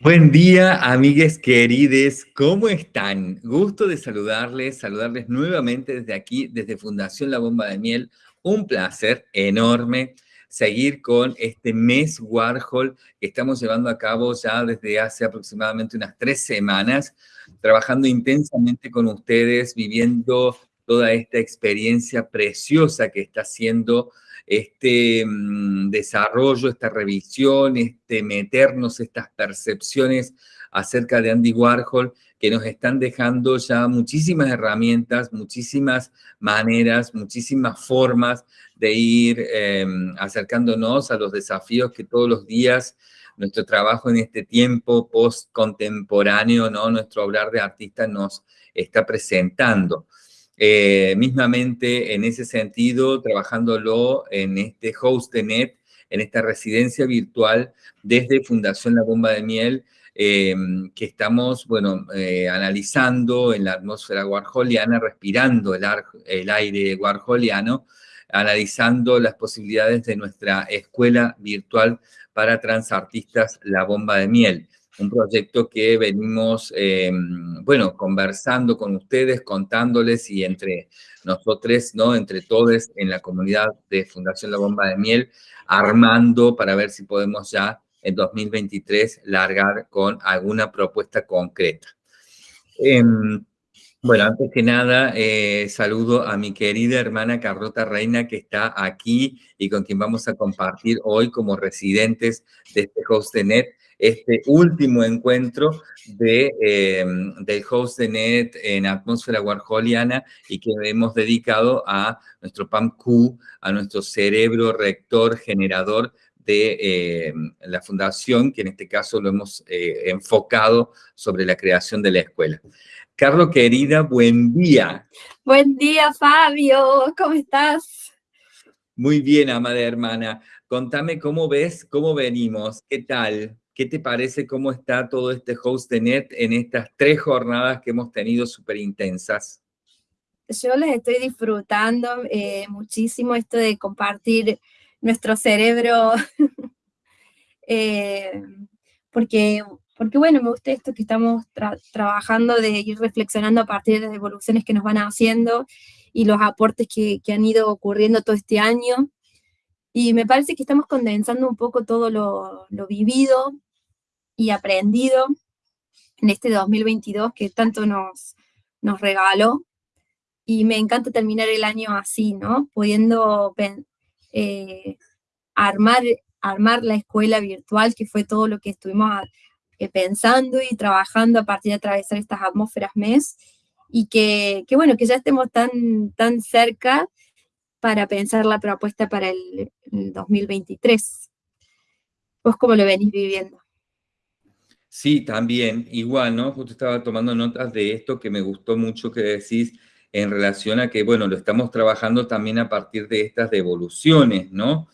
Buen día, amigues querides, ¿cómo están? Gusto de saludarles, saludarles nuevamente desde aquí, desde Fundación La Bomba de Miel. Un placer enorme seguir con este mes Warhol que estamos llevando a cabo ya desde hace aproximadamente unas tres semanas, trabajando intensamente con ustedes, viviendo toda esta experiencia preciosa que está haciendo este mm, desarrollo, esta revisión, este meternos estas percepciones acerca de Andy Warhol que nos están dejando ya muchísimas herramientas, muchísimas maneras, muchísimas formas de ir em, acercándonos a los desafíos que todos los días nuestro trabajo en este tiempo post-contemporáneo, ¿no? nuestro hablar de artista nos está presentando. Eh, mismamente en ese sentido, trabajándolo en este HostNet, en esta residencia virtual desde Fundación La Bomba de Miel, em, que estamos, bueno, eh, analizando en la atmósfera warholiana, respirando el, el aire warholiano, analizando las posibilidades de nuestra escuela virtual para transartistas La Bomba de Miel un proyecto que venimos, eh, bueno, conversando con ustedes, contándoles y entre nosotros, ¿no? Entre todos en la comunidad de Fundación La Bomba de Miel, armando para ver si podemos ya en 2023 largar con alguna propuesta concreta. Em, bueno, antes que nada, eh, saludo a mi querida hermana Carlota Reina, que está aquí y con quien vamos a compartir hoy como residentes de este host de net este último encuentro de, eh, del host de NET en atmósfera warholiana y que hemos dedicado a nuestro PAMQ, a nuestro cerebro rector generador de eh, la fundación, que en este caso lo hemos eh, enfocado sobre la creación de la escuela. Carlos, querida, buen día. Buen día, Fabio, ¿cómo estás? Muy bien, amada hermana. Contame cómo ves, cómo venimos, qué tal. ¿Qué te parece cómo está todo este host de net en estas tres jornadas que hemos tenido súper intensas? Yo les estoy disfrutando eh, muchísimo esto de compartir nuestro cerebro, eh, porque, porque bueno, me gusta esto que estamos trabajando de ir reflexionando a partir de las evoluciones que nos van haciendo y los aportes que, que han ido ocurriendo todo este año. Y me parece que estamos condensando un poco todo lo, lo vivido y aprendido en este 2022 que tanto nos, nos regaló. Y me encanta terminar el año así, ¿no? Pudiendo eh, armar, armar la escuela virtual, que fue todo lo que estuvimos eh, pensando y trabajando a partir de atravesar estas atmósferas MES, y que, que, bueno, que ya estemos tan, tan cerca para pensar la propuesta para el, el 2023. ¿Vos cómo lo venís viviendo? Sí, también, igual, ¿no? Justo estaba tomando notas de esto que me gustó mucho que decís en relación a que, bueno, lo estamos trabajando también a partir de estas devoluciones, ¿no?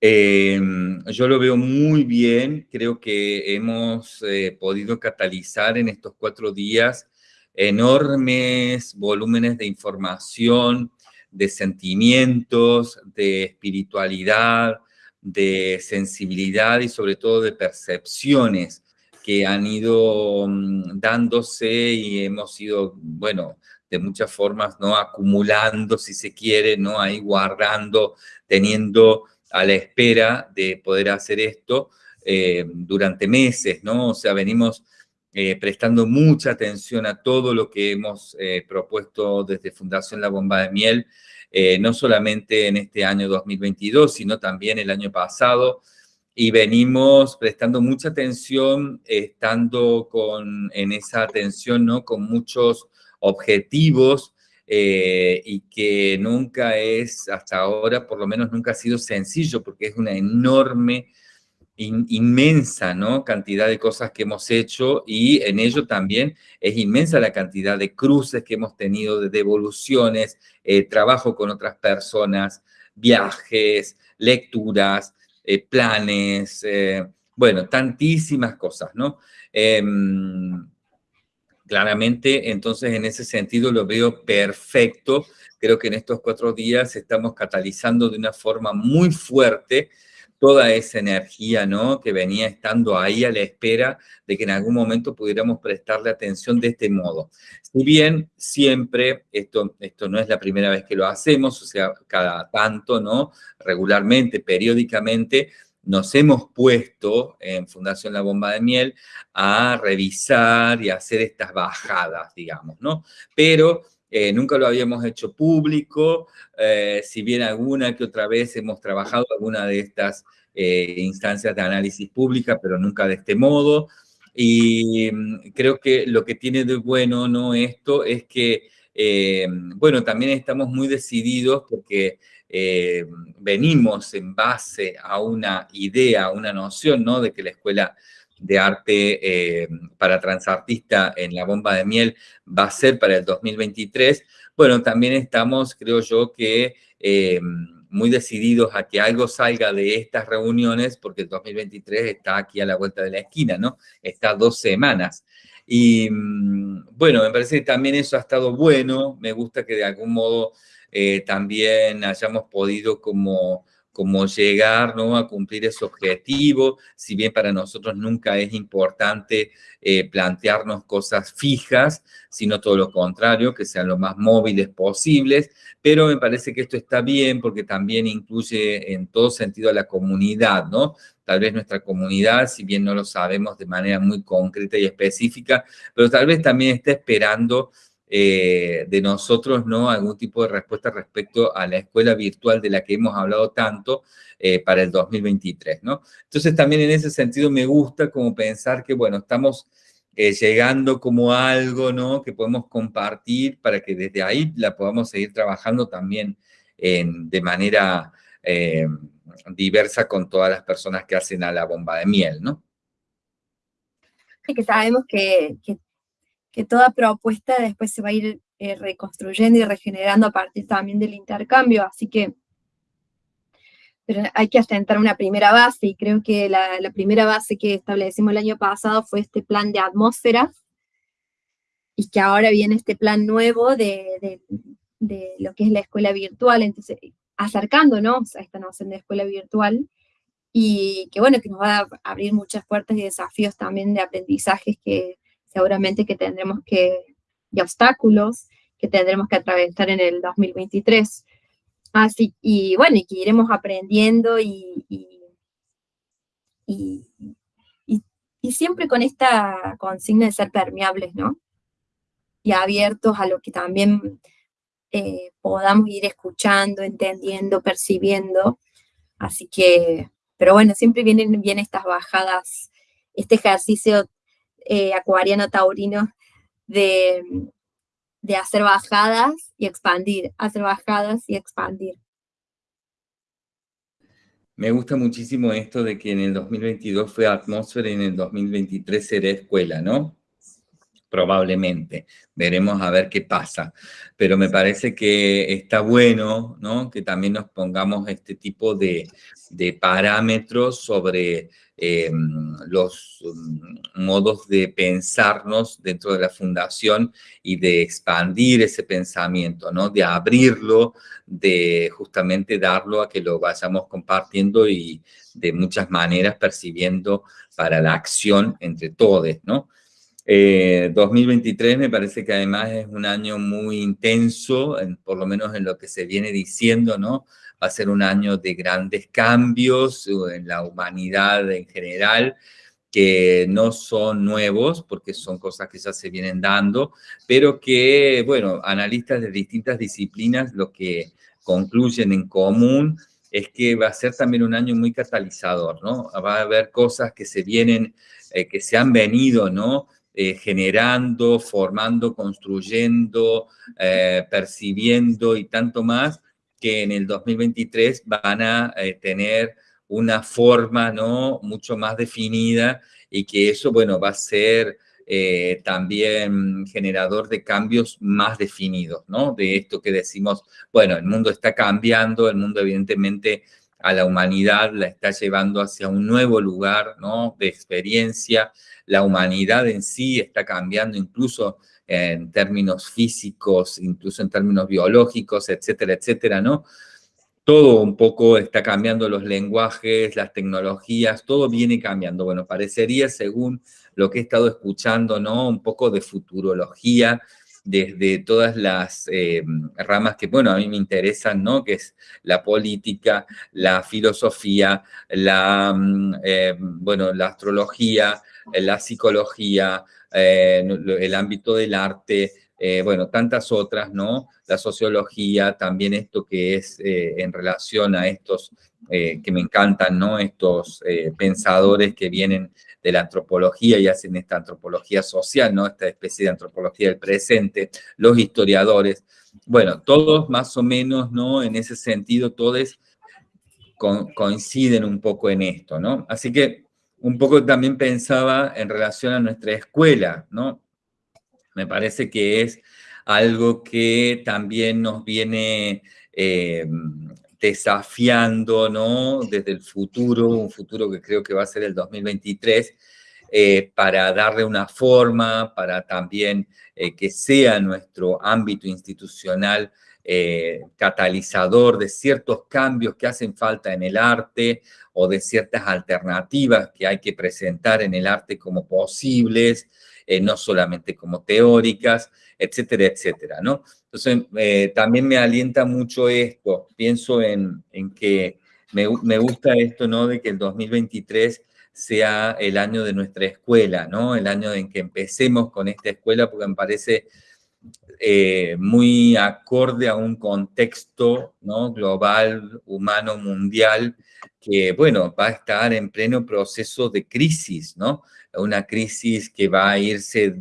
Em, yo lo veo muy bien, creo que hemos eh, podido catalizar en estos cuatro días enormes volúmenes de información, de sentimientos, de espiritualidad, de sensibilidad y sobre todo de percepciones que han ido mm, dándose y hemos ido, bueno, de muchas formas, ¿no? Acumulando, si se quiere, ¿no? Ahí guardando, teniendo a la espera de poder hacer esto eh, durante meses, ¿no? O sea, venimos eh, prestando mucha atención a todo lo que hemos eh, propuesto desde Fundación La Bomba de Miel, no solamente en este año 2022, sino también el año pasado, y venimos prestando mucha atención, estando con, en esa atención, ¿no? Con muchos objetivos eh, y que nunca es, hasta ahora, por lo menos nunca ha sido sencillo, porque es una enorme, inmensa, ¿no? Cantidad de cosas que hemos hecho y en ello también es inmensa la cantidad de cruces que hemos tenido, de devoluciones, eh, trabajo con otras personas, viajes, lecturas, eh, planes, eh, bueno, tantísimas cosas, ¿no? Em, claramente, entonces, en ese sentido lo veo perfecto. Creo que en estos cuatro días estamos catalizando de una forma muy fuerte toda esa energía, ¿no? Que venía estando ahí a la espera de que en algún momento pudiéramos prestarle atención de este modo. Si bien siempre, esto, esto no es la primera vez que lo hacemos, o sea, cada tanto, ¿no? Regularmente, periódicamente, nos hemos puesto en Fundación La Bomba de Miel a revisar y hacer estas bajadas, digamos, ¿no? Pero eh, nunca lo habíamos hecho público, eh, si bien alguna que otra vez hemos trabajado alguna de estas eh, instancias de análisis pública, pero nunca de este modo. Y mm, creo que lo que tiene de bueno ¿no? esto es que, bueno, también estamos muy decididos porque venimos en base a una idea, a una noción, ¿no? De que la escuela de arte eh, para transartista en la bomba de miel va a ser para el 2023, bueno, también estamos, creo yo, que eh, muy decididos a que algo salga de estas reuniones, porque el 2023 está aquí a la vuelta de la esquina, ¿no? Está dos semanas. Y mm, bueno, me parece que también eso ha estado bueno, me gusta que de algún modo eh, también hayamos podido como como llegar ¿no? a cumplir ese objetivo, si bien para nosotros nunca es importante eh, plantearnos cosas fijas, sino todo lo contrario, que sean lo más móviles posibles, pero me parece que esto está bien porque también incluye en todo sentido a la comunidad, ¿no? Tal vez nuestra comunidad, si bien no lo sabemos de manera muy concreta y específica, pero tal vez también está esperando eh, de nosotros, ¿no? Algún tipo de respuesta respecto a la escuela virtual de la que hemos hablado tanto eh, para el 2023, ¿no? Entonces también en ese sentido me gusta como pensar que, bueno, estamos eh, llegando como algo, ¿no? Que podemos compartir para que desde ahí la podamos seguir trabajando también de manera diversa con todas las personas que hacen a la bomba de miel, ¿no? Que sabemos que que toda propuesta después se va a ir eh, reconstruyendo y regenerando a partir también del intercambio, así que pero hay que asentar una primera base, y creo que la, primera base que establecimos el año pasado fue este plan de atmósferas, y que ahora viene este plan nuevo de, de lo que es la escuela virtual, entonces acercándonos a esta noción de escuela virtual, y que bueno, que nos va a abrir muchas puertas y desafíos también de aprendizajes que, seguramente que tendremos que, y obstáculos que tendremos que atravesar en el 2023. Así, y bueno, y que iremos aprendiendo y, y, y, siempre con esta consigna de ser permeables, ¿no? Y abiertos a lo que también eh, podamos ir escuchando, entendiendo, percibiendo. Así que, pero bueno, siempre vienen bien estas bajadas, este ejercicio eh, acuariano taurino de, de hacer bajadas y expandir, hacer bajadas y expandir. Me gusta muchísimo esto de que en el 2022 fue atmósfera y en el 2023 será escuela, ¿no? Probablemente. Veremos a ver qué pasa. Pero me parece que está bueno, ¿no? Que también nos pongamos este tipo de, de parámetros sobre Em, los mm, modos de pensarnos dentro de la fundación y de expandir ese pensamiento, ¿no? De abrirlo, de justamente darlo a que lo vayamos compartiendo y de muchas maneras percibiendo para la acción entre todos, ¿no? 2023 eh, me parece que además es un año muy intenso, por lo menos en lo que se viene diciendo, ¿no? Va a ser un año de grandes cambios en la humanidad en general, que no son nuevos, porque son cosas que ya se vienen dando, pero que, bueno, analistas de distintas disciplinas lo que concluyen en común es que va a ser también un año muy catalizador, ¿no? Va a haber cosas que se vienen, eh, que se han venido, ¿no? Eh, generando, formando, construyendo, eh, percibiendo y tanto más, que en el 2023 van a eh, tener una forma ¿no? mucho más definida y que eso, bueno, va a ser eh, también generador de cambios más definidos, ¿no? De esto que decimos, bueno, el mundo está cambiando, el mundo evidentemente a la humanidad la está llevando hacia un nuevo lugar, ¿no? De experiencia, la humanidad en sí está cambiando incluso en términos físicos, incluso en términos biológicos, etcétera, etcétera, ¿no? todo un poco está cambiando los lenguajes, las tecnologías, todo viene cambiando. Bueno, parecería, según lo que he estado escuchando, ¿no? Un poco de futurología, desde todas las eh, ramas que, bueno, a mí me interesan, ¿no? Que es la política, la filosofía, la, mm, eh, bueno, la astrología, la psicología, eh, el ámbito del arte, bueno, tantas otras, ¿no? La sociología, también esto que es en relación a estos que me encantan, ¿no? Estos pensadores que vienen de la antropología y hacen esta antropología social, ¿no? Esta especie de antropología del presente, los historiadores, bueno, todos más o menos, ¿no? En ese sentido, todos coinciden un poco en esto, ¿no? Así que un poco también pensaba en relación a nuestra escuela, ¿no? Me parece que es algo que también nos viene eh, desafiando, ¿no? Desde el futuro, un futuro que creo que va a ser el 2023, eh, para darle una forma, para también eh, que sea nuestro ámbito institucional eh, catalizador de ciertos cambios que hacen falta en el arte o de ciertas alternativas que hay que presentar en el arte como posibles, no solamente como teóricas, etcétera, etcétera, ¿no? Entonces, eh, también me alienta mucho esto. Pienso en, que me, gusta esto, ¿no? De que el 2023 sea el año de nuestra escuela, ¿no? El año en que empecemos con esta escuela, porque me parece eh, muy acorde a un contexto ¿no? global, humano, mundial, que, bueno, va a estar en pleno proceso de crisis, ¿no? Una crisis que va a irse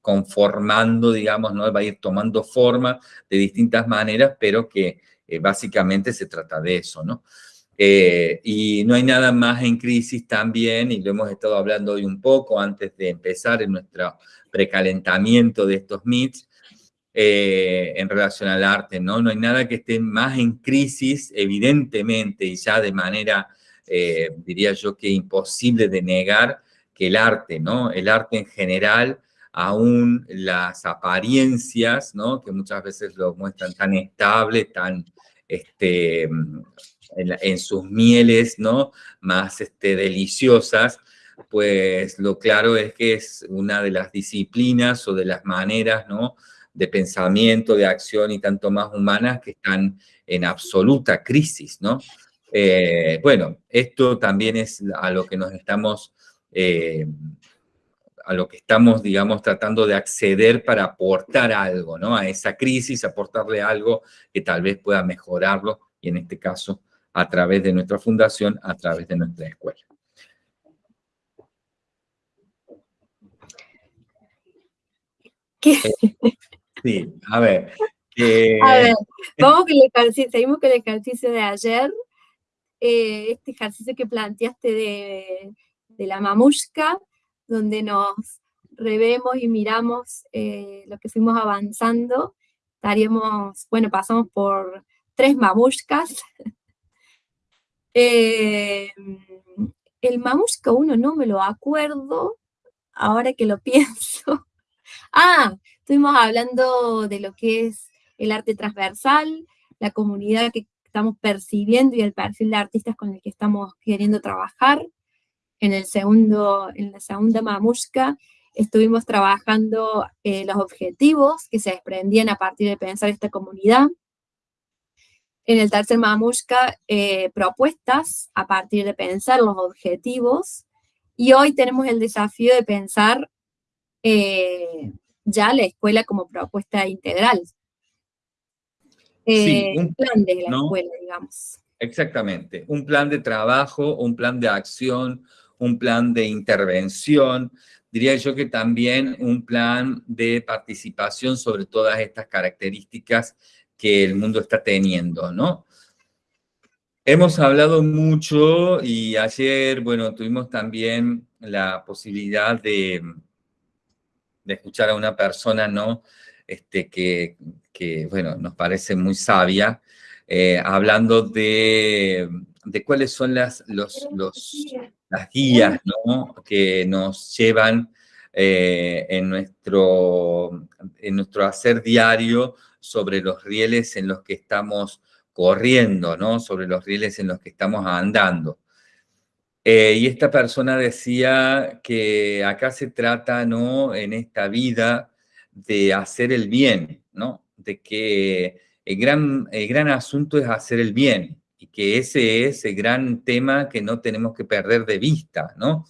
conformando, digamos, ¿no? Va a ir tomando forma de distintas maneras, pero que eh, básicamente se trata de eso, ¿no? Eh, y no hay nada más en crisis también, y lo hemos estado hablando hoy un poco antes de empezar en nuestro precalentamiento de estos meets, eh, en relación al arte, ¿no? No hay nada que esté más en crisis, evidentemente, y ya de manera, diría yo, que imposible de negar, que el arte, ¿no? El arte en general, aún las apariencias, ¿no? que muchas veces lo muestran tan estable, tan este, en, sus mieles ¿no? más este, deliciosas, pues lo claro es que es una de las disciplinas o de las maneras ¿no? De pensamiento, de acción y tanto más humanas que están en absoluta crisis. ¿no? Eh, bueno, esto también es a lo que nos estamos eh, a lo que estamos, digamos, tratando de acceder para aportar algo, ¿no? A esa crisis, aportarle algo que tal vez pueda mejorarlo, y en este caso, a través de nuestra fundación, a través de nuestra escuela. ¿Qué? Eh, sí, a ver. a ver, vamos con el ejercicio, seguimos con el ejercicio de ayer, eh, este ejercicio que planteaste de, de la mamushka, donde nos revemos y miramos eh, lo que fuimos avanzando, estaríamos, bueno, pasamos por tres mamushkas. Eh, el mamushka uno no me lo acuerdo, ahora que lo pienso. Ah, estuvimos hablando de lo que es el arte transversal, la comunidad que estamos percibiendo y el perfil de artistas con el que estamos queriendo trabajar en, el segundo, en la segunda mamushka estuvimos trabajando eh, los objetivos que se desprendían a partir de pensar esta comunidad. En el tercer mamushka, eh, propuestas a partir de pensar los objetivos. Y hoy tenemos el desafío de pensar eh, ya la escuela como propuesta integral. Sí, un plan de la escuela, digamos. Exactamente, un plan de trabajo, un plan de acción, un plan de intervención, diría yo que también un plan de participación sobre todas estas características que el mundo está teniendo, ¿no? Hemos hablado mucho y ayer, bueno, tuvimos también la posibilidad de, de escuchar a una persona, ¿no? Este, que, que, bueno, nos parece muy sabia, eh, hablando de, de, cuáles son las, los, los, las guías ¿no? que nos llevan eh, en, nuestro, en nuestro hacer diario sobre los rieles en los que estamos corriendo, ¿no? Sobre los rieles en los que estamos andando. Eh, y esta persona decía que acá se trata, ¿no? En esta vida de hacer el bien, ¿no? De que el gran, el gran asunto es hacer el bien y que ese es el gran tema que no tenemos que perder de vista, ¿no?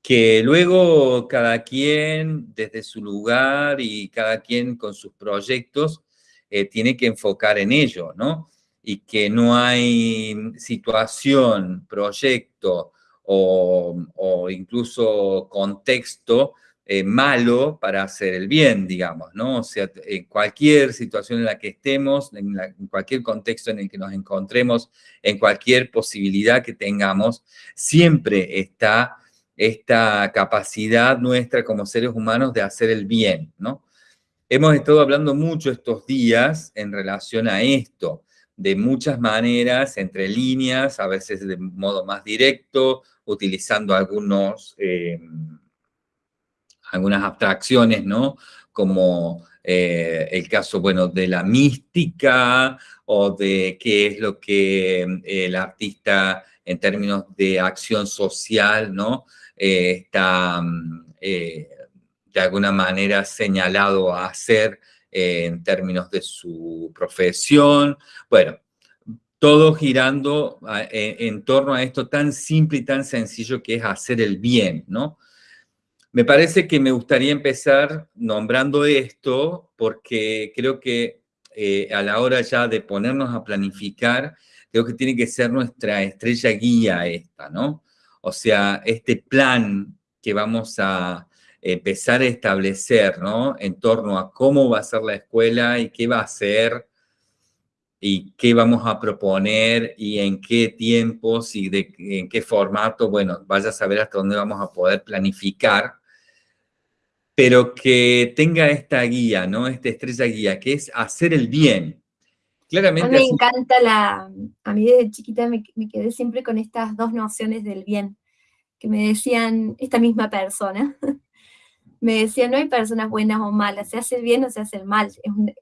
Que luego cada quien desde su lugar y cada quien con sus proyectos eh, tiene que enfocar en ello, ¿no? Y que no hay situación, proyecto o, incluso contexto eh, malo para hacer el bien, digamos, ¿no? O sea, en cualquier situación en la que estemos, en, cualquier contexto en el que nos encontremos, en cualquier posibilidad que tengamos, siempre está esta capacidad nuestra como seres humanos de hacer el bien, ¿no? Hemos estado hablando mucho estos días en relación a esto, de muchas maneras, entre líneas, a veces de modo más directo, utilizando algunos... Eh, algunas abstracciones, ¿no? Como eh, el caso, bueno, de la mística o de qué es lo que eh, el artista en términos de acción social, ¿no? Eh, está de alguna manera señalado a hacer en términos de su profesión. Bueno, todo girando en torno a esto tan simple y tan sencillo que es hacer el bien, ¿no? Me parece que me gustaría empezar nombrando esto porque creo que eh, a la hora ya de ponernos a planificar, creo que tiene que ser nuestra estrella guía esta, ¿no? O sea, este plan que vamos a empezar a establecer, ¿no? En torno a cómo va a ser la escuela y qué va a ser y qué vamos a proponer y en qué tiempos y de, en qué formato, bueno, vaya a saber hasta dónde vamos a poder planificar pero que tenga esta guía, ¿no? Esta estrella guía, que es hacer el bien. Claramente. A mí me encanta la. A mí desde chiquita me, quedé siempre con estas dos nociones del bien, que me decían esta misma persona. me decía, no hay personas buenas o malas, se hace el bien o se hace el mal.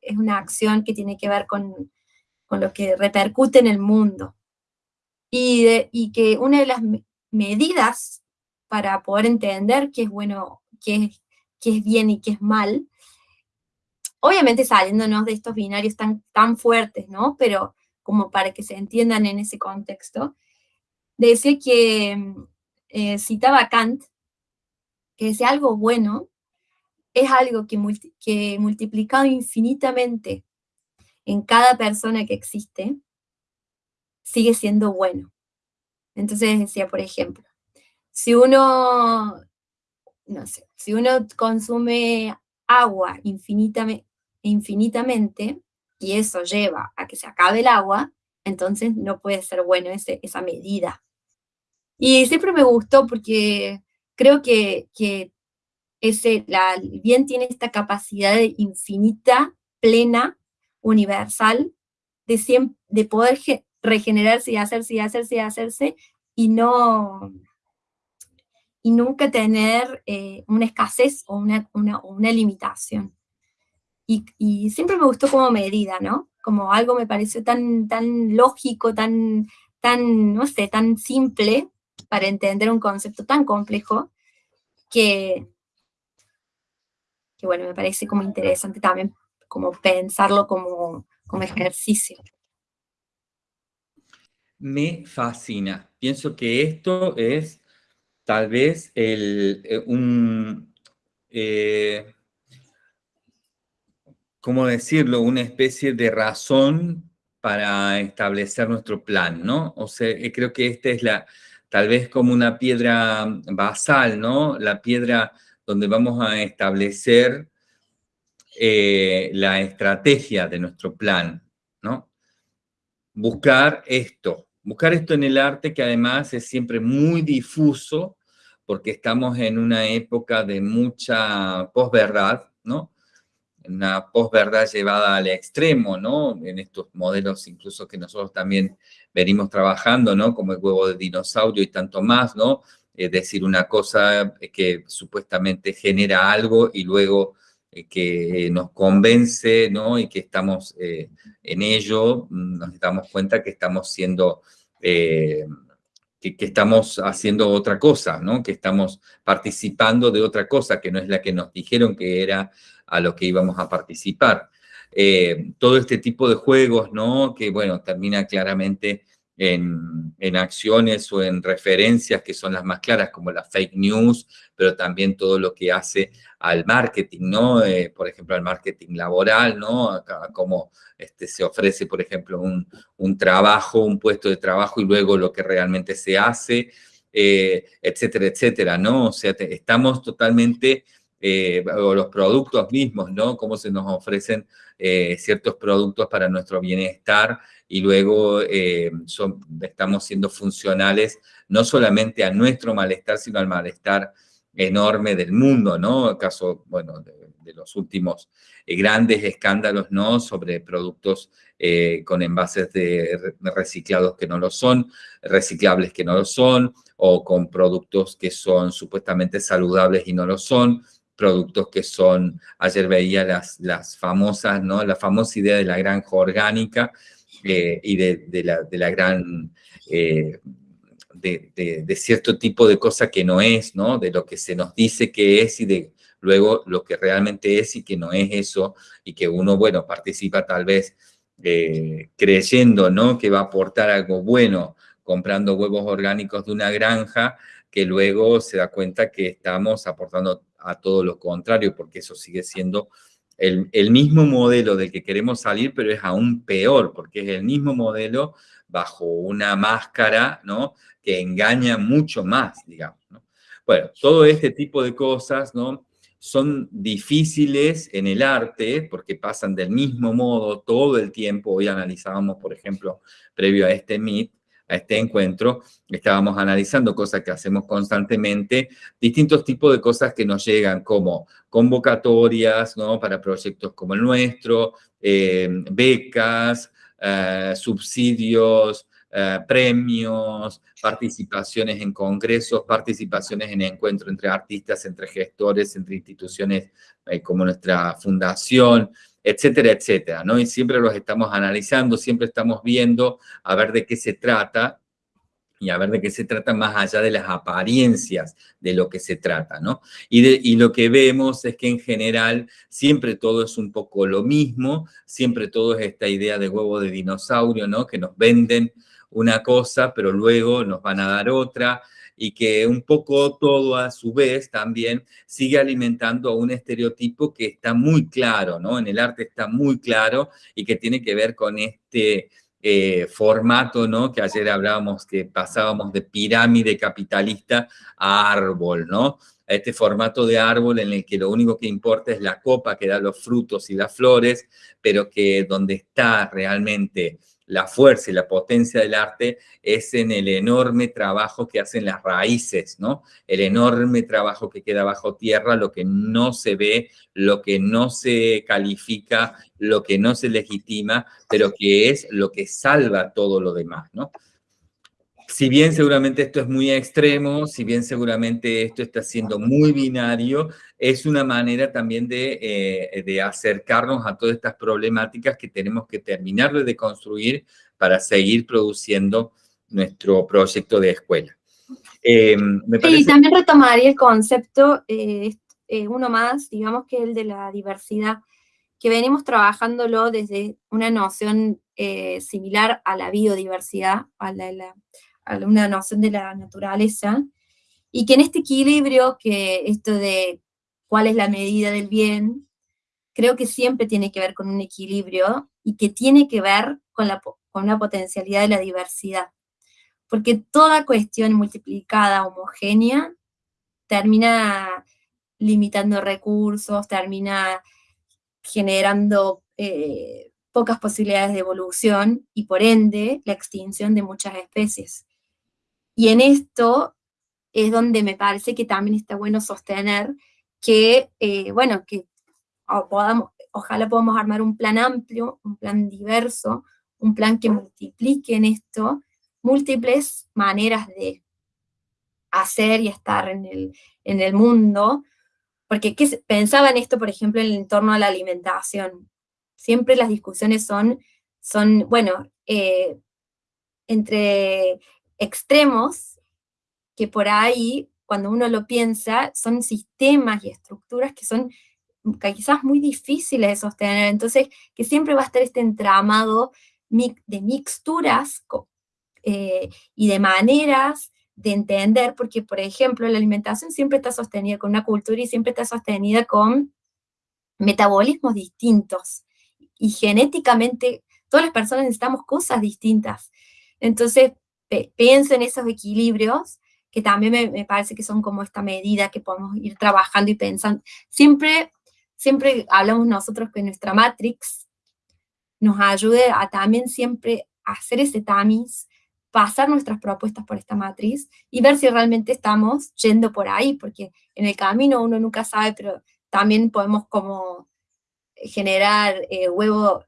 Es, una acción que tiene que ver con, con, lo que repercute en el mundo. Y, y que una de las medidas para poder entender qué es bueno, qué es qué es bien y qué es mal. Obviamente saliéndonos de estos binarios tan, tan fuertes, ¿no? Pero como para que se entiendan en ese contexto, decía que eh, citaba Kant, que decía algo bueno es algo que, que multiplicado infinitamente en cada persona que existe, sigue siendo bueno. Entonces decía, por ejemplo, si uno no sé, si uno consume agua infinitamente, infinitamente y eso lleva a que se acabe el agua, entonces no puede ser bueno ese, esa medida. Y siempre me gustó porque creo que, que ese, la, el bien tiene esta capacidad infinita, plena, universal, de, de poder regenerarse y hacerse y hacerse y hacerse, y no, y nunca tener eh, una escasez o una, una, limitación. Y, siempre me gustó como medida, ¿no? Como algo me pareció tan, tan lógico, tan, tan, no sé, tan simple para entender un concepto tan complejo que, bueno, me parece como interesante también como pensarlo como, como ejercicio. Me fascina. Pienso que esto es tal vez el, eh, un, eh, ¿cómo decirlo? Una especie de razón para establecer nuestro plan, ¿no? O sea, eh, creo que esta es la, tal vez como una piedra basal, ¿no? La piedra donde vamos a establecer la estrategia de nuestro plan, ¿no? Buscar esto, buscar esto en el arte que además es siempre muy difuso porque estamos en una época de mucha posverdad, ¿no? Una posverdad llevada al extremo, ¿no? En estos modelos incluso que nosotros también venimos trabajando, ¿no? Como el huevo de dinosaurio y tanto más, ¿no? Es decir, una cosa que supuestamente genera algo y luego que nos convence, ¿no? Y que estamos en ello, mm, nos damos cuenta que estamos siendo que, estamos haciendo otra cosa, ¿no? Que estamos participando de otra cosa, que no es la que nos dijeron que era a lo que íbamos a participar. Eh, todo este tipo de juegos, ¿no? Que, bueno, termina claramente en, en, acciones o en referencias que son las más claras, como la fake news, pero también todo lo que hace al marketing, ¿no? Eh, por ejemplo, al marketing laboral, ¿no? Como este, se ofrece, por ejemplo, un, un, trabajo, un puesto de trabajo y luego lo que realmente se hace, eh, etcétera, etcétera, ¿no? O sea, estamos totalmente, eh, o los productos mismos, ¿no? Cómo se nos ofrecen ciertos productos para nuestro bienestar y luego son, estamos siendo funcionales no solamente a nuestro malestar, sino al malestar enorme del mundo, ¿no? Caso, bueno, de, los últimos eh, grandes escándalos, ¿no? Sobre productos eh, con envases de reciclados que no lo son, reciclables que no lo son, o con productos que son supuestamente saludables y no lo son, productos que son, ayer veía las, las famosas, ¿no? La famosa idea de la granja orgánica eh, y de, la, de, la, gran de, cierto tipo de cosa que no es, ¿no? De lo que se nos dice que es y de luego lo que realmente es y que no es eso, y que uno, bueno, participa tal vez eh, creyendo, ¿no? Que va a aportar algo bueno comprando huevos orgánicos de una granja, que luego se da cuenta que estamos aportando a todo lo contrario, porque eso sigue siendo el, mismo modelo del que queremos salir, pero es aún peor, porque es el mismo modelo bajo una máscara, ¿no? Que engaña mucho más, digamos, ¿no? Bueno, todo este tipo de cosas, ¿no? Son difíciles en el arte porque pasan del mismo modo todo el tiempo. Hoy analizábamos, por ejemplo, previo a este Meet, a este encuentro, estábamos analizando cosas que hacemos constantemente, distintos tipos de cosas que nos llegan como convocatorias, ¿no? Para proyectos como el nuestro, eh, becas, eh, subsidios, eh, premios, participaciones en congresos, participaciones en encuentros entre artistas, entre gestores, entre instituciones como nuestra fundación, etcétera, etcétera, ¿no? Y siempre los estamos analizando, siempre estamos viendo a ver de qué se trata y a ver de qué se trata más allá de las apariencias de lo que se trata, ¿no? Y, y, lo que vemos es que en general siempre todo es un poco lo mismo, siempre todo es esta idea de huevo de dinosaurio, ¿no? Que nos venden una cosa, pero luego nos van a dar otra, y que un poco todo a su vez también sigue alimentando a un estereotipo que está muy claro, ¿no? En el arte está muy claro y que tiene que ver con este eh, formato, ¿no? Que ayer hablábamos que pasábamos de pirámide capitalista a árbol, ¿no? A este formato de árbol en el que lo único que importa es la copa que da los frutos y las flores, pero que donde está realmente la fuerza y la potencia del arte es en el enorme trabajo que hacen las raíces, ¿no? El enorme trabajo que queda bajo tierra, lo que no se ve, lo que no se califica, lo que no se legitima, pero que es lo que salva todo lo demás, ¿no? Si bien seguramente esto es muy extremo, si bien seguramente esto está siendo muy binario, es una manera también de, eh, de acercarnos a todas estas problemáticas que tenemos que terminar de construir para seguir produciendo nuestro proyecto de escuela. Eh, Sí, también retomaría el concepto, eh, uno más, digamos que el de la diversidad, que venimos trabajándolo desde una noción similar a la biodiversidad, a la una noción de la naturaleza, y que en este equilibrio, que esto de cuál es la medida del bien, creo que siempre tiene que ver con un equilibrio y que tiene que ver con la, con la potencialidad de la diversidad. Porque toda cuestión multiplicada, homogénea, termina limitando recursos, termina generando eh, pocas posibilidades de evolución y por ende la extinción de muchas especies. Y en esto es donde me parece que también está bueno sostener que, eh, bueno, que podamos, ojalá podamos armar un plan amplio, un plan diverso, un plan que multiplique en esto múltiples maneras de hacer y estar en el, en el mundo, porque ¿qué pensaba en esto, por ejemplo, en torno a la alimentación. Siempre las discusiones son, son bueno, eh, entre extremos, que por ahí, cuando uno lo piensa, son sistemas y estructuras que son quizás muy difíciles de sostener, entonces que siempre va a estar este entramado de mixturas eh, y de maneras de entender, porque por ejemplo la alimentación siempre está sostenida con una cultura y siempre está sostenida con metabolismos distintos, y genéticamente todas las personas necesitamos cosas distintas, entonces pienso en esos equilibrios, que también me, parece que son como esta medida que podemos ir trabajando y pensando, siempre siempre hablamos nosotros que nuestra matrix nos ayude a también siempre hacer ese tamiz, pasar nuestras propuestas por esta matriz y ver si realmente estamos yendo por ahí, porque en el camino uno nunca sabe, pero también podemos como generar eh, huevo,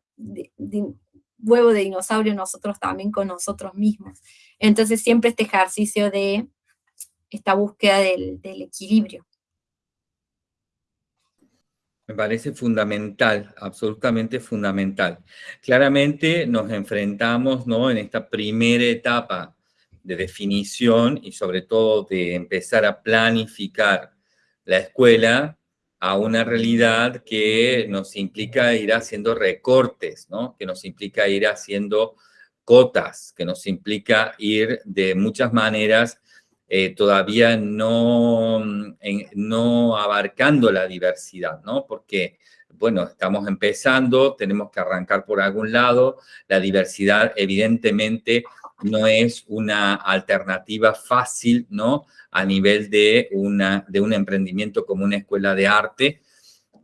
huevo de dinosaurio nosotros también con nosotros mismos. Entonces siempre este ejercicio de esta búsqueda del equilibrio. Me parece fundamental, absolutamente fundamental. Claramente nos enfrentamos ¿no? en esta primera etapa de definición y sobre todo de empezar a planificar la escuela a una realidad que nos implica ir haciendo recortes, ¿no? que nos implica ir haciendo cotas, que nos implica ir de muchas maneras eh, todavía no, no abarcando la diversidad, ¿no? Porque, bueno, estamos empezando, tenemos que arrancar por algún lado, la diversidad evidentemente no es una alternativa fácil, ¿no? A nivel de, una, de un emprendimiento como una escuela de arte,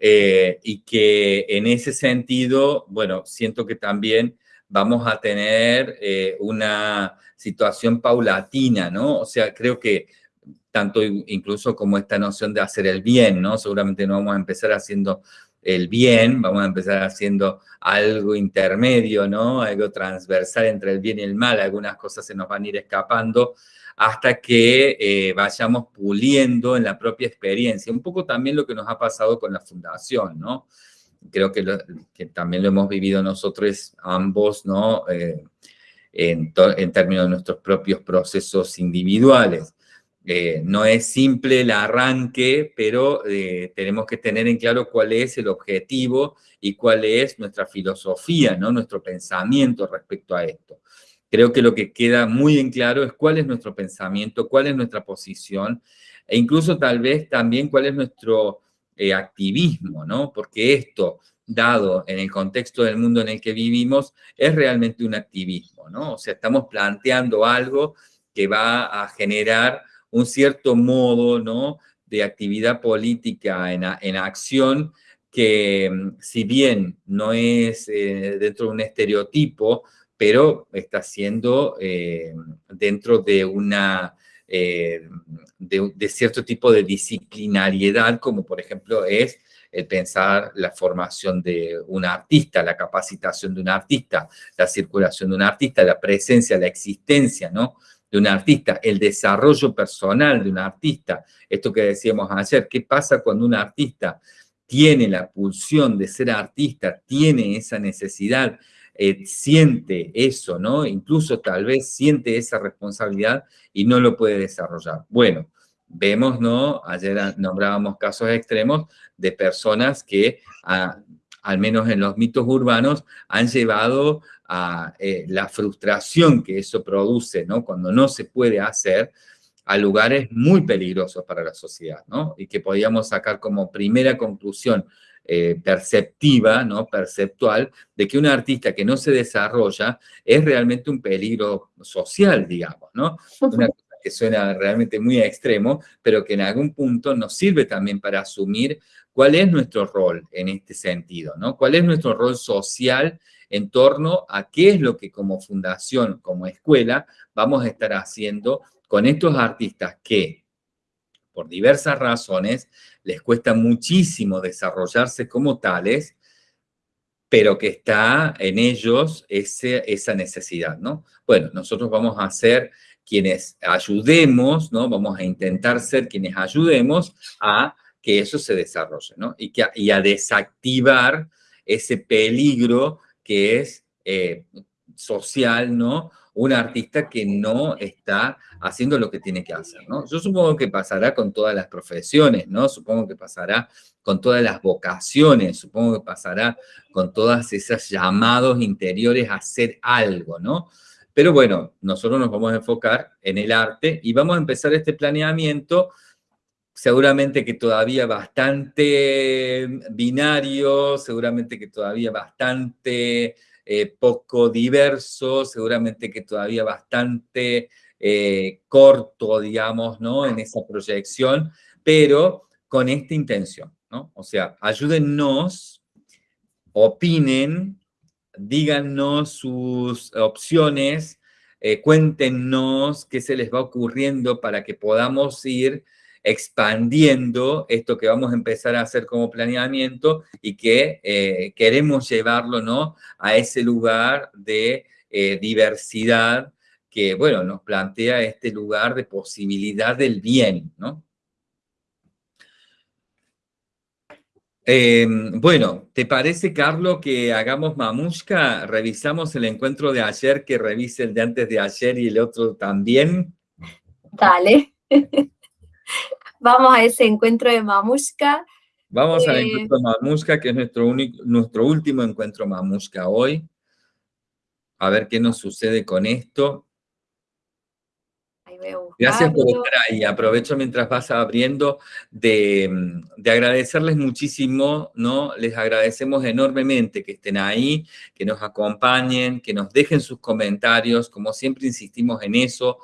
eh, y que en ese sentido, bueno, siento que también vamos a tener eh, una situación paulatina, ¿no? O sea, creo que tanto incluso como esta noción de hacer el bien, ¿no? Seguramente no vamos a empezar haciendo el bien, vamos a empezar haciendo algo intermedio, ¿no? Algo transversal entre el bien y el mal, algunas cosas se nos van a ir escapando hasta que eh, vayamos puliendo en la propia experiencia. Un poco también lo que nos ha pasado con la fundación, ¿no? creo que, también lo hemos vivido nosotros ambos, ¿no? Eh, en, términos de nuestros propios procesos individuales. Eh, no es simple el arranque, pero eh, tenemos que tener en claro cuál es el objetivo y cuál es nuestra filosofía, ¿no? nuestro pensamiento respecto a esto. Creo que lo que queda muy en claro es cuál es nuestro pensamiento, cuál es nuestra posición, e incluso tal vez también cuál es nuestro eh, activismo, ¿no? Porque esto, dado en el contexto del mundo en el que vivimos, es realmente un activismo, ¿no? O sea, estamos planteando algo que va a generar un cierto modo, ¿no? De actividad política en, en acción que, mm, si bien no es eh, dentro de un estereotipo, pero está siendo eh, dentro de una eh, de, cierto tipo de disciplinariedad, como por ejemplo es el pensar la formación de un artista, la capacitación de un artista, la circulación de un artista, la presencia, la existencia, ¿no? De un artista, el desarrollo personal de un artista, esto que decíamos ayer, ¿qué pasa cuando un artista tiene la pulsión de ser artista, tiene esa necesidad eh, siente eso, ¿no? Incluso tal vez siente esa responsabilidad y no lo puede desarrollar. Bueno, vemos, ¿no? Ayer nombrábamos casos extremos de personas que, al menos en los mitos urbanos, han llevado a eh, la frustración que eso produce, ¿no? Cuando no se puede hacer, a lugares muy peligrosos para la sociedad, ¿no? Y que podíamos sacar como primera conclusión eh, perceptiva, ¿no? perceptual, de que un artista que no se desarrolla es realmente un peligro social, digamos, ¿no? Una cosa que suena realmente muy extremo, pero que en algún punto nos sirve también para asumir cuál es nuestro rol en este sentido, ¿no? ¿Cuál es nuestro rol social en torno a qué es lo que como fundación, como escuela, vamos a estar haciendo con estos artistas que por diversas razones, les cuesta muchísimo desarrollarse como tales, pero que está en ellos ese, esa necesidad, ¿no? Bueno, nosotros vamos a ser quienes ayudemos, ¿no? Vamos a intentar ser quienes ayudemos a que eso se desarrolle, ¿no? Y, que, y a desactivar ese peligro que es eh, social, ¿no? Un artista que no está haciendo lo que tiene que hacer, ¿no? Yo supongo que pasará con todas las profesiones, ¿no? Supongo que pasará con todas las vocaciones, supongo que pasará con todas esas llamados interiores a hacer algo, ¿no? Pero bueno, nosotros nos vamos a enfocar en el arte y vamos a empezar este planeamiento seguramente que todavía bastante binario, seguramente que todavía bastante eh, poco diverso, seguramente que todavía bastante eh, corto, digamos, ¿no? En esa proyección, pero con esta intención, ¿no? O sea, ayúdennos, opinen, díganos sus opciones, eh, cuéntenos qué se les va ocurriendo para que podamos ir expandiendo esto que vamos a empezar a hacer como planeamiento y que eh, queremos llevarlo ¿no? a ese lugar de eh, diversidad que, bueno, nos plantea este lugar de posibilidad del bien, ¿no? Em, bueno, ¿te parece, Carlos, que hagamos mamushka? ¿Revisamos el encuentro de ayer, que revise el de antes de ayer y el otro también? Dale. Vamos a ese encuentro de mamushka. Vamos al eh, encuentro mamushka, que es nuestro, único, nuestro último encuentro mamushka hoy. A ver qué nos sucede con esto. Gracias por estar ahí. Aprovecho mientras vas abriendo de, de, agradecerles muchísimo, ¿no? Les agradecemos enormemente que estén ahí, que nos acompañen, que nos dejen sus comentarios. Como siempre insistimos en eso.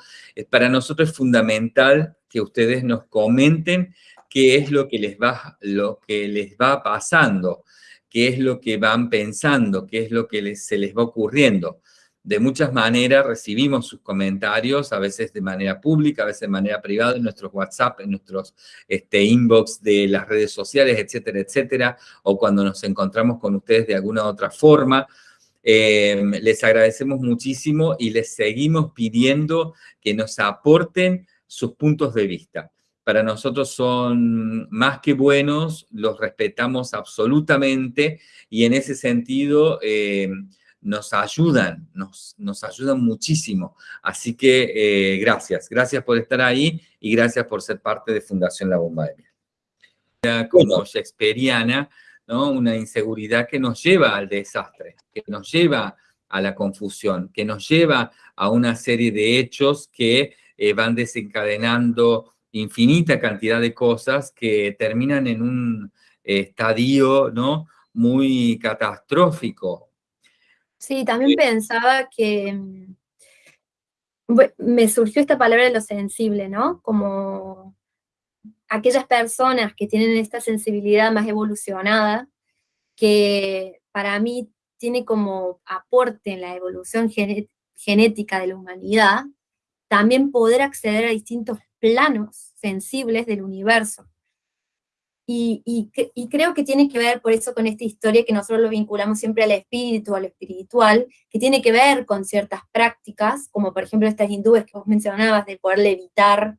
Para nosotros es fundamental que ustedes nos comenten qué es lo que les va, lo que les va pasando, qué es lo que van pensando, qué es lo que se les va ocurriendo de muchas maneras recibimos sus comentarios, a veces de manera pública, a veces de manera privada, en nuestros WhatsApp, en nuestros este, inbox de las redes sociales, etcétera, etcétera, o cuando nos encontramos con ustedes de alguna otra forma. Em, les agradecemos muchísimo y les seguimos pidiendo que nos aporten sus puntos de vista. Para nosotros son más que buenos, los respetamos absolutamente y en ese sentido... Em, nos ayudan, nos, nos ayudan muchísimo. Así que eh, gracias, gracias por estar ahí y gracias por ser parte de Fundación La Bomba de Miel. Como shakespeariana, ¿no? una inseguridad que nos lleva al desastre, que nos lleva a la confusión, que nos lleva a una serie de hechos que eh, van desencadenando infinita cantidad de cosas que terminan en un estadio ¿no? muy catastrófico, Sí, también pensaba que mm, me surgió esta palabra de lo sensible, ¿no? Como aquellas personas que tienen esta sensibilidad más evolucionada, que para mí tiene como aporte en la evolución genética de la humanidad, también poder acceder a distintos planos sensibles del universo. Y, creo que tiene que ver por eso con esta historia que nosotros lo vinculamos siempre al espíritu, al espiritual, que tiene que ver con ciertas prácticas, como por ejemplo estas hindúes que vos mencionabas, de poder levitar,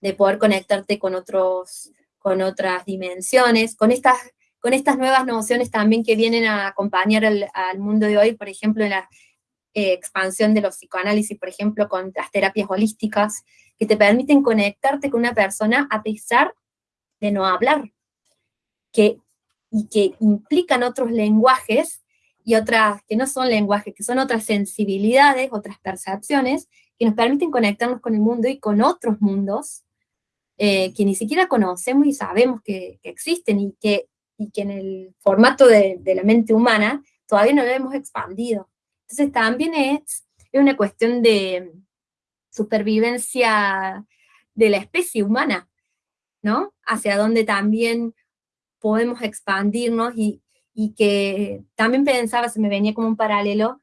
de poder conectarte con, otros, con otras dimensiones, con estas, con estas nuevas nociones también que vienen a acompañar al, mundo de hoy, por ejemplo, en la eh, expansión de los psicoanálisis, por ejemplo, con las terapias holísticas, que te permiten conectarte con una persona a pesar de no hablar, que, y que implican otros lenguajes y otras, que no son lenguajes, que son otras sensibilidades, otras percepciones, que nos permiten conectarnos con el mundo y con otros mundos eh, que ni siquiera conocemos y sabemos que, existen y que, y que en el formato de, de, la mente humana todavía no lo hemos expandido. Entonces también es, es una cuestión de supervivencia de la especie humana, ¿no? Hacia donde también podemos expandirnos y, que también pensaba, se me venía como un paralelo,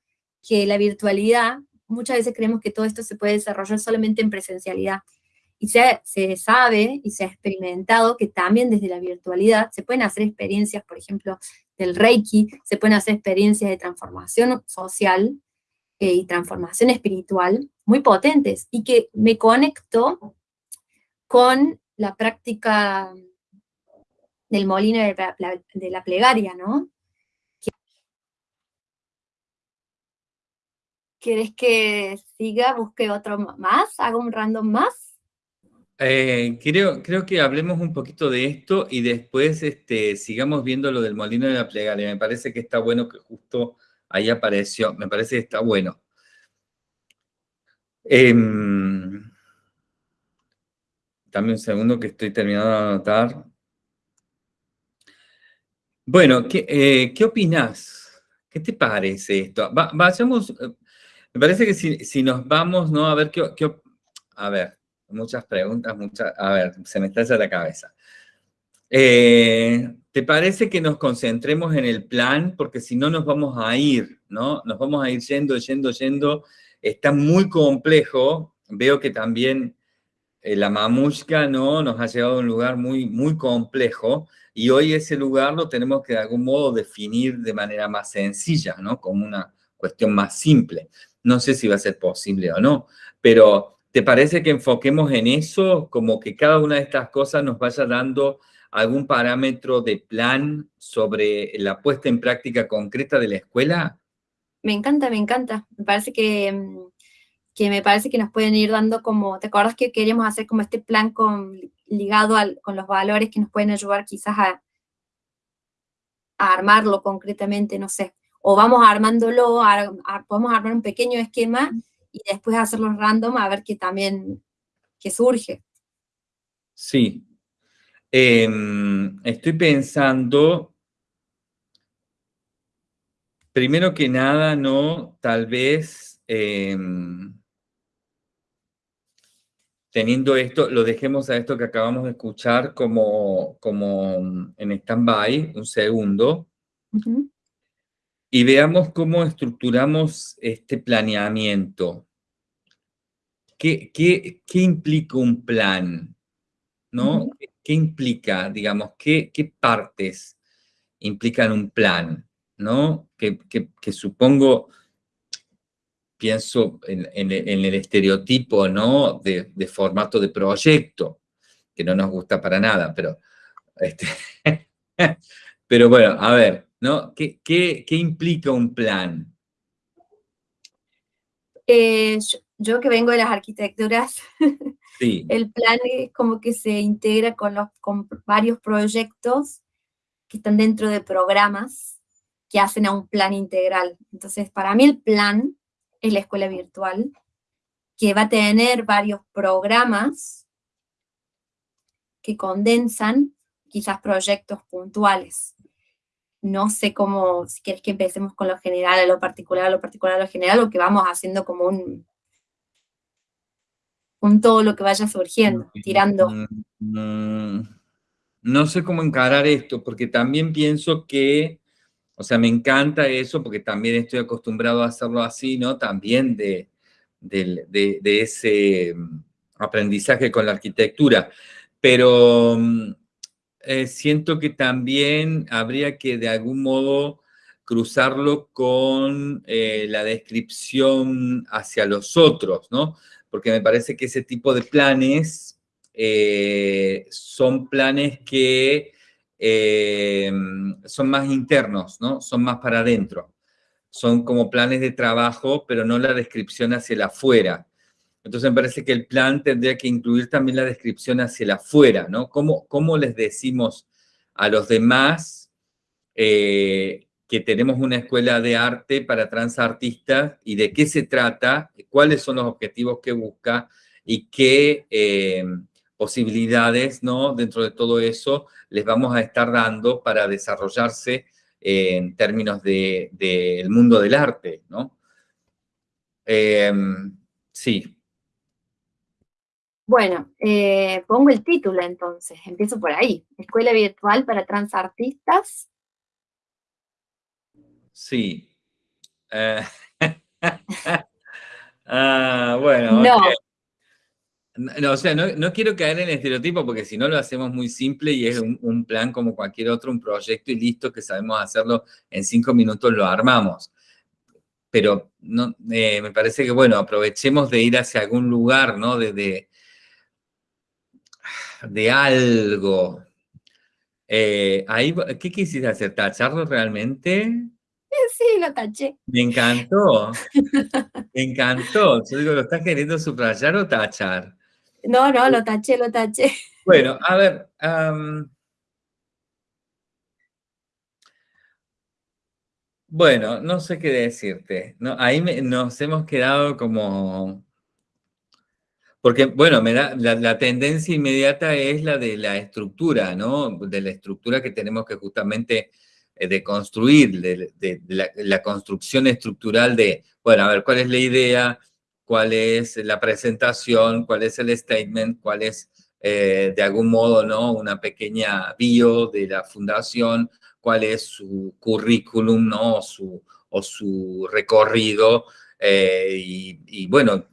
que la virtualidad, muchas veces creemos que todo esto se puede desarrollar solamente en presencialidad. Y se, se, sabe y se ha experimentado que también desde la virtualidad se pueden hacer experiencias, por ejemplo, del Reiki, se pueden hacer experiencias de transformación social eh, y transformación espiritual muy potentes y que me conecto con la práctica del molino de la, de la plegaria, ¿no? ¿Quieres que siga, busque otro más? ¿Hago un random más? Eh, creo, creo que hablemos un poquito de esto y después este, sigamos viendo lo del molino de la plegaria. Me parece que está bueno que justo ahí apareció. Me parece que está bueno. Em, dame un segundo que estoy terminando de anotar. Bueno, ¿qué, eh, ¿qué opinás? ¿Qué te parece esto? vayamos, eh, me parece que si, nos vamos, ¿no? A ver, ¿qué, a ver, muchas preguntas, muchas, a ver, se me está la cabeza. Eh, ¿Te parece que nos concentremos en el plan? Porque si no nos vamos a ir, ¿no? Nos vamos a ir yendo, yendo, yendo. Está muy complejo. Veo que también eh, la mamushka, ¿no? Nos ha llevado a un lugar muy, muy complejo. Y hoy ese lugar lo tenemos que de algún modo definir de manera más sencilla, ¿no? Como una cuestión más simple. No sé si va a ser posible o no, pero ¿Te parece que enfoquemos en eso, como que cada una de estas cosas nos vaya dando algún parámetro de plan sobre la puesta en práctica concreta de la escuela? Me encanta, me encanta. Me parece que, mm, que me parece que nos pueden ir dando como, ¿te acuerdas que queríamos hacer como este plan con, ligado con los valores que nos pueden ayudar quizás a, a armarlo concretamente, no sé, o vamos armándolo, podemos armar un pequeño esquema y después hacerlos random a ver qué también, qué surge. Sí. Em, estoy pensando, primero que nada, ¿no? Tal vez, em, teniendo esto, lo dejemos a esto que acabamos de escuchar como, como en stand-by, un segundo, y veamos cómo estructuramos este planeamiento. ¿Qué, qué, qué implica un plan? ¿No? ¿Qué implica, digamos, qué, qué partes implican un plan? ¿No? Que, que, supongo, pienso en, en, el estereotipo, ¿no? De, de, formato de proyecto, que no nos gusta para nada, pero... Este, pero bueno, a ver, ¿no? ¿Qué, qué, qué implica un plan? Eh, yo, que vengo de las arquitecturas, el plan es como que se integra con, los, con varios proyectos que están dentro de programas que hacen a un plan integral. Entonces, para mí el plan es la escuela virtual, que va a tener varios programas que condensan quizás proyectos puntuales no sé cómo, si quieres que empecemos con lo general a lo particular, a lo particular a lo general, o que vamos haciendo como un, un todo lo que vaya surgiendo, mm, tirando. Mm, no sé cómo encarar esto, porque también pienso que, o sea, me encanta eso, porque también estoy acostumbrado a hacerlo así, ¿no? También de, de ese mm, aprendizaje con la arquitectura. Pero eh, siento que también habría que de algún modo cruzarlo con eh, la descripción hacia los otros, ¿no? Porque me parece que ese tipo de planes eh, son planes que son más internos, ¿no? Son más para adentro. Son como planes de trabajo, pero no la descripción hacia el afuera. Entonces me parece que el plan tendría que incluir también la descripción hacia el afuera, ¿no? ¿Cómo, cómo les decimos a los demás eh, que tenemos una escuela de arte para transartistas y de qué se trata, cuáles son los objetivos que busca y qué eh, posibilidades, ¿no? Dentro de todo eso les vamos a estar dando para desarrollarse en términos del de, mundo del arte, ¿no? Eh, sí, bueno, eh, pongo el título entonces, empiezo por ahí. Escuela virtual para transartistas. Sí. Eh, ah, bueno, no. No, o sea, no, quiero caer en el estereotipo porque si no lo hacemos muy simple y es un, plan como cualquier otro, un proyecto y listo, que sabemos hacerlo en cinco minutos, lo armamos. Pero no, eh, me parece que, bueno, aprovechemos de ir hacia algún lugar, ¿no? de, de algo. Eh, ahí, ¿Qué quisiste hacer? ¿Tacharlo realmente? Sí, lo taché. Me encantó. Me encantó. Yo digo, ¿lo estás queriendo subrayar o tachar? No, no, lo taché, lo taché. Bueno, a ver. bueno, no sé qué decirte. No, ahí nos hemos quedado como porque, bueno, me da, la, tendencia inmediata es la de la estructura, ¿no? De la estructura que tenemos que justamente eh, de, de, la, construcción estructural de, bueno, a ver, ¿cuál es la idea? ¿Cuál es la presentación? ¿Cuál es el statement? ¿Cuál es, eh, de algún modo, ¿no? Una pequeña bio de la fundación? ¿Cuál es su currículum, ¿no? su, o su recorrido? Eh, y, bueno,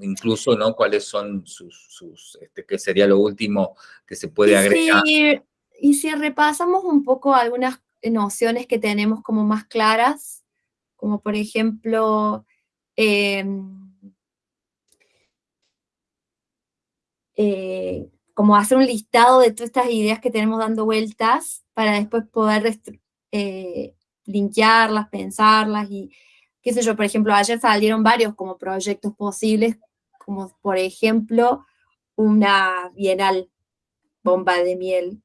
incluso, ¿no? ¿Cuáles son sus, este, qué sería lo último que se puede agregar? y si repasamos un poco algunas nociones que tenemos como más claras, como por ejemplo, em, eh, como hacer un listado de todas estas ideas que tenemos dando vueltas para después poder eh, linkearlas, pensarlas y qué sé yo, por ejemplo, ayer salieron varios como proyectos posibles, como por ejemplo una bienal bomba de miel.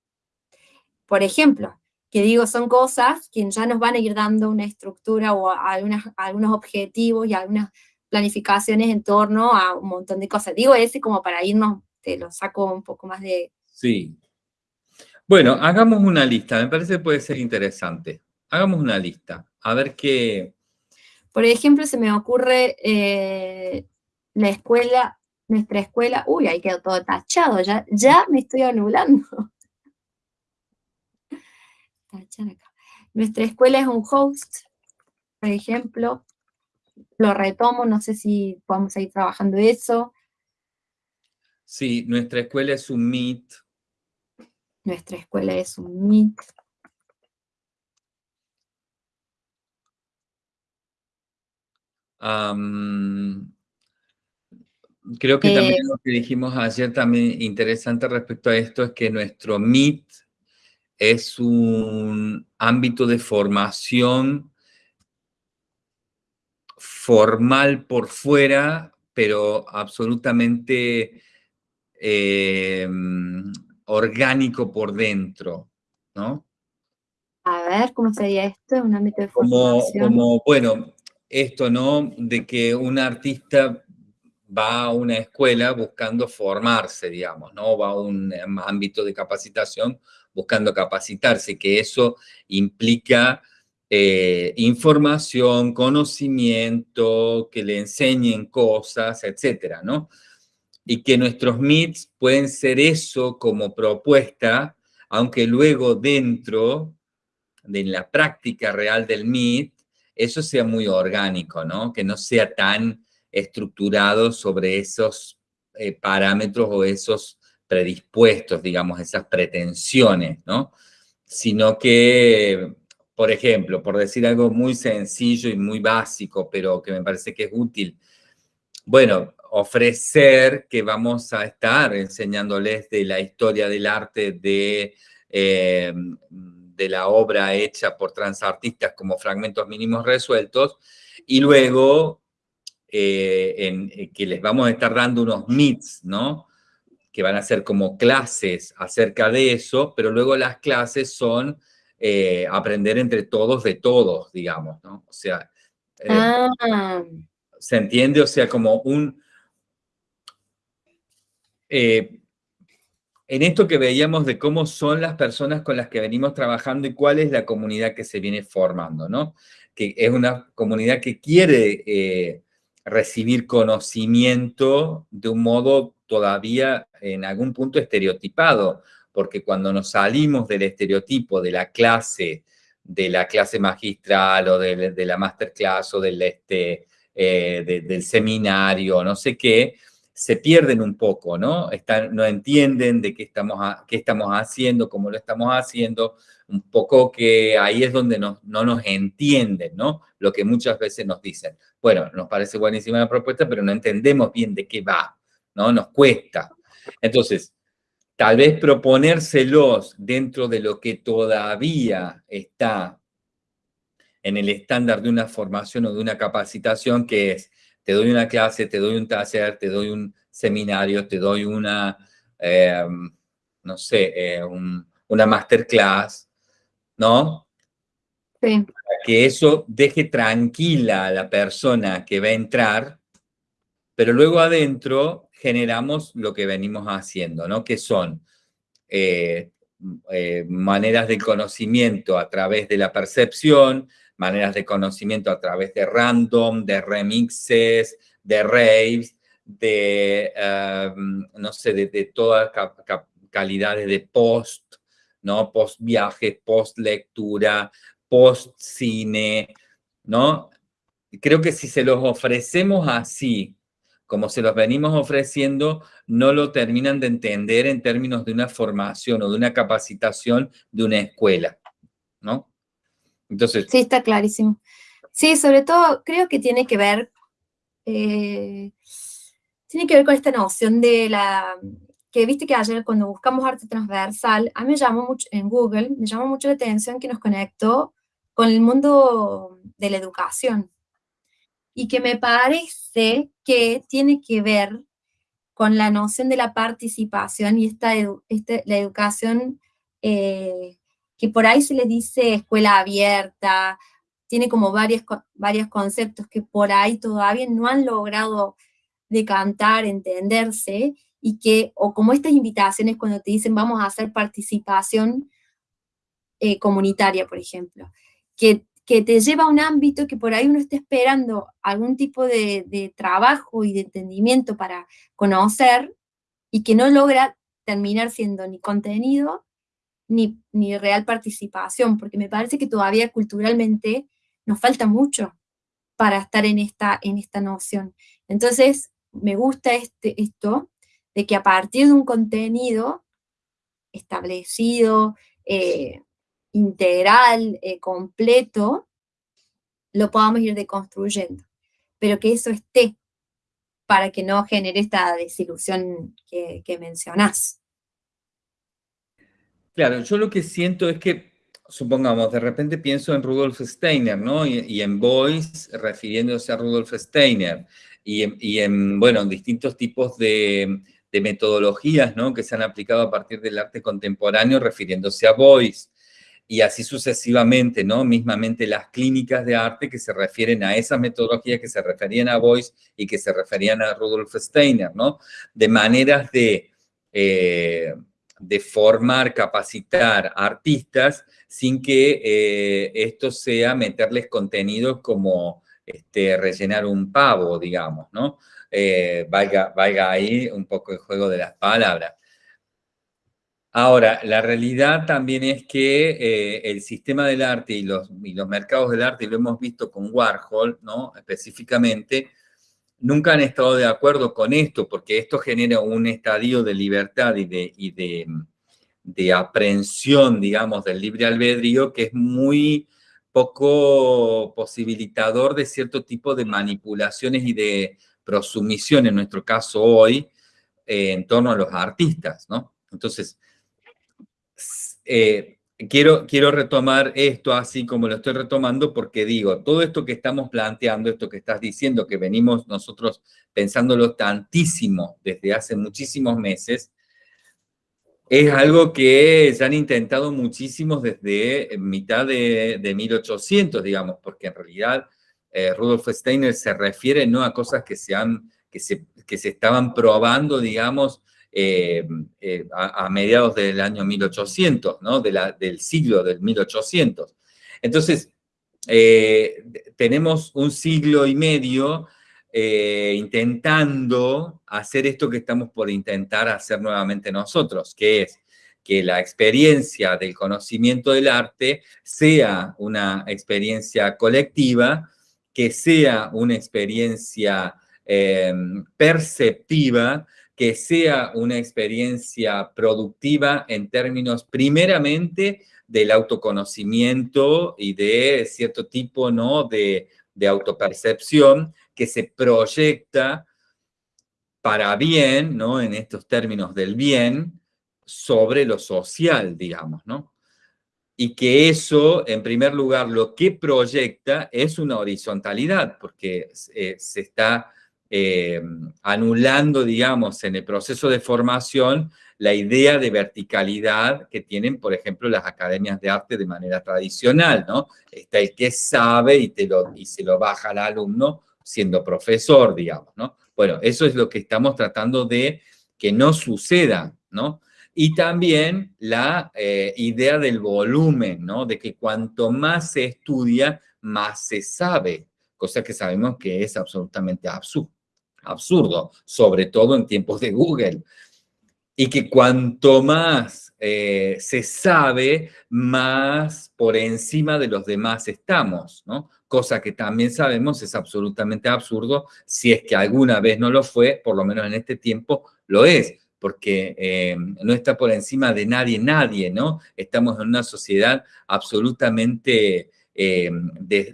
Por ejemplo, que digo, son cosas que ya nos van a ir dando una estructura o algunas, algunos objetivos y algunas planificaciones en torno a un montón de cosas. Digo ese como para irnos, te lo saco un poco más de... Sí. Bueno, hagamos una lista, me parece que puede ser interesante. Hagamos una lista, a ver qué, por ejemplo, se me ocurre eh, la escuela, nuestra escuela, uy, ahí quedó todo tachado, ya, ya me estoy anulando. Nuestra escuela es un host, por ejemplo, lo retomo, no sé si podemos ir trabajando eso. Sí, nuestra escuela es un Meet. Nuestra escuela es un Meet. creo que también eh, lo que dijimos ayer también interesante respecto a esto es que nuestro MIT es un ámbito de formación formal por fuera, pero absolutamente em, orgánico por dentro, ¿no? A ver, ¿cómo sería esto? Un ámbito de formación. Como, bueno, esto, ¿no? De que un artista va a una escuela buscando formarse, digamos, ¿no? Va a un ámbito de capacitación buscando capacitarse, que eso implica eh, información, conocimiento, que le enseñen cosas, etcétera, ¿no? Y que nuestros MITs pueden ser eso como propuesta, aunque luego dentro de la práctica real del MIT eso sea muy orgánico, ¿no? Que no sea tan estructurado sobre esos eh, parámetros o esos predispuestos, digamos, esas pretensiones, ¿no? Sino que, por ejemplo, por decir algo muy sencillo y muy básico, pero que me parece que es útil, bueno, ofrecer que vamos a estar enseñándoles de la historia del arte de eh, de la obra hecha por transartistas como fragmentos mínimos resueltos, y luego eh, eh, que les vamos a estar dando unos meets, ¿no? Que van a ser como clases acerca de eso, pero luego las clases son eh, aprender entre todos de todos, digamos, ¿no? O sea, ah. ¿se entiende? O sea, como un en esto que veíamos de cómo son las personas con las que venimos trabajando y cuál es la comunidad que se viene formando, ¿no? Que es una comunidad que quiere eh, recibir conocimiento de un modo todavía en algún punto estereotipado, porque cuando nos salimos del estereotipo de la clase, de la clase magistral o de, la masterclass o del, este, eh, del seminario, no sé qué, se pierden un poco, ¿no? Están, no entienden de qué estamos, qué estamos haciendo, cómo lo estamos haciendo, un poco que ahí es donde no, no nos entienden, ¿no? Lo que muchas veces nos dicen. Bueno, nos parece buenísima la propuesta, pero no entendemos bien de qué va, ¿no? Nos cuesta. Entonces, tal vez proponérselos dentro de lo que todavía está en el estándar de una formación o de una capacitación, que es, te doy una clase, te doy un taller, te doy un seminario, te doy una, eh, no sé, eh, una masterclass, ¿no? Sí. Para que eso deje tranquila a la persona que va a entrar, pero luego adentro generamos lo que venimos haciendo, ¿no? Que son eh, eh, maneras de conocimiento a través de la percepción, maneras de conocimiento a través de random, de remixes, de raves, de, em, no sé, de, todas calidades de post, ¿no? Post viaje, post lectura, post cine, ¿no? Creo que si se los ofrecemos así, como se los venimos ofreciendo, no lo terminan de entender en términos de una formación o de una capacitación de una escuela, ¿no? Entonces... Sí, está clarísimo. Sí, sobre todo creo que tiene que ver, eh, tiene que ver con esta noción de la, que viste que ayer cuando buscamos arte transversal, a mí me llamó mucho, en Google, me llamó mucho la atención que nos conectó con el mundo de la educación y que me parece que tiene que ver con la noción de la participación y esta, este, la educación eh, que por ahí se le dice escuela abierta, tiene como varios, conceptos que por ahí todavía no han logrado decantar, entenderse, y que, o como estas invitaciones cuando te dicen vamos a hacer participación eh, comunitaria, por ejemplo, que que te lleva a un ámbito que por ahí uno está esperando algún tipo de, trabajo y de entendimiento para conocer y que no logra terminar siendo ni contenido ni, ni real participación, porque me parece que todavía culturalmente nos falta mucho para estar en esta, en esta noción. Entonces, me gusta este, esto de que a partir de un contenido establecido, eh, integral, eh, completo, lo podamos ir deconstruyendo. Pero que eso esté para que no genere esta desilusión que, mencionás. Claro, yo lo que siento es que, supongamos, de repente pienso en Rudolf Steiner, ¿no? Y, en Boyce, refiriéndose a Rudolf Steiner, y en, y en bueno, distintos tipos de, de metodologías, ¿no? Que se han aplicado a partir del arte contemporáneo, refiriéndose a Boyce y así sucesivamente, ¿no? Mismamente las clínicas de arte que se refieren a esas metodologías que se referían a Boyce y que se referían a Rudolf Steiner, ¿no? De maneras de, eh, de formar, capacitar artistas sin que eh, esto sea meterles contenidos como este, rellenar un pavo, digamos, ¿no? Eh, valga, valga ahí un poco el juego de las palabras. Ahora, la realidad también es que eh, el sistema del arte y los, mercados del arte, lo hemos visto con Warhol, ¿no? Específicamente, nunca han estado de acuerdo con esto, porque esto genera un estadio de libertad y de, y aprehensión, digamos, del libre albedrío, que es muy poco posibilitador de cierto tipo de manipulaciones y de prosumisión, en nuestro caso hoy, eh, en torno a los artistas, ¿no? Entonces, eh, quiero, quiero retomar esto así como lo estoy retomando porque digo, todo esto que estamos planteando, esto que estás diciendo, que venimos nosotros pensándolo tantísimo desde hace muchísimos meses, es algo que se han intentado muchísimos desde mitad de, de 1800, digamos, porque en realidad eh, Rudolf Steiner se refiere no a cosas que se, han, que se, que se estaban probando, digamos, eh, eh, a, mediados del año 1800, ¿no? Del siglo del 1800. Entonces, eh, tenemos un siglo y medio intentando hacer esto que estamos por intentar hacer nuevamente nosotros, que es que la experiencia del conocimiento del arte sea una experiencia colectiva, que sea una experiencia perceptiva, que sea una experiencia productiva en términos primeramente del autoconocimiento y de cierto tipo ¿no? de, de autopercepción que se proyecta para bien, ¿no? en estos términos del bien, sobre lo social, digamos, ¿no? Y que eso, en primer lugar, lo que proyecta es una horizontalidad, porque eh, se está eh, anulando, digamos, en el proceso de formación la idea de verticalidad que tienen, por ejemplo, las academias de arte de manera tradicional, ¿no? Está el que sabe y, te lo, se lo baja al alumno siendo profesor, digamos, ¿no? Bueno, eso es lo que estamos tratando de que no suceda, ¿no? Y también la eh, idea del volumen, ¿no? De que cuanto más se estudia, más se sabe, cosa que sabemos que es absolutamente absurdo, absurdo sobre todo en tiempos de Google. Y que cuanto más eh, se sabe, más por encima de los demás estamos, ¿no? Cosa que también sabemos es absolutamente absurdo, si es que alguna vez no lo fue, por lo menos en este tiempo lo es porque eh, no está por encima de nadie, nadie, ¿no? Estamos en una sociedad absolutamente eh,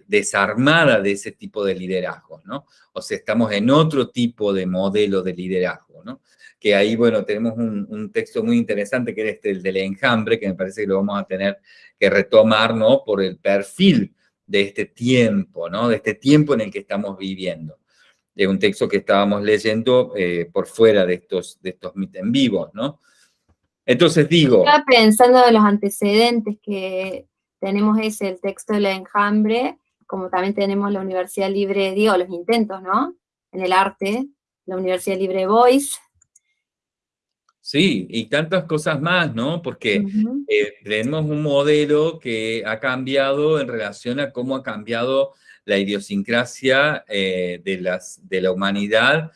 desarmada de ese tipo de liderazgo, ¿no? O sea, estamos en otro tipo de modelo de liderazgo, ¿no? Que ahí, bueno, tenemos un, texto muy interesante que es este, el del enjambre, que me parece que lo vamos a tener que retomar, ¿no? Por el perfil de este tiempo, ¿no? De este tiempo en el que estamos viviendo de un texto que estábamos leyendo eh, por fuera de estos, de estos en vivos, ¿no? Entonces digo... Estaba pensando en los antecedentes que tenemos ese, el texto de la enjambre, como también tenemos la Universidad Libre, digo, los intentos, ¿no? En el arte, la Universidad Libre Voice. Sí, y tantas cosas más, ¿no? Porque eh, tenemos un modelo que ha cambiado en relación a cómo ha cambiado la idiosincrasia eh, de, las, de la humanidad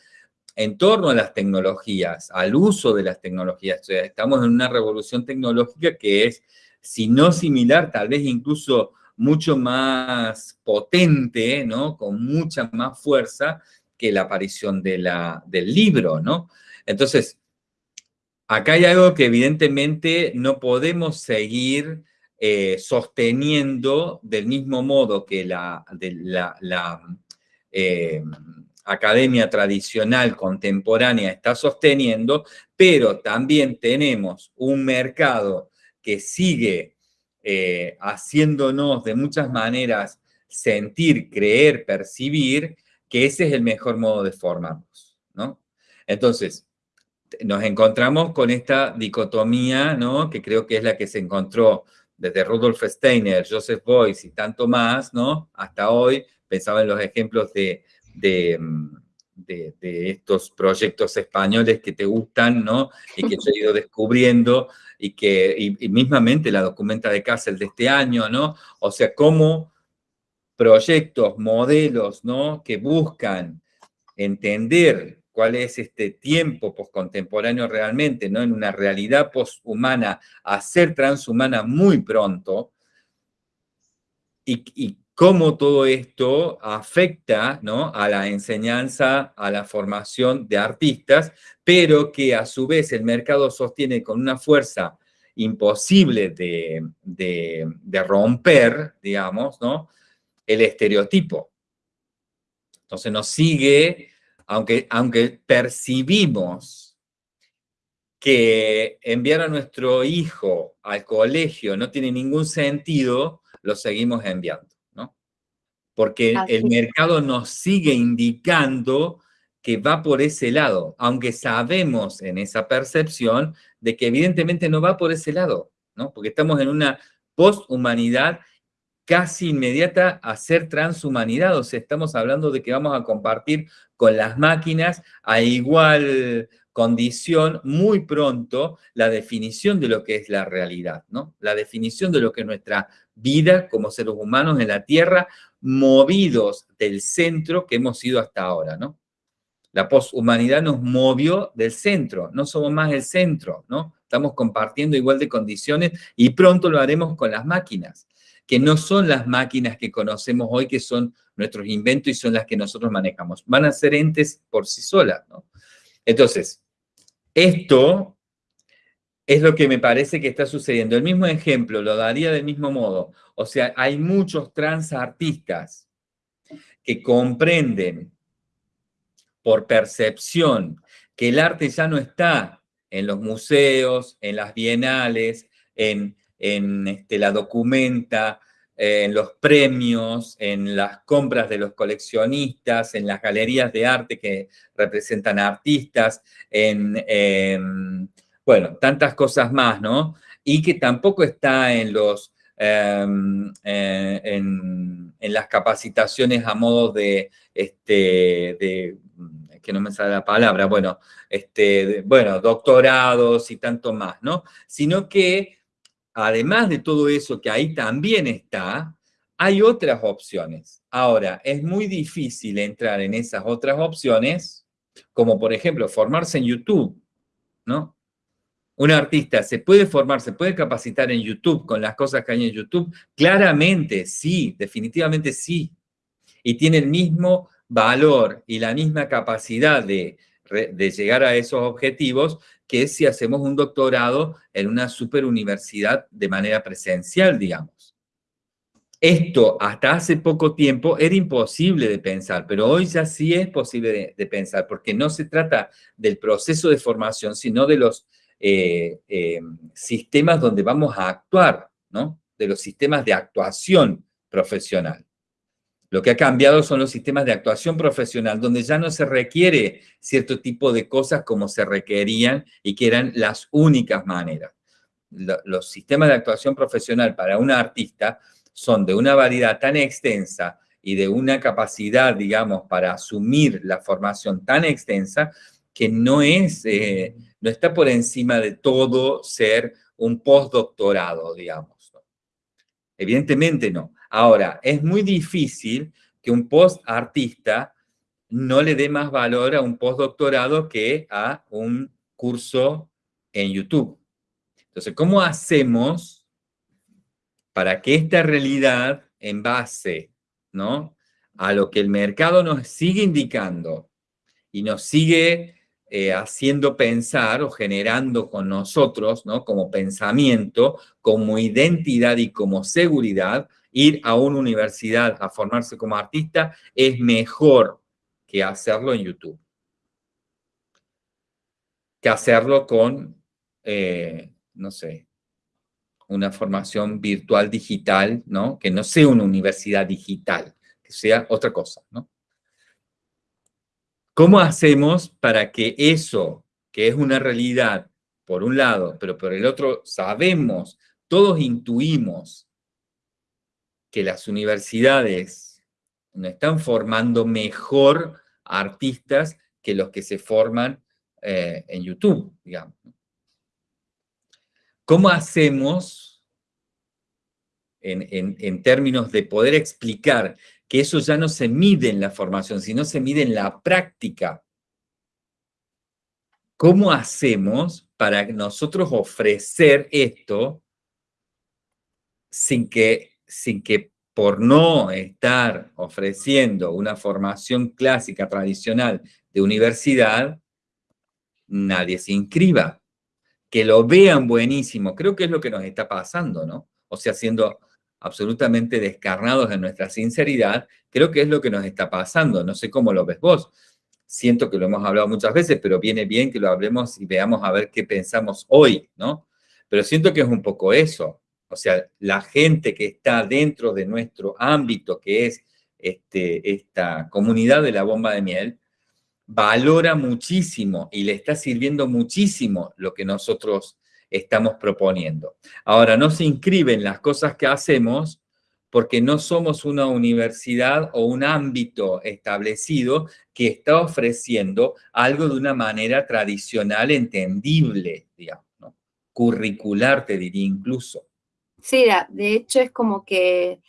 en torno a las tecnologías, al uso de las tecnologías. estamos en una revolución tecnológica que es, si no similar, tal vez incluso mucho más potente, ¿no? Con mucha más fuerza que la aparición de la, del libro, ¿no? Entonces, acá hay algo que evidentemente no podemos seguir eh, sosteniendo del mismo modo que la, la, eh, academia tradicional contemporánea está sosteniendo, pero también tenemos un mercado que sigue eh, haciéndonos de muchas maneras sentir, creer, percibir, que ese es el mejor modo de formarnos, ¿no? Entonces, nos encontramos con esta dicotomía, ¿no? Que creo que es la que se encontró desde Rudolf Steiner, Joseph Beuys y tanto más, ¿no? Hasta hoy, pensaba en los ejemplos de, de, estos proyectos españoles que te gustan, ¿no? Y que yo he ido descubriendo y que, y, mismamente la documenta de Kassel de este año, ¿no? O sea, cómo proyectos, modelos, ¿no? Que buscan entender cuál es este tiempo postcontemporáneo realmente, ¿no? En una realidad poshumana a ser transhumana muy pronto, y, cómo todo esto afecta ¿no? a la enseñanza, a la formación de artistas, pero que a su vez el mercado sostiene con una fuerza imposible de, de romper, digamos, ¿no? el estereotipo. Entonces nos sigue aunque, aunque percibimos que enviar a nuestro hijo al colegio no tiene ningún sentido, lo seguimos enviando, Porque el mercado nos sigue indicando que va por ese lado, aunque sabemos en esa percepción de que evidentemente no va por ese lado, ¿no? Porque estamos en una posthumanidad casi inmediata a ser transhumanidad, o sea, estamos hablando de que vamos a compartir con las máquinas a igual condición muy pronto la definición de lo que es la realidad, ¿no? La definición de lo que es nuestra vida como seres humanos en la Tierra, movidos del centro que hemos sido hasta ahora, ¿no? La poshumanidad nos movió del centro, no somos más el centro, ¿no? Estamos compartiendo igual de condiciones y pronto lo haremos con las máquinas que no son las máquinas que conocemos hoy, que son nuestros inventos y son las que nosotros manejamos. Van a ser entes por sí solas, ¿no? Entonces, esto es lo que me parece que está sucediendo. El mismo ejemplo lo daría del mismo modo. O sea, hay muchos transartistas que comprenden por percepción que el arte ya no está en los museos, en las bienales, en, en este, la documenta, en los premios, en las compras de los coleccionistas, en las galerías de arte que representan artistas, en, em, bueno, tantas cosas más, ¿no? Y que tampoco está en los, em, eh, en, las capacitaciones a modo de, este, de, que no me sale la palabra, bueno, este, bueno, doctorados y tanto más, ¿no? Sino que además de todo eso que ahí también está, hay otras opciones. Ahora, es muy difícil entrar en esas otras opciones, como por ejemplo formarse en YouTube, ¿no? Un artista se puede formar, se puede capacitar en YouTube con las cosas que hay en YouTube. Claramente, sí, definitivamente sí. Y tiene el mismo valor y la misma capacidad de, llegar a esos objetivos que si hacemos un doctorado en una super universidad de manera presencial, digamos. Esto hasta hace poco tiempo era imposible de pensar, pero hoy ya sí es posible de, pensar, porque no se trata del proceso de formación, sino de los eh, eh, sistemas donde vamos a actuar, ¿no? De los sistemas de actuación profesional. Lo que ha cambiado son los sistemas de actuación profesional, donde ya no se requiere cierto tipo de cosas como se requerían y que eran las únicas maneras. Los sistemas de actuación profesional para un artista son de una variedad tan extensa y de una capacidad, digamos, para asumir la formación tan extensa que no es, eh, no está por encima de todo ser un postdoctorado, digamos. Evidentemente no. Ahora, es muy difícil que un post-artista no le dé más valor a un postdoctorado que a un curso en YouTube. Entonces, ¿cómo hacemos para que esta realidad en base ¿no? a lo que el mercado nos sigue indicando y nos sigue eh, haciendo pensar o generando con nosotros, ¿no? como pensamiento, como identidad y como seguridad, ir a una universidad a formarse como artista es mejor que hacerlo en YouTube. Que hacerlo con, eh, no sé, una formación virtual digital, ¿no? Que no sea una universidad digital, que sea otra cosa, ¿no? ¿Cómo hacemos para que eso, que es una realidad, por un lado, pero por el otro sabemos, todos intuimos que las universidades no están formando mejor artistas que los que se forman eh, en YouTube, digamos. ¿Cómo hacemos, en, en términos de poder explicar que eso ya no se mide en la formación, sino se mide en la práctica? ¿Cómo hacemos para nosotros ofrecer esto sin que sin que por no estar ofreciendo una formación clásica tradicional de universidad, nadie se inscriba. Que lo vean buenísimo, creo que es lo que nos está pasando, ¿no? O sea, siendo absolutamente descarnados en nuestra sinceridad, creo que es lo que nos está pasando. No sé cómo lo ves vos. Siento que lo hemos hablado muchas veces, pero viene bien que lo hablemos y veamos a ver qué pensamos hoy, ¿no? Pero siento que es un poco eso o sea, la gente que está dentro de nuestro ámbito, que es este, esta comunidad de la bomba de miel, valora muchísimo y le está sirviendo muchísimo lo que nosotros estamos proponiendo. Ahora, no se inscriben las cosas que hacemos porque no somos una universidad o un ámbito establecido que está ofreciendo algo de una manera tradicional, entendible, digamos, curricular, te diría incluso. Sí, de hecho es como que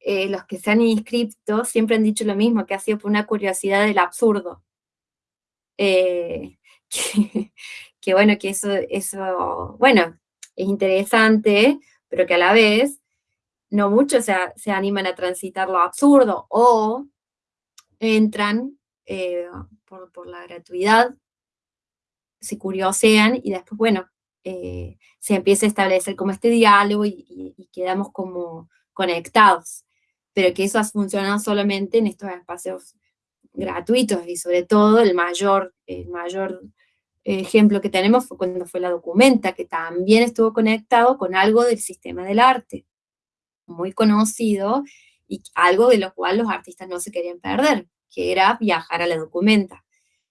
eh, los que se han inscrito siempre han dicho lo mismo, que ha sido por una curiosidad del absurdo. Eh, bueno, que eso, eso, bueno, es interesante, pero que a la vez no muchos se, animan a transitar lo absurdo o entran eh, por, por, la gratuidad, se curiosean y después, bueno, eh, se empieza a establecer como este diálogo y, quedamos como conectados, pero que eso ha funcionado solamente en estos espacios gratuitos y sobre todo el mayor, el mayor ejemplo que tenemos fue cuando fue la documenta, que también estuvo conectado con algo del sistema del arte, muy conocido, y algo de lo cual los artistas no se querían perder, que era viajar a la documenta.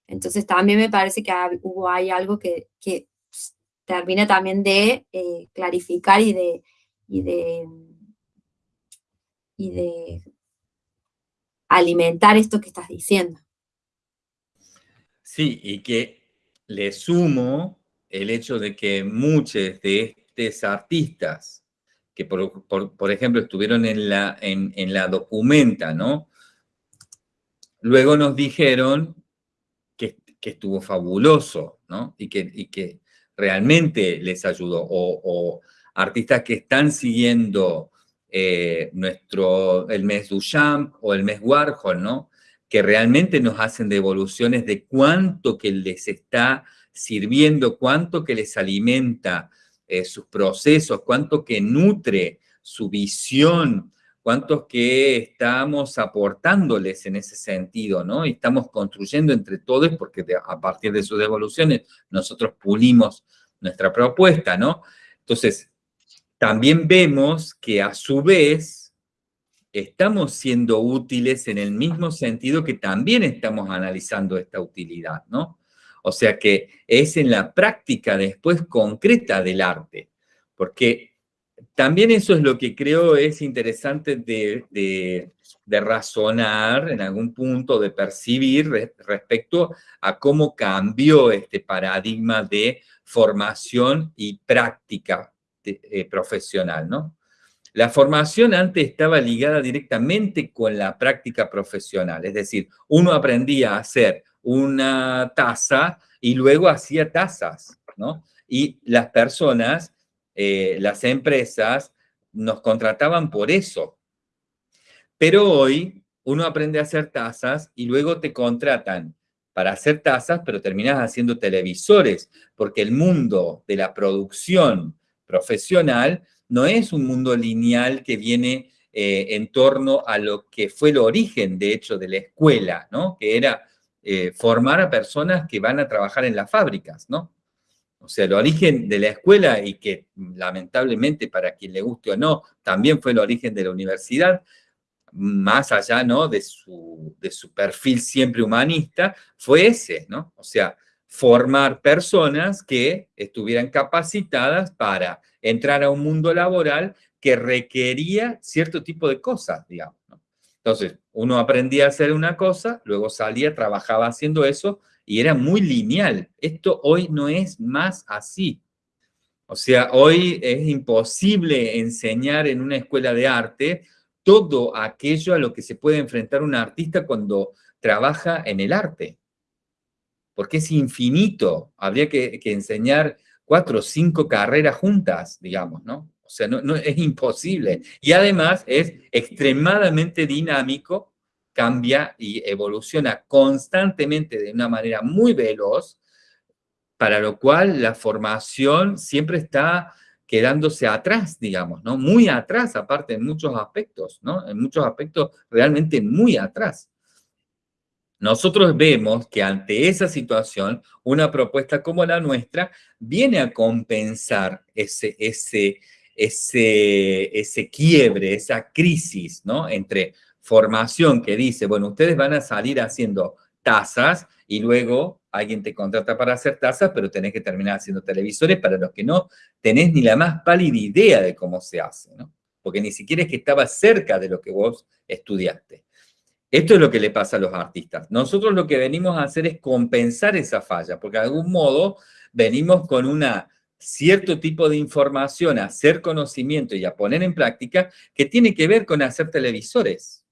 Entonces también me parece que hubo hay algo que, que termina también de eh, clarificar y de, y de, y de alimentar esto que estás diciendo. Sí, y que le sumo el hecho de que muchos de estos artistas que, por, ejemplo, estuvieron en la, en, la documenta, ¿no? Luego nos dijeron que, estuvo fabuloso, ¿no? Y que, y que realmente les ayudó. O, artistas que están siguiendo eh, nuestro, el mes Duchamp o el mes Warhol, ¿no? Que realmente nos hacen devoluciones de cuánto que les está sirviendo, cuánto que les alimenta eh, sus procesos, cuánto que nutre su visión, cuánto que estamos aportándoles en ese sentido, ¿no? Y estamos construyendo entre todos, porque a partir de sus devoluciones nosotros pulimos nuestra propuesta, ¿no? Entonces, también vemos que a su vez estamos siendo útiles en el mismo sentido que también estamos analizando esta utilidad, ¿no? O sea que es en la práctica después concreta del arte, porque también eso es lo que creo es interesante de, razonar en algún punto, de percibir respecto a cómo cambió este paradigma de formación y práctica eh, profesional, ¿no? La formación antes estaba ligada directamente con la práctica profesional, es decir, uno aprendía a hacer una taza y luego hacía tazas, ¿no? Y las personas, eh, las empresas, nos contrataban por eso. Pero hoy uno aprende a hacer tazas y luego te contratan para hacer tazas, pero terminas haciendo televisores, porque el mundo de la producción profesional no es un mundo lineal que viene eh, en torno a lo que fue el origen, de hecho, de la escuela, ¿no? Que era eh, formar a personas que van a trabajar en las fábricas, ¿no? O sea, el origen de la escuela y que lamentablemente para quien le guste o no, también fue el origen de la universidad, más allá ¿no? de, su, de su perfil siempre humanista, fue ese, ¿no? O sea, formar personas que estuvieran capacitadas para entrar a un mundo laboral que requería cierto tipo de cosas, digamos. Entonces, uno aprendía a hacer una cosa, luego salía, trabajaba haciendo eso, y era muy lineal. Esto hoy no es más así. O sea, hoy es imposible enseñar en una escuela de arte todo aquello a lo que se puede enfrentar un artista cuando trabaja en el arte. Porque es infinito. Habría que, enseñar cuatro o cinco carreras juntas, digamos, ¿no? O sea, no, es imposible. Y además es extremadamente dinámico, cambia y evoluciona constantemente de una manera muy veloz, para lo cual la formación siempre está quedándose atrás, digamos, ¿no? Muy atrás, aparte en muchos aspectos, ¿no? En muchos aspectos realmente muy atrás. Nosotros vemos que ante esa situación, una propuesta como la nuestra viene a compensar ese, ese, ese, ese quiebre, esa crisis, ¿no? Entre formación que dice, bueno, ustedes van a salir haciendo tazas y luego alguien te contrata para hacer tazas, pero tenés que terminar haciendo televisores para los que no tenés ni la más pálida idea de cómo se hace, ¿no? Porque ni siquiera es que estaba cerca de lo que vos estudiaste. Esto es lo que le pasa a los artistas. Nosotros lo que venimos a hacer es compensar esa falla, porque de algún modo venimos con un cierto tipo de información, a hacer conocimiento y a poner en práctica que tiene que ver con hacer televisores.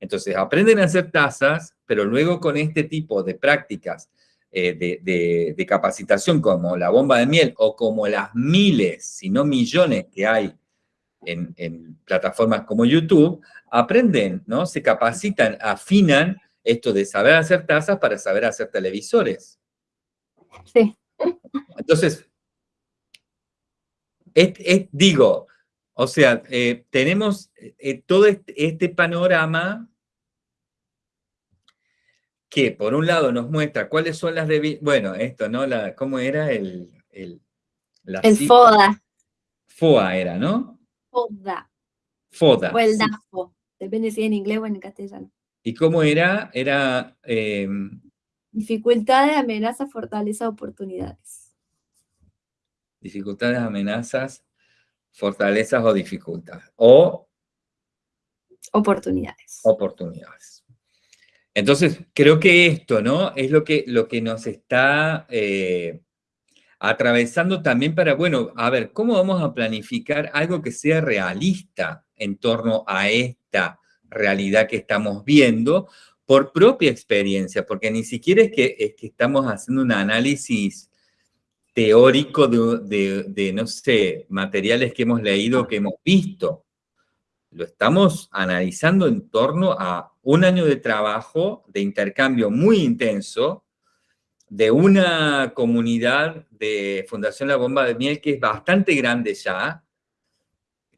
Entonces, aprenden a hacer tazas, pero luego con este tipo de prácticas eh, de, capacitación como la bomba de miel o como las miles, si no millones que hay en, plataformas como YouTube, aprenden, ¿no? Se capacitan, afinan esto de saber hacer tazas para saber hacer televisores. Sí. Entonces, digo, o sea, eh, tenemos eh, todo este, este, panorama que por un lado nos muestra cuáles son las de... Bueno, esto, ¿no? La, ¿Cómo era el... El, el FODA. FOA era, ¿no? FODA. FODA. O el DAFO, depende si en inglés o en castellano. ¿Y cómo era? Era... Eh, Dificultades, amenazas, fortaleza, oportunidades. Dificultades, amenazas, fortalezas o dificultades. O... Oportunidades. Oportunidades. Entonces, creo que esto, ¿no? Es lo que, lo que nos está eh, atravesando también para, bueno, a ver, ¿cómo vamos a planificar algo que sea realista en torno a esta realidad que estamos viendo por propia experiencia? Porque ni siquiera es que, es que estamos haciendo un análisis teórico de, de, no sé, materiales que hemos leído, que hemos visto. Lo estamos analizando en torno a un año de trabajo, de intercambio muy intenso, de una comunidad de Fundación La Bomba de Miel que es bastante grande ya,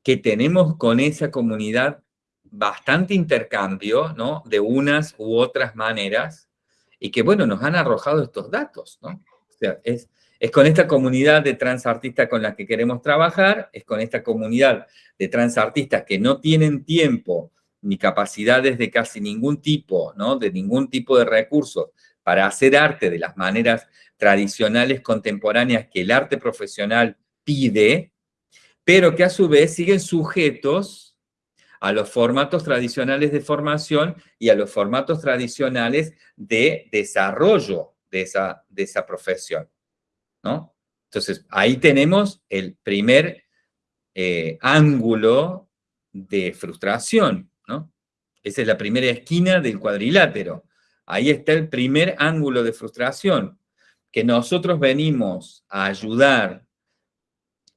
que tenemos con esa comunidad bastante intercambio, ¿no? De unas u otras maneras, y que, bueno, nos han arrojado estos datos, ¿no? O sea, es, es con esta comunidad de transartistas con la que queremos trabajar, es con esta comunidad de transartistas que no tienen tiempo ni capacidades de casi ningún tipo, ¿no? de ningún tipo de recursos para hacer arte de las maneras tradicionales contemporáneas que el arte profesional pide, pero que a su vez siguen sujetos a los formatos tradicionales de formación y a los formatos tradicionales de desarrollo de esa, de esa profesión. ¿no? Entonces, ahí tenemos el primer eh, ángulo de frustración, esa es la primera esquina del cuadrilátero. Ahí está el primer ángulo de frustración, que nosotros venimos a ayudar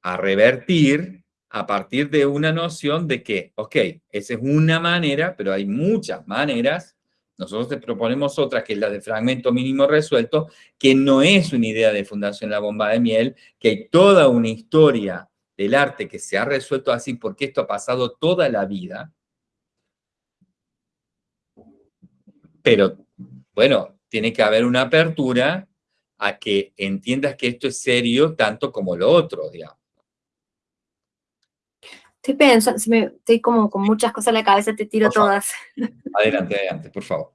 a revertir a partir de una noción de que, ok, esa es una manera, pero hay muchas maneras, nosotros te proponemos otra, que es la de fragmento mínimo resuelto, que no es una idea de Fundación La Bomba de Miel, que hay toda una historia del arte que se ha resuelto así porque esto ha pasado toda la vida, Pero, bueno, tiene que haber una apertura a que entiendas que esto es serio tanto como lo otro, digamos. Estoy pensando, si me, estoy como con muchas cosas en la cabeza, te tiro todas. Adelante, adelante, por favor.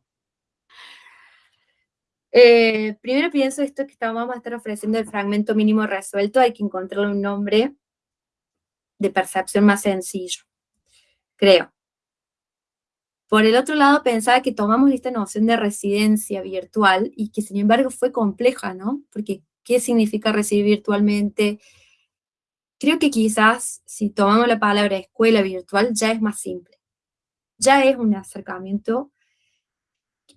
Eh, primero pienso esto que vamos a estar ofreciendo el fragmento mínimo resuelto, hay que encontrarle un nombre de percepción más sencillo, creo. Por el otro lado, pensaba que tomamos esta noción de residencia virtual y que sin embargo fue compleja, ¿no? Porque, ¿qué significa recibir virtualmente? Creo que quizás si tomamos la palabra escuela virtual ya es más simple. Ya es un acercamiento,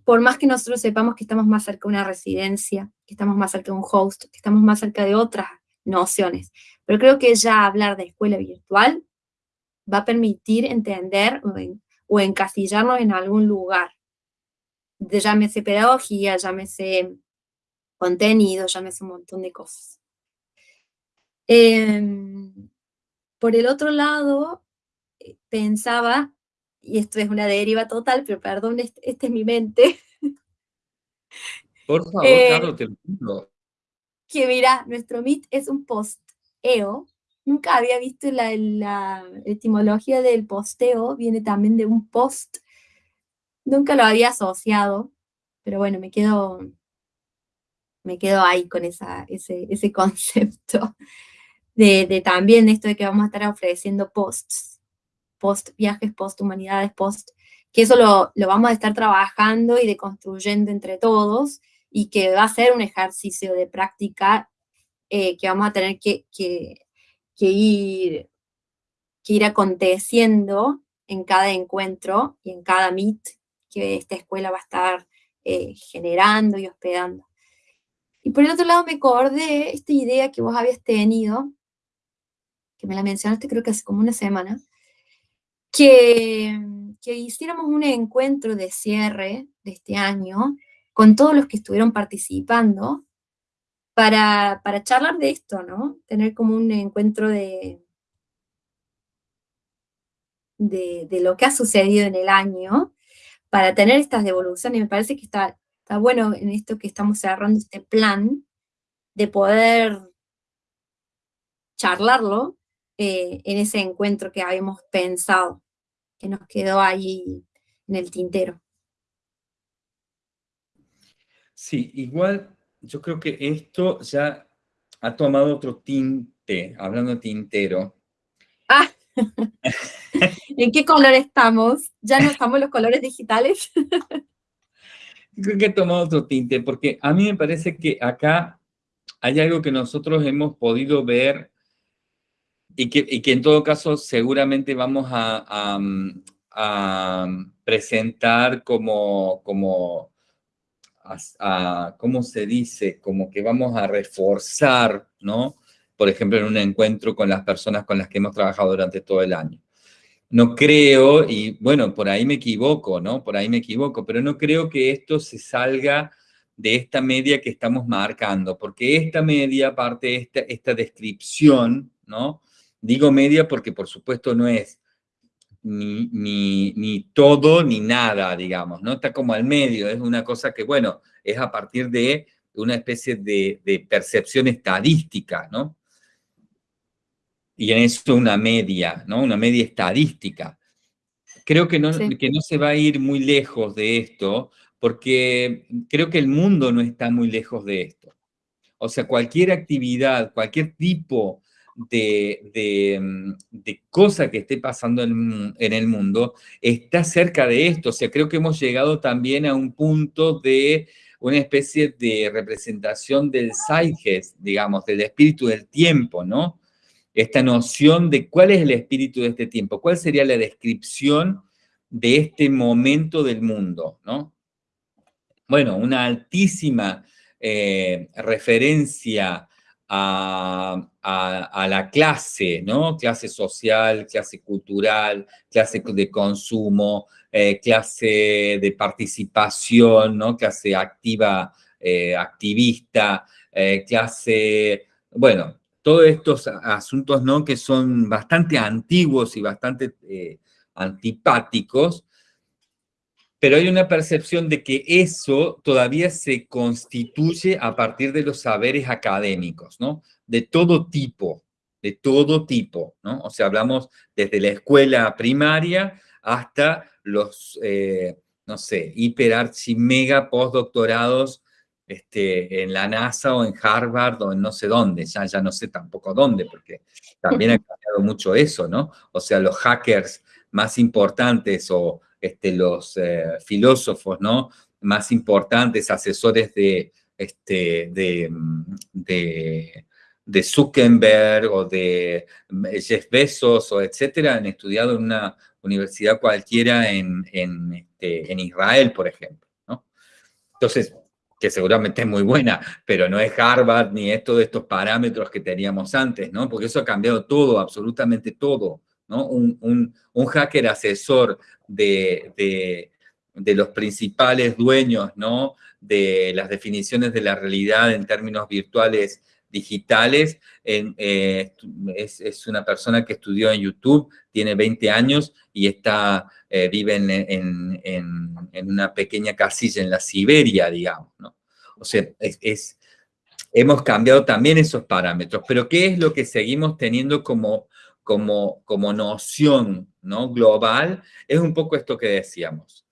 por más que nosotros sepamos que estamos más cerca de una residencia, que estamos más cerca de un host, que estamos más cerca de otras nociones. Pero creo que ya hablar de escuela virtual va a permitir entender o encasillarnos en algún lugar. De, llámese pedagogía, llámese contenido, llámese un montón de cosas. Em, por el otro lado, eh, pensaba, y esto es una deriva total, pero perdón, esta este es mi mente. Por favor, eh, Carlos, te lo Que mira, nuestro Meet es un post-EO, Nunca había visto la, etimología del posteo, viene también de un post. Nunca lo había asociado, pero bueno, me quedo, me quedo ahí con esa, ese, ese concepto de, de, también esto de que vamos a estar ofreciendo posts, post viajes, post humanidades, post, que eso lo, lo vamos a estar trabajando y deconstruyendo entre todos y que va a ser un ejercicio de práctica eh, que vamos a tener que, que que ir, que ir aconteciendo en cada encuentro y en cada meet que esta escuela va a estar eh, generando y hospedando. Y por el otro lado me acordé esta idea que vos habías tenido, que me la mencionaste creo que hace como una semana, que, que hiciéramos un encuentro de cierre de este año con todos los que estuvieron participando para, para charlar de esto, ¿no? Tener como un encuentro de, de, lo que ha sucedido en el año, para tener estas devoluciones, me parece que está está bueno en esto que estamos cerrando este plan, de poder charlarlo eh, en ese encuentro que habíamos pensado, que nos quedó ahí en el tintero. Sí, igual yo creo que esto ya ha tomado otro tinte, hablando de tintero. Ah, ¿en qué color estamos? ¿Ya no estamos los colores digitales? creo que ha tomado otro tinte, porque a mí me parece que acá hay algo que nosotros hemos podido ver y que, en todo caso seguramente vamos a, presentar como, como ¿cómo se dice? Como que vamos a reforzar, ¿no? Por ejemplo, en un encuentro con las personas con las que hemos trabajado durante todo el año. No creo, y bueno, por ahí me equivoco, ¿no? Por ahí me equivoco, pero no creo que esto se salga de esta media que estamos marcando, porque esta media, parte de esta, esta descripción, ¿no? Digo media porque por supuesto no es ni, ni, todo ni nada, digamos, ¿no? Está como al medio, es una cosa que, bueno, es a partir de una especie de, de percepción estadística, ¿no? Y en eso una media, ¿no? Una media estadística. Creo que no, que no se va a ir muy lejos de esto, porque creo que el mundo no está muy lejos de esto. O sea, cualquier actividad, cualquier tipo de, mm, de, cosa que esté pasando en, el mundo está cerca de esto. O sea, creo que hemos llegado también a un punto de una especie de representación del Zeitgeist, digamos, del espíritu del tiempo, ¿no? Esta noción de cuál es el espíritu de este tiempo, cuál sería la descripción de este momento del mundo, ¿no? Bueno, una altísima eh, referencia a, la clase, ¿no? Clase social, clase cultural, clase de consumo, eh, clase de participación, ¿no? Clase activa, eh, activista, eh, clase, bueno, todos estos asuntos, ¿no? Que son bastante antiguos y bastante antipáticos, pero hay una percepción de que eso todavía se constituye a partir de los saberes académicos, ¿no? De todo tipo, de todo tipo, ¿no? O sea, hablamos desde la escuela primaria hasta los, eh, no sé, hiper mega postdoctorados este, en la NASA o en Harvard o en no sé dónde, ya, ya no sé tampoco dónde, porque también ha cambiado mucho eso, ¿no? O sea, los hackers más importantes o este, los eh, filósofos ¿no? más importantes, asesores de, este, de, de, Zuckerberg o de Jeff Bezos o etcétera, han estudiado en una universidad cualquiera en, en, este, en Israel, por ejemplo. ¿no? Entonces, que seguramente es muy buena, pero no es Harvard ni es todos estos parámetros que teníamos antes, ¿no? Porque eso ha cambiado todo, absolutamente todo. Un, hacker asesor de, los principales dueños, ¿no? De las definiciones de la realidad en términos virtuales digitales, eh, es, una persona que estudió en YouTube, tiene 20 años y está, eh, vive en, una pequeña casilla en la Siberia, digamos, ¿no? O sea, es, hemos cambiado también esos parámetros, pero ¿qué es lo que seguimos teniendo como como, como noción ¿no? global, es un poco esto que decíamos.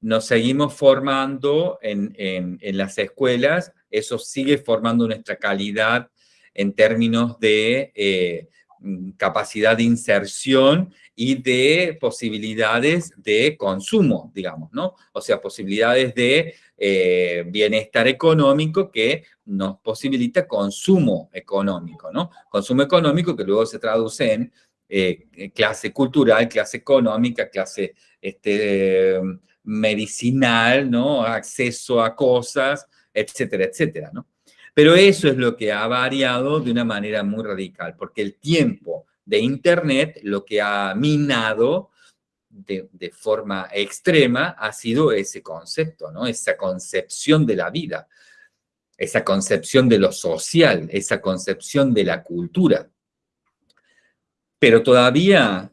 Nos seguimos formando en, en, las escuelas, eso sigue formando nuestra calidad en términos de eh, capacidad de inserción y de posibilidades de consumo, digamos, ¿no? O sea, posibilidades de eh, bienestar económico que nos posibilita consumo económico, ¿no? Consumo económico que luego se traduce en eh, clase cultural, clase económica, clase este, medicinal, ¿no? Acceso a cosas, etcétera, etcétera, ¿no? Pero eso es lo que ha variado de una manera muy radical, porque el tiempo de Internet lo que ha minado de, de, forma extrema ha sido ese concepto, ¿no? Esa concepción de la vida, esa concepción de lo social, esa concepción de la cultura. Pero todavía,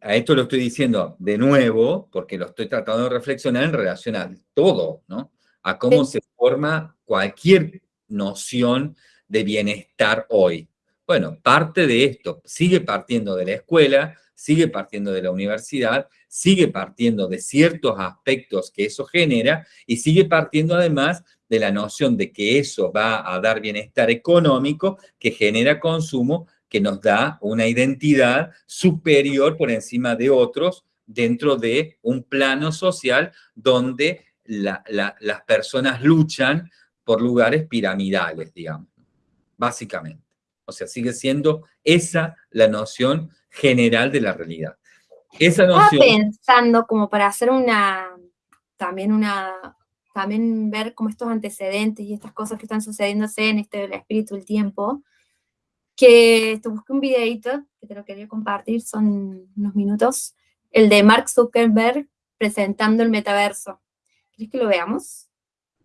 a esto lo estoy diciendo de nuevo, porque lo estoy tratando de reflexionar en relación a todo, ¿no? a cómo se forma cualquier noción de bienestar hoy. Bueno, parte de esto sigue partiendo de la escuela, sigue partiendo de la universidad, sigue partiendo de ciertos aspectos que eso genera y sigue partiendo además de la noción de que eso va a dar bienestar económico que genera consumo que nos da una identidad superior por encima de otros dentro de un plano social donde las personas luchan por lugares piramidales, digamos, básicamente. O sea, sigue siendo esa la noción general de la realidad. Esa noción... Estaba pensando como para hacer una, también una, también ver como estos antecedentes y estas cosas que están sucediéndose en este el espíritu del tiempo, que te busqué un videito que te lo quería compartir, son unos minutos, el de Mark Zuckerberg presentando el metaverso. ¿Quieres que lo veamos?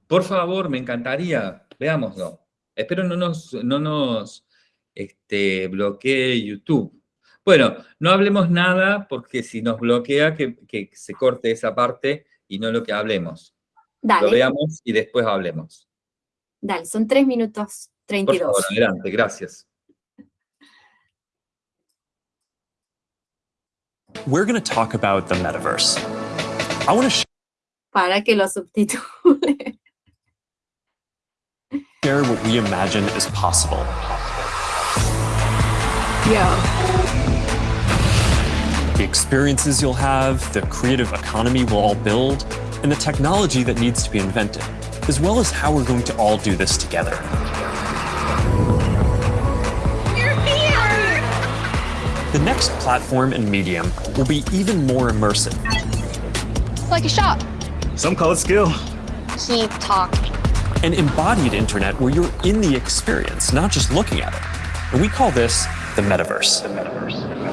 Por favor, me encantaría, veámoslo. Espero no nos, no nos este, bloquee YouTube. Bueno, no hablemos nada porque si nos bloquea que, que se corte esa parte y no lo que hablemos. Dale. Lo veamos y después hablemos. Dale, son 3 minutos 32. Por favor, adelante, gracias. We're going to talk about the metaverse. I want to Para que lo subtitule. share what we imagine is possible. Yeah. The experiences you'll have, the creative economy we'll all build, and the technology that needs to be invented, as well as how we're going to all do this together. The next platform and medium will be even more immersive. Like a shop. Some call it skill. Keep talking. An embodied internet where you're in the experience, not just looking at it. And we call this the metaverse. the metaverse.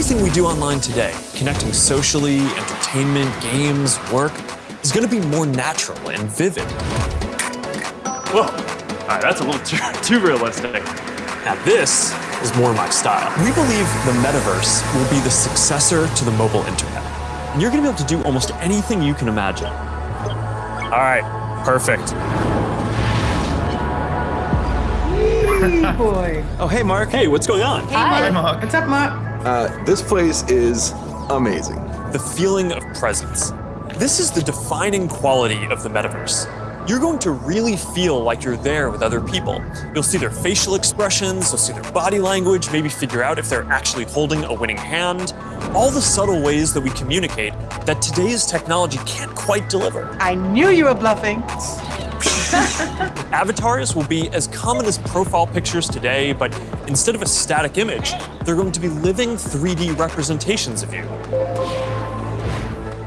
Everything we do online today, connecting socially, entertainment, games, work, is going to be more natural and vivid. Whoa. All right, that's a little too, too realistic. Now this is more my style. We believe the metaverse will be the successor to the mobile internet. And you're gonna be able to do almost anything you can imagine. All right, perfect. boy. Oh, hey, Mark. Hey, what's going on? Hi, Mark. What's up, Mark? Uh, this place is amazing. The feeling of presence. This is the defining quality of the metaverse. You're going to really feel like you're there with other people. You'll see their facial expressions, you'll see their body language, maybe figure out if they're actually holding a winning hand. All the subtle ways that we communicate that today's technology can't quite deliver. I knew you were bluffing. Avatars will be as common as profile pictures today, but instead of a static image, they're going to be living 3D representations of you.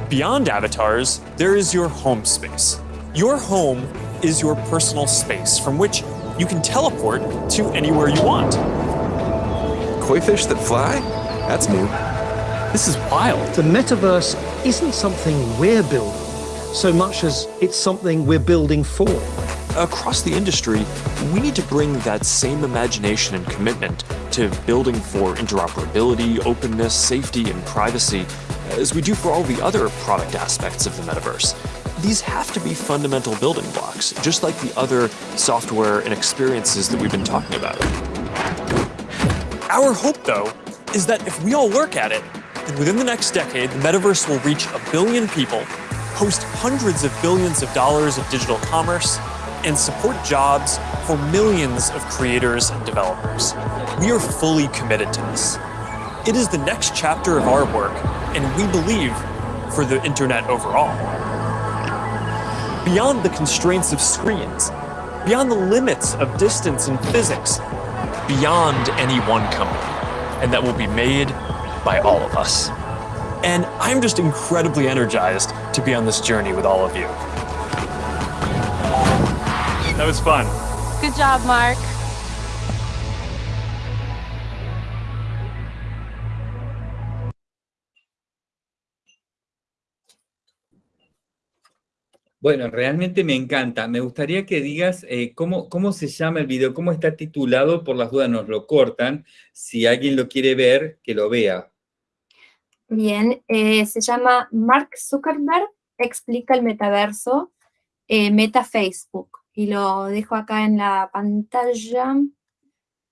Beyond avatars, there is your home space. Your home is your personal space from which you can teleport to anywhere you want. Koi fish that fly? That's new. This is wild. The metaverse isn't something we're building so much as it's something we're building for. Across the industry, we need to bring that same imagination and commitment to building for interoperability, openness, safety, and privacy as we do for all the other product aspects of the metaverse. These have to be fundamental building blocks, just like the other software and experiences that we've been talking about. Our hope, though, is that if we all work at it, then within the next decade, the metaverse will reach a billion people, host hundreds of billions of dollars of digital commerce, and support jobs for millions of creators and developers. We are fully committed to this. It is the next chapter of our work, and we believe for the internet overall. Beyond the constraints of screens, beyond the limits of distance and physics, beyond any one company, and that will be made by all of us. And I'm just incredibly energized to be on this journey with all of you. That was fun. Good job, Mark. Bueno, realmente me encanta. Me gustaría que digas eh, cómo, cómo se llama el video, cómo está titulado, por las dudas nos lo cortan. Si alguien lo quiere ver, que lo vea. Bien, eh, se llama Mark Zuckerberg explica el metaverso, eh, Meta Facebook. Y lo dejo acá en la pantalla,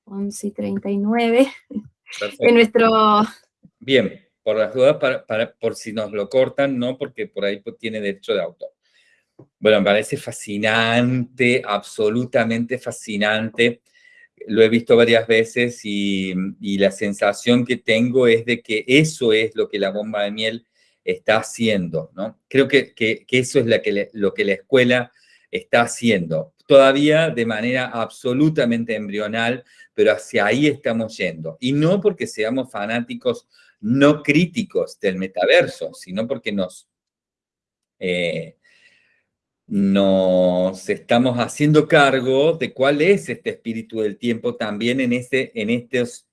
11 y 39, en nuestro... Bien, por las dudas, para, por si nos lo cortan, no, porque por ahí pues, tiene derecho de autor. Bueno, me parece fascinante, absolutamente fascinante. Lo he visto varias veces y, la sensación que tengo es de que eso es lo que la bomba de miel está haciendo, ¿no? Creo que, eso es lo que la escuela está haciendo. Todavía de manera absolutamente embrional, pero hacia ahí estamos yendo. Y no porque seamos fanáticos no críticos del metaverso, sino porque nos... Eh, nos estamos haciendo cargo de cuál es este espíritu del tiempo también en, este, en, estos,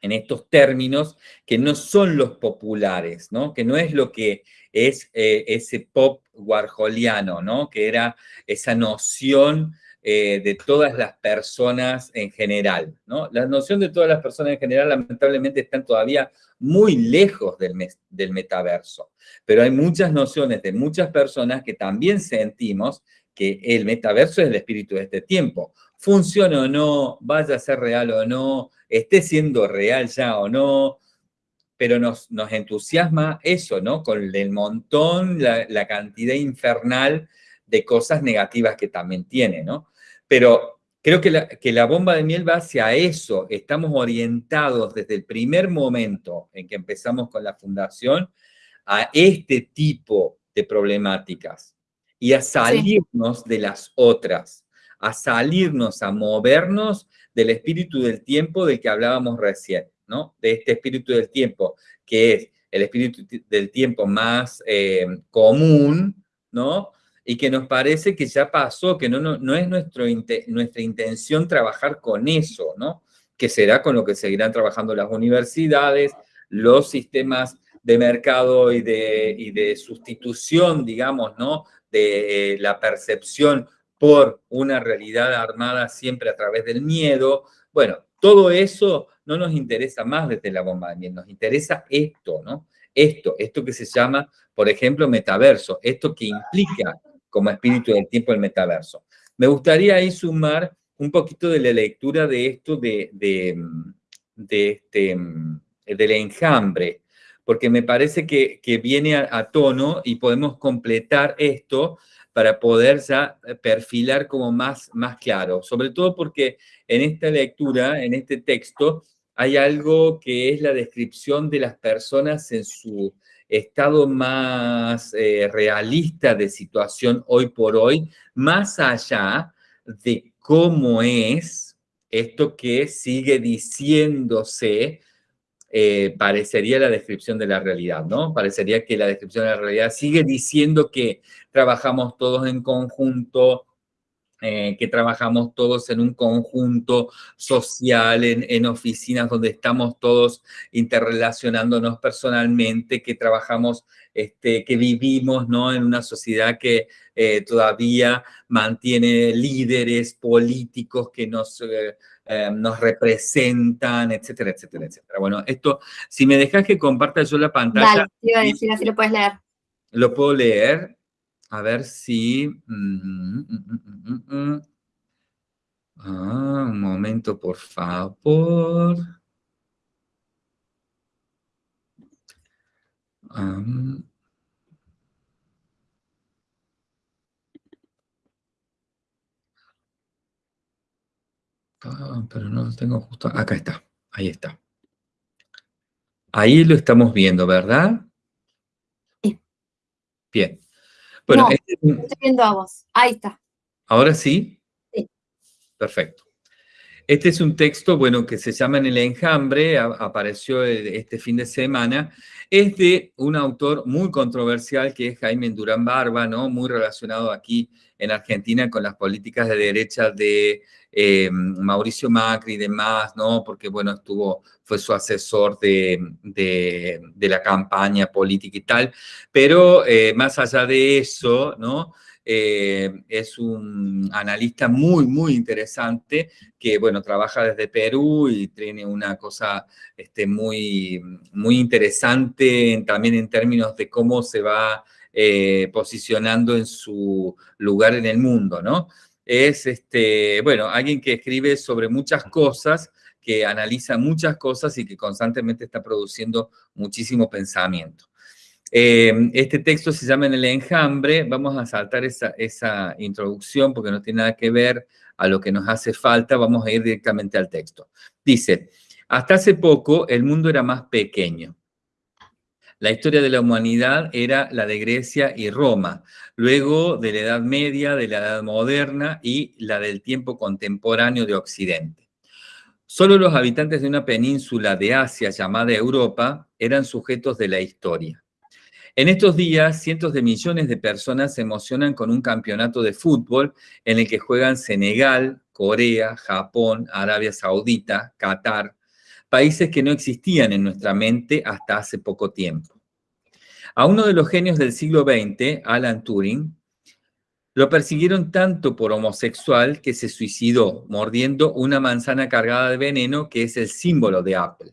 en estos términos que no son los populares, ¿no? que no es lo que es eh, ese pop warholiano, ¿no? que era esa noción eh, de todas las personas en general. ¿no? La noción de todas las personas en general lamentablemente están todavía muy lejos del, metaverso, pero hay muchas nociones de muchas personas que también sentimos que el metaverso es el espíritu de este tiempo. Funcione o no, vaya a ser real o no, esté siendo real ya o no, pero nos, nos entusiasma eso, ¿no? Con el montón, la, la cantidad infernal de cosas negativas que también tiene, ¿no? Pero creo que la, que la bomba de miel va hacia eso. Estamos orientados desde el primer momento en que empezamos con la fundación a este tipo de problemáticas y a salirnos de las otras, a salirnos, a movernos del espíritu del tiempo del que hablábamos recién, ¿no? De este espíritu del tiempo, que es el espíritu del tiempo más eh, común, ¿no? Y que nos parece que ya pasó, que no, no, es nuestro, nuestra intención trabajar con eso, ¿no? Que será con lo que seguirán trabajando las universidades, los sistemas de mercado y de, y de sustitución, digamos, ¿no? De eh, la percepción por una realidad armada siempre a través del miedo. Bueno, todo eso no nos interesa más desde la bomba de miel, nos interesa esto, ¿no? Esto, esto que se llama, por ejemplo, metaverso, esto que implica como espíritu del tiempo del metaverso. Me gustaría ahí sumar un poquito de la lectura de esto de, de, este, del enjambre, porque me parece que, viene a, tono y podemos completar esto para poder ya perfilar como más, más claro, sobre todo porque en esta lectura, en este texto, hay algo que es la descripción de las personas en su estado más eh, realista de situación hoy por hoy, más allá de cómo es esto que sigue diciéndose, eh, parecería la descripción de la realidad, ¿no? Parecería que la descripción de la realidad sigue diciendo que trabajamos todos en conjunto, eh, que trabajamos todos en un conjunto social, en, oficinas donde estamos todos interrelacionándonos personalmente, que trabajamos, este, que vivimos ¿no? en una sociedad que eh, todavía mantiene líderes políticos que nos, eh, nos representan, etcétera, etcétera, etcétera. Bueno, esto, si me dejas que comparta yo la pantalla... Dale, iba a decir, así lo puedes leer. Lo puedo leer. A ver si... Mm, mm, mm, ah, un momento, por favor. ah, pero no lo tengo justo. Acá está. Ahí está. Ahí lo estamos viendo, ¿verdad? Sí. Bien. Bueno, no, este estoy viendo a vos. Ahí está. ¿Ahora sí? Sí. Perfecto. Este es un texto, bueno, que se llama En el enjambre, apareció este fin de semana. Es de un autor muy controversial que es Jaime Durán Barba, ¿no? Muy relacionado aquí en Argentina con las políticas de derecha de eh, Mauricio Macri y demás, ¿no? Porque, bueno, estuvo, fue su asesor de, la campaña política y tal. Pero eh, más allá de eso, ¿no? Eh, es un analista muy, muy interesante que, bueno, trabaja desde Perú y tiene una cosa este, muy, muy interesante también en términos de cómo se va eh, posicionando en su lugar en el mundo, ¿no? Es, este, bueno, alguien que escribe sobre muchas cosas, que analiza muchas cosas y que constantemente está produciendo muchísimo pensamiento. Eh, este texto se llama En el enjambre, vamos a saltar esa, esa introducción porque no tiene nada que ver a lo que nos hace falta, vamos a ir directamente al texto. Dice, hasta hace poco el mundo era más pequeño. La historia de la humanidad era la de Grecia y Roma, luego de la Edad Media, de la Edad Moderna y la del tiempo contemporáneo de Occidente. Solo los habitantes de una península de Asia llamada Europa eran sujetos de la historia. En estos días, cientos de millones de personas se emocionan con un campeonato de fútbol en el que juegan Senegal, Corea, Japón, Arabia Saudita, Qatar, países que no existían en nuestra mente hasta hace poco tiempo. A uno de los genios del siglo XX, Alan Turing, lo persiguieron tanto por homosexual que se suicidó mordiendo una manzana cargada de veneno que es el símbolo de Apple.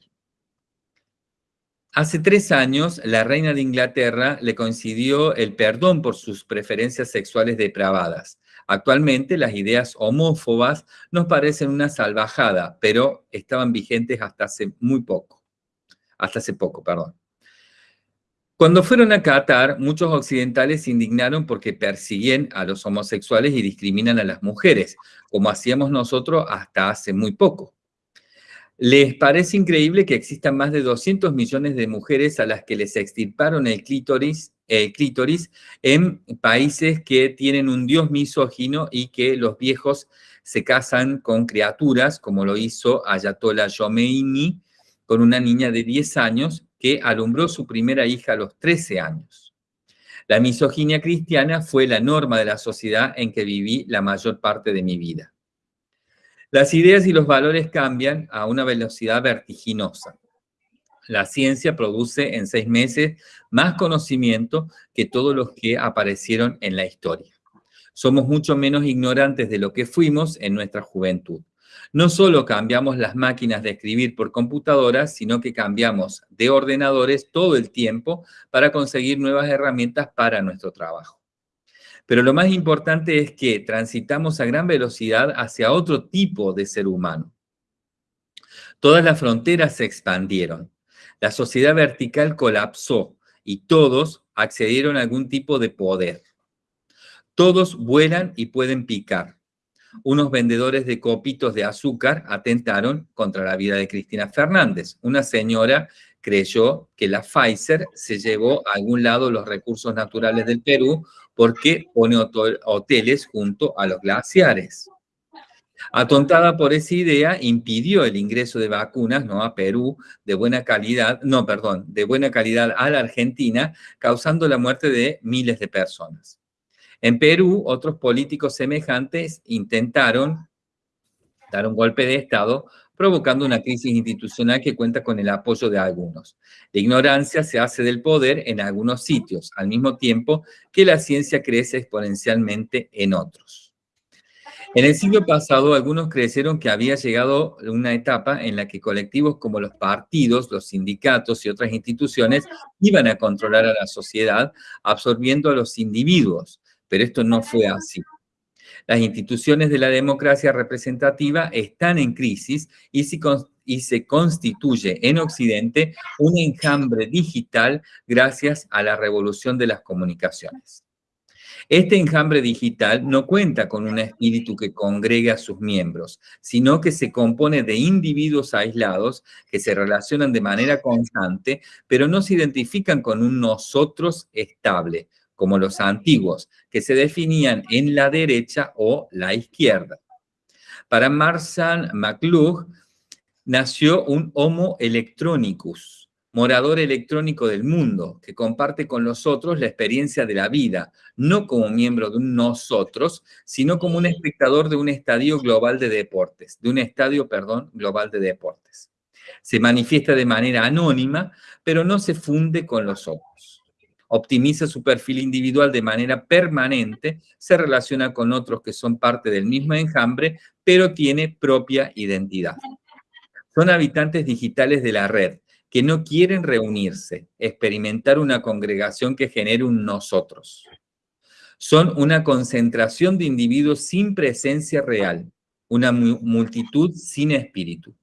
Hace tres años, la reina de Inglaterra le concedió el perdón por sus preferencias sexuales depravadas. Actualmente, las ideas homófobas nos parecen una salvajada, pero estaban vigentes hasta hace muy poco. Hasta hace poco, perdón. Cuando fueron a Qatar, muchos occidentales se indignaron porque persiguen a los homosexuales y discriminan a las mujeres, como hacíamos nosotros hasta hace muy poco. ¿Les parece increíble que existan más de 200 millones de mujeres a las que les extirparon el clítoris, en países que tienen un dios misógino y que los viejos se casan con criaturas, como lo hizo Ayatollah Khomeini con una niña de 10 años que alumbró su primera hija a los 13 años? La misoginia cristiana fue la norma de la sociedad en que viví la mayor parte de mi vida. Las ideas y los valores cambian a una velocidad vertiginosa. La ciencia produce en seis meses más conocimiento que todos los que aparecieron en la historia. Somos mucho menos ignorantes de lo que fuimos en nuestra juventud. No solo cambiamos las máquinas de escribir por computadoras, sino que cambiamos de ordenadores todo el tiempo para conseguir nuevas herramientas para nuestro trabajo. Pero lo más importante es que transitamos a gran velocidad hacia otro tipo de ser humano. Todas las fronteras se expandieron. La sociedad vertical colapsó y todos accedieron a algún tipo de poder. Todos vuelan y pueden picar. Unos vendedores de copitos de azúcar atentaron contra la vida de Cristina Fernández, una señora creyó que la Pfizer se llevó a algún lado los recursos naturales del Perú porque pone hoteles junto a los glaciares. Atontada por esa idea, impidió el ingreso de vacunas ¿no? a Perú de buena calidad, no, perdón, de buena calidad a la Argentina, causando la muerte de miles de personas. En Perú, otros políticos semejantes intentaron dar un golpe de Estado provocando una crisis institucional que cuenta con el apoyo de algunos. La ignorancia se hace del poder en algunos sitios, al mismo tiempo que la ciencia crece exponencialmente en otros. En el siglo pasado, algunos creyeron que había llegado una etapa en la que colectivos como los partidos, los sindicatos y otras instituciones iban a controlar a la sociedad, absorbiendo a los individuos, pero esto no fue así. Las instituciones de la democracia representativa están en crisis y se, constituye en Occidente un enjambre digital gracias a la revolución de las comunicaciones. Este enjambre digital no cuenta con un espíritu que congregue a sus miembros, sino que se compone de individuos aislados que se relacionan de manera constante, pero no se identifican con un nosotros estable, como los antiguos, que se definían en la derecha o la izquierda. Para Marsan McLuhan nació un Homo electronicus, morador electrónico del mundo, que comparte con los otros la experiencia de la vida, no como miembro de un nosotros, sino como un espectador de un estadio global de deportes, de un estadio, perdón, global de deportes. Se manifiesta de manera anónima, pero no se funde con los otros. Optimiza su perfil individual de manera permanente, se relaciona con otros que son parte del mismo enjambre, pero tiene propia identidad. Son habitantes digitales de la red, que no quieren reunirse, experimentar una congregación que genere un nosotros. Son una concentración de individuos sin presencia real, una multitud sin espíritu.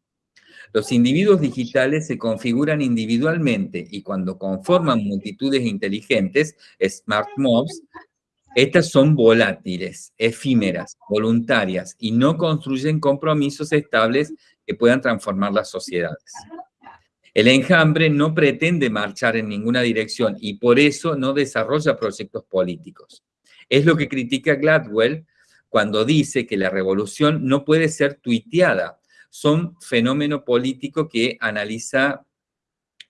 Los individuos digitales se configuran individualmente y cuando conforman multitudes inteligentes, smart mobs, estas son volátiles, efímeras, voluntarias y no construyen compromisos estables que puedan transformar las sociedades. El enjambre no pretende marchar en ninguna dirección y por eso no desarrolla proyectos políticos. Es lo que critica Gladwell cuando dice que la revolución no puede ser tuiteada. Son fenómeno político que analiza,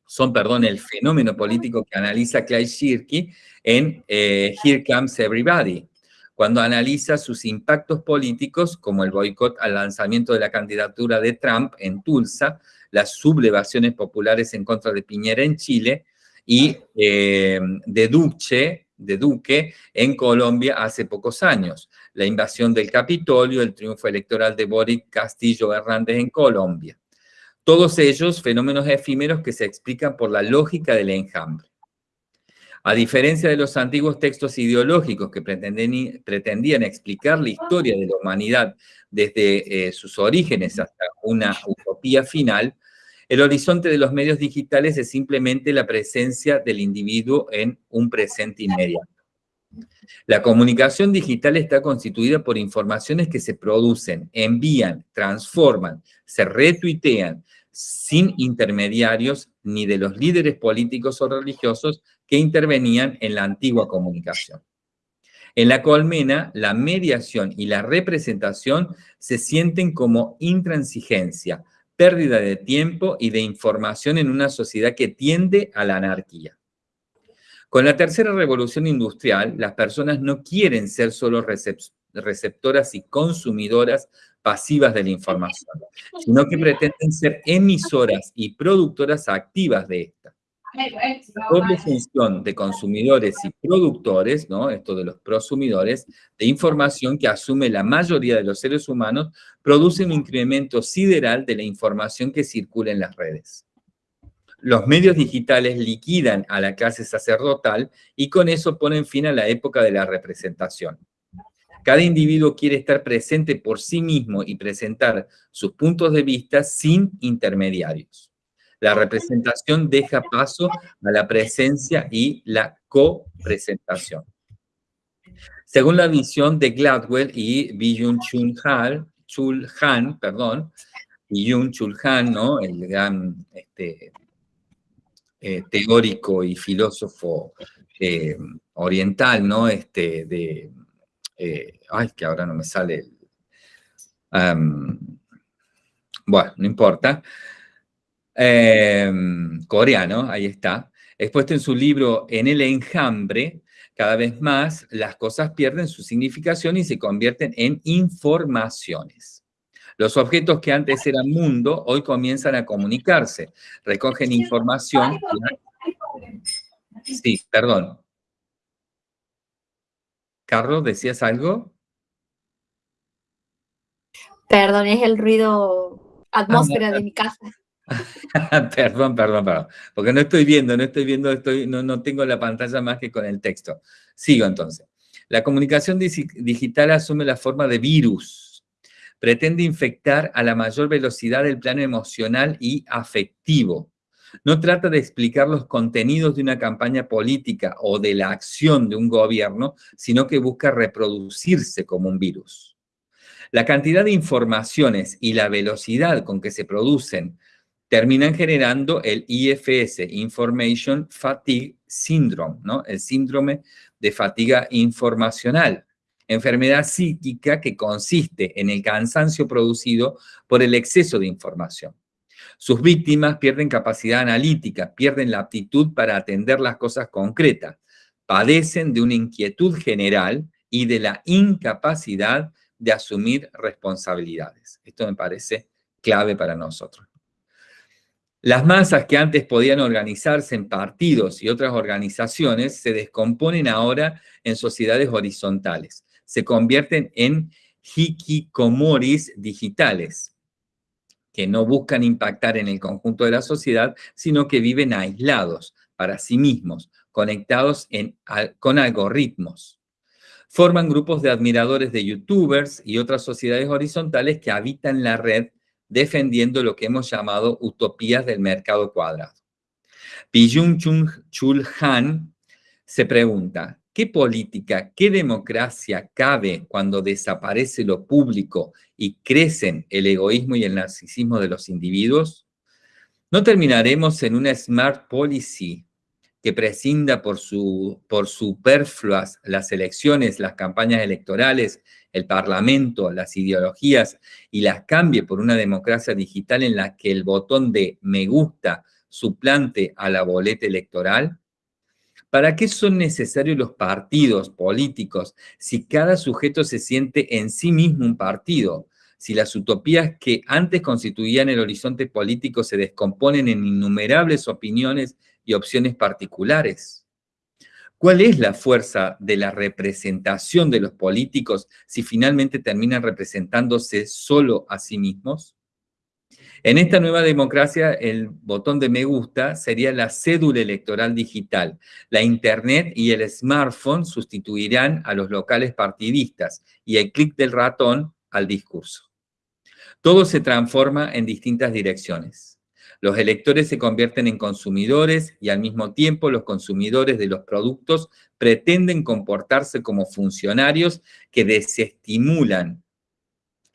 son, perdón, el fenómeno político que analiza Clay Shirky en eh, Here Comes Everybody, cuando analiza sus impactos políticos, como el boicot al lanzamiento de la candidatura de Trump en Tulsa, las sublevaciones populares en contra de Piñera en Chile y eh, de Duce, de Duque en Colombia hace pocos años. La invasión del Capitolio, el triunfo electoral de Boric Castillo Hernández en Colombia. Todos ellos fenómenos efímeros que se explican por la lógica del enjambre. A diferencia de los antiguos textos ideológicos que pretendían explicar la historia de la humanidad desde eh, sus orígenes hasta una utopía final, el horizonte de los medios digitales es simplemente la presencia del individuo en un presente inmediato. La comunicación digital está constituida por informaciones que se producen, envían, transforman, se retuitean, sin intermediarios ni de los líderes políticos o religiosos que intervenían en la antigua comunicación. En la colmena, la mediación y la representación se sienten como intransigencia, pérdida de tiempo y de información en una sociedad que tiende a la anarquía. Con la tercera revolución industrial, las personas no quieren ser solo receptoras y consumidoras pasivas de la información, sino que pretenden ser emisoras y productoras activas de esta. La doble función de consumidores y productores, ¿no? esto de los prosumidores, de información que asume la mayoría de los seres humanos, produce un incremento sideral de la información que circula en las redes. Los medios digitales liquidan a la clase sacerdotal y con eso ponen fin a la época de la representación. Cada individuo quiere estar presente por sí mismo y presentar sus puntos de vista sin intermediarios. La representación deja paso a la presencia y la copresentación. Según la visión de Gladwell y Byung Chul Han, perdón, Byung Chul Han, ¿no? el gran este, eh, teórico y filósofo eh, oriental, ¿no? Este, de, eh, ay, que ahora no me sale, bueno, no importa, Em, coreano, ahí está, expuesto en su libro En el enjambre, cada vez más las cosas pierden su significación y se convierten en informaciones. Los objetos que antes eran mundo, hoy comienzan a comunicarse, recogen información. Sí, perdón. Carlos, ¿decías algo? Perdón, es el ruido atmósfera de mi casa. perdón, perdón, perdón. Porque no estoy viendo, no estoy viendo, estoy, no, no tengo la pantalla más que con el texto. Sigo entonces. La comunicación digital asume la forma de virus. Pretende infectar a la mayor velocidad el plano emocional y afectivo. No trata de explicar los contenidos de una campaña política o de la acción de un gobierno, sino que busca reproducirse como un virus. La cantidad de informaciones y la velocidad con que se producen terminan generando el IFS, Information Fatigue Syndrome, ¿no? El síndrome de fatiga informacional. enfermedad psíquica que consiste en el cansancio producido por el exceso de información. Sus víctimas pierden capacidad analítica, pierden la aptitud para atender las cosas concretas, padecen de una inquietud general y de la incapacidad de asumir responsabilidades. Esto me parece clave para nosotros. Las masas que antes podían organizarse en partidos y otras organizaciones se descomponen ahora en sociedades horizontales. Se convierten en hikikomoris digitales, que no buscan impactar en el conjunto de la sociedad, sino que viven aislados para sí mismos, conectados con algoritmos. Forman grupos de admiradores de youtubers y otras sociedades horizontales que habitan la red defendiendo lo que hemos llamado utopías del mercado cuadrado. Byung Chul Han se pregunta, ¿qué política, qué democracia cabe cuando desaparece lo público y crecen el egoísmo y el narcisismo de los individuos? ¿No terminaremos en una smart policy que prescinda por, su, por superfluas las elecciones, las campañas electorales el Parlamento, las ideologías y las cambie por una democracia digital en la que el botón de me gusta suplante a la boleta electoral? ¿Para qué son necesarios los partidos políticos si cada sujeto se siente en sí mismo un partido? Si las utopías que antes constituían el horizonte político se descomponen en innumerables opiniones y opciones particulares. ¿Cuál es la fuerza de la representación de los políticos si finalmente terminan representándose solo a sí mismos? En esta nueva democracia, el botón de me gusta sería la cédula electoral digital. La internet y el smartphone sustituirán a los locales partidistas y el clic del ratón al discurso. Todo se transforma en distintas direcciones. Los electores se convierten en consumidores y al mismo tiempo los consumidores de los productos pretenden comportarse como funcionarios que desestimulan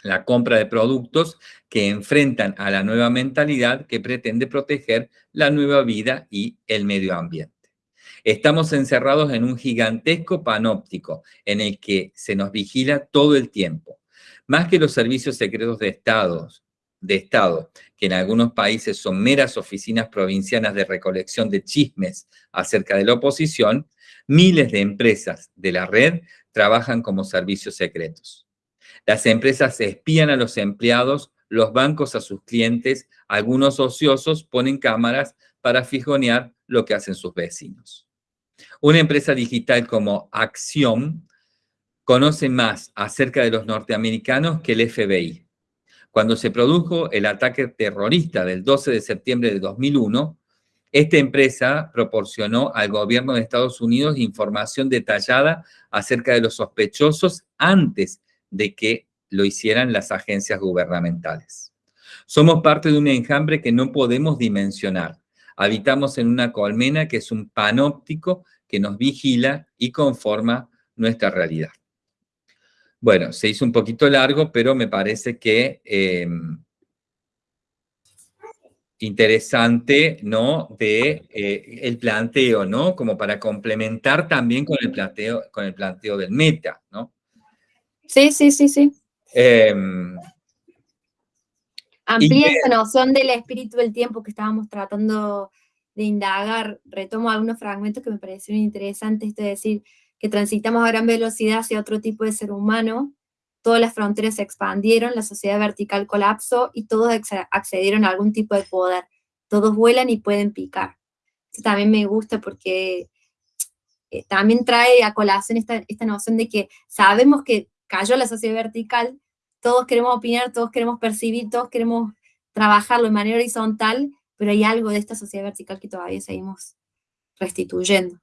la compra de productos que enfrentan a la nueva mentalidad que pretende proteger la nueva vida y el medio ambiente. Estamos encerrados en un gigantesco panóptico en el que se nos vigila todo el tiempo. Más que los servicios secretos de Estados, de Estado, que en algunos países son meras oficinas provincianas de recolección de chismes acerca de la oposición, miles de empresas de la red trabajan como servicios secretos. Las empresas espían a los empleados, los bancos a sus clientes, algunos ociosos ponen cámaras para fijonear lo que hacen sus vecinos. Una empresa digital como Acción conoce más acerca de los norteamericanos que el FBI. Cuando se produjo el ataque terrorista del 12 de septiembre de 2001, esta empresa proporcionó al gobierno de Estados Unidos información detallada acerca de los sospechosos antes de que lo hicieran las agencias gubernamentales. Somos parte de un enjambre que no podemos dimensionar. Habitamos en una colmena que es un panóptico que nos vigila y conforma nuestra realidad. Bueno, se hizo un poquito largo, pero me parece que em, interesante, ¿no? De eh, el planteo, ¿no? Como para complementar también con el planteo, con el planteo del meta, ¿no? Sí, sí, sí, sí. Em, Amplía esa noción del espíritu del tiempo que estábamos tratando de indagar. Retomo algunos fragmentos que me parecieron interesantes, esto de decir, que transitamos a gran velocidad hacia otro tipo de ser humano, todas las fronteras se expandieron, la sociedad vertical colapsó y todos accedieron a algún tipo de poder. Todos vuelan y pueden picar. Eso también me gusta porque eh, también trae a colación esta, esta noción de que sabemos que cayó la sociedad vertical, todos queremos opinar, todos queremos percibir, todos queremos trabajarlo de manera horizontal, pero hay algo de esta sociedad vertical que todavía seguimos restituyendo.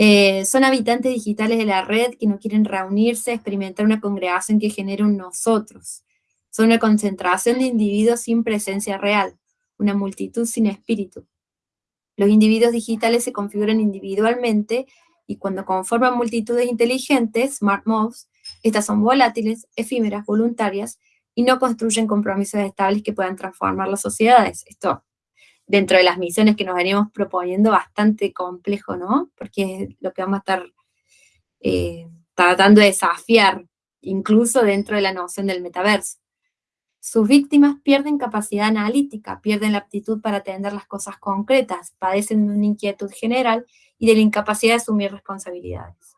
Eh, son habitantes digitales de la red que no quieren reunirse, experimentar una congregación que genere un nosotros. Son una concentración de individuos sin presencia real, una multitud sin espíritu. Los individuos digitales se configuran individualmente y cuando conforman multitudes inteligentes, smart mobs, estas son volátiles, efímeras, voluntarias y no construyen compromisos estables que puedan transformar las sociedades. Esto dentro de las misiones que nos venimos proponiendo bastante complejo, ¿no? Porque es lo que vamos a estar eh, tratando de desafiar, incluso dentro de la noción del metaverso. Sus víctimas pierden capacidad analítica, pierden la aptitud para atender las cosas concretas, padecen de una inquietud general y de la incapacidad de asumir responsabilidades.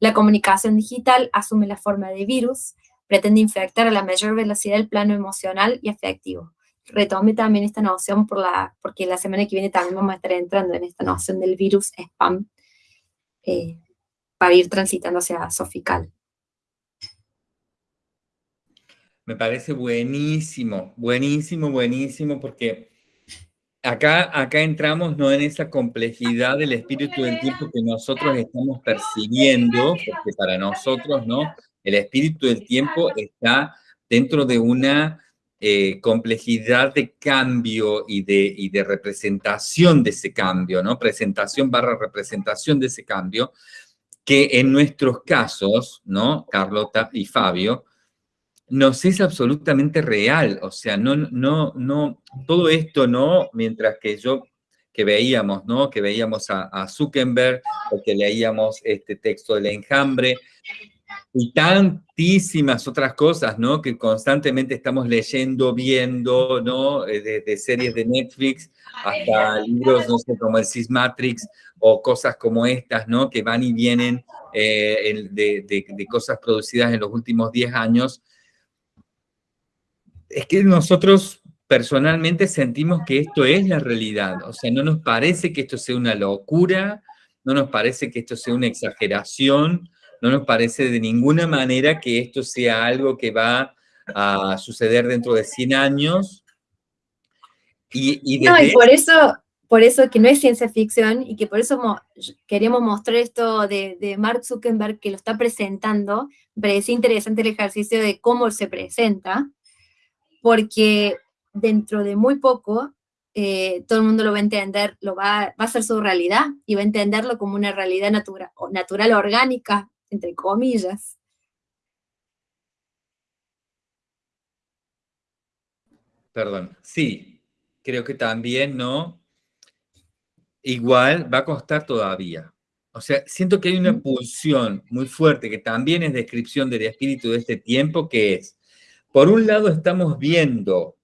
La comunicación digital asume la forma de virus, pretende infectar a la mayor velocidad el plano emocional y afectivo. Retome también esta noción por la, porque la semana que viene también vamos a estar entrando en esta noción del virus spam eh, para ir transitando hacia Sofical. Me parece buenísimo, buenísimo, buenísimo, porque acá, acá entramos no en esa complejidad del espíritu del tiempo que nosotros estamos percibiendo, porque para nosotros, ¿no? El espíritu del tiempo está dentro de una eh, complejidad de cambio y de, y de representación de ese cambio, ¿no? Presentación barra representación de ese cambio, que en nuestros casos, ¿no? Carlota y Fabio, nos es absolutamente real, o sea, no, no, no, todo esto, ¿no? Mientras que yo, que veíamos, ¿no? Que veíamos a, Zuckerberg, o que leíamos este texto del enjambre, y tantísimas otras cosas, ¿no? Que constantemente estamos leyendo, viendo, ¿no? Desde eh, series de Netflix hasta libros, no sé, como el Matrix o cosas como estas, ¿no? Que van y vienen eh, de, de, cosas producidas en los últimos 10 años, es que nosotros personalmente sentimos que esto es la realidad. O sea, no nos parece que esto sea una locura, no nos parece que esto sea una exageración, no nos parece de ninguna manera que esto sea algo que va a suceder dentro de 100 años. Y, No, y por eso, por eso que no es ciencia ficción y que por eso queríamos mostrar esto de, de, Mark Zuckerberg que lo está presentando, me parece interesante el ejercicio de cómo se presenta, porque dentro de muy poco eh, todo el mundo lo va a entender, lo va, va, a ser su realidad y va a entenderlo como una realidad natural, natural orgánica, entre comillas. Perdón, sí, creo que también, ¿no? Igual va a costar todavía. O sea, siento que hay una pulsión muy fuerte que también es descripción del espíritu de este tiempo, que es por un lado estamos viendo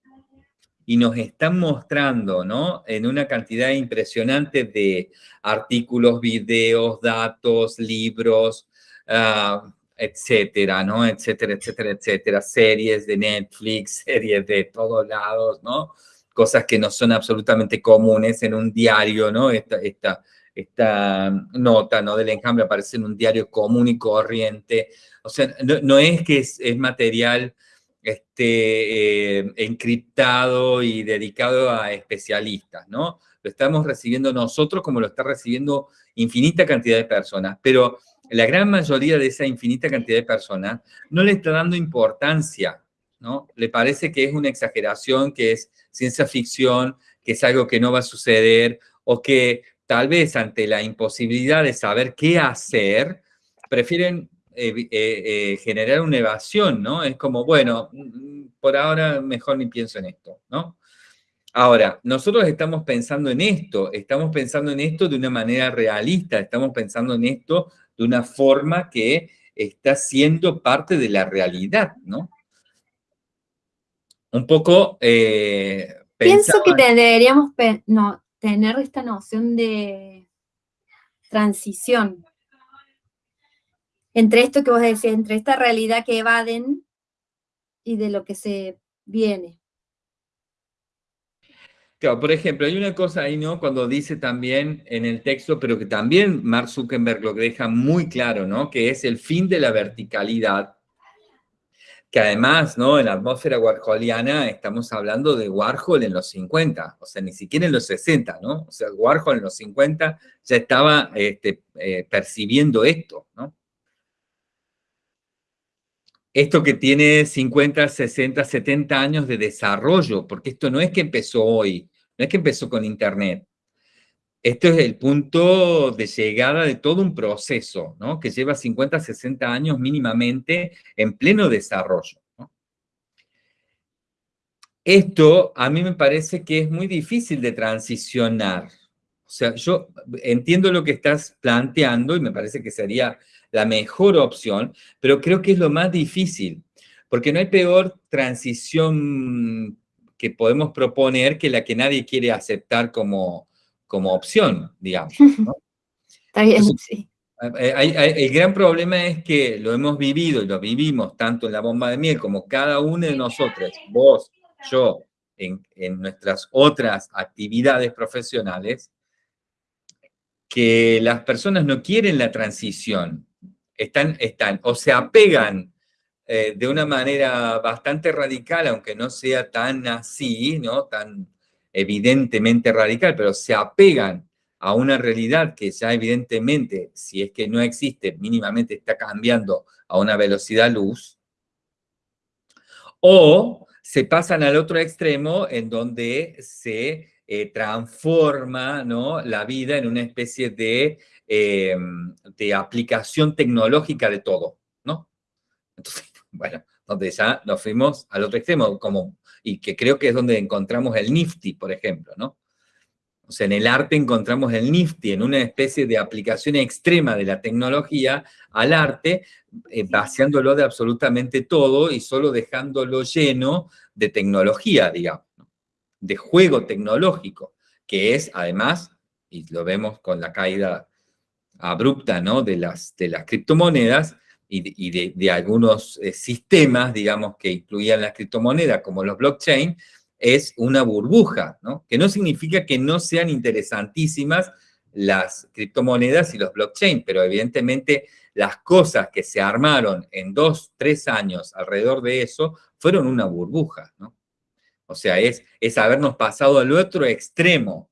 y nos están mostrando, ¿no? En una cantidad impresionante de artículos, videos, datos, libros, uh, etcétera, ¿no? Etcétera, etcétera, etcétera. Series de Netflix, series de todos lados, ¿no? Cosas que no son absolutamente comunes en un diario, ¿no? Esta, esta, esta nota, ¿no? Del enjambre aparece en un diario común y corriente. O sea, no, es que es, es material este, eh, encriptado y dedicado a especialistas, ¿no? Lo estamos recibiendo nosotros como lo está recibiendo infinita cantidad de personas, pero la gran mayoría de esa infinita cantidad de personas no le está dando importancia, ¿no? Le parece que es una exageración, que es ciencia ficción, que es algo que no va a suceder, o que tal vez ante la imposibilidad de saber qué hacer, prefieren eh, eh, generar una evasión, ¿no? Es como, bueno, mm, por ahora mejor ni pienso en esto, ¿no? Ahora, nosotros estamos pensando en esto, estamos pensando en esto de una manera realista, estamos pensando en esto de una forma que está siendo parte de la realidad, ¿no? Un poco... Eh, Pienso que deberíamos no, tener esta noción de transición, entre esto que vos decís, entre esta realidad que evaden y de lo que se viene. Claro, por ejemplo, hay una cosa ahí, ¿no? Cuando dice también en el texto, pero que también Mark Zuckerberg lo deja muy claro, ¿no? Que es el fin de la verticalidad. Que además, ¿no? En la atmósfera warholiana estamos hablando de Warhol en los 50, o sea, ni siquiera en los 60, ¿no? O sea, Warhol en los 50 ya estaba este, eh, percibiendo esto, ¿no? Esto que tiene 50, 60, 70 años de desarrollo, porque esto no es que empezó hoy, no es que empezó con Internet. Esto es el punto de llegada de todo un proceso, ¿no? Que lleva 50, 60 años mínimamente en pleno desarrollo. Esto a mí me parece que es muy difícil de transicionar. O sea, yo entiendo lo que estás planteando y me parece que sería la mejor opción, pero creo que es lo más difícil, porque no hay peor transición que podemos proponer que la que nadie quiere aceptar como, como opción, digamos. Está bien, sí. Eh, el gran problema es que lo hemos vivido y lo vivimos tanto en la bomba de miel como cada uno de nosotros, vos, yo, en, en nuestras otras actividades profesionales, que las personas no quieren la transición, están, están o se apegan eh, de una manera bastante radical, aunque no sea tan así, ¿no? tan evidentemente radical, pero se apegan a una realidad que ya evidentemente, si es que no existe, mínimamente está cambiando a una velocidad luz, o se pasan al otro extremo en donde se eh, transforma ¿no? la vida en una especie de, eh, de aplicación tecnológica de todo, ¿no? Entonces, bueno, donde ya nos fuimos al otro extremo, como, y que creo que es donde encontramos el Nifty, por ejemplo, ¿no? O sea, en el arte encontramos el Nifty, en una especie de aplicación extrema de la tecnología al arte, eh, vaciándolo de absolutamente todo y solo dejándolo lleno de tecnología, digamos, de juego tecnológico, que es además, y lo vemos con la caída abrupta ¿no? de, las, de las criptomonedas y, de, de, algunos eh, sistemas, digamos, que incluían las criptomonedas, como los blockchain, es una burbuja, ¿no? Que no significa que no sean interesantísimas las criptomonedas y los blockchain, pero evidentemente las cosas que se armaron en dos, tres años alrededor de eso fueron una burbuja, ¿no? O sea, es, es habernos pasado al otro extremo,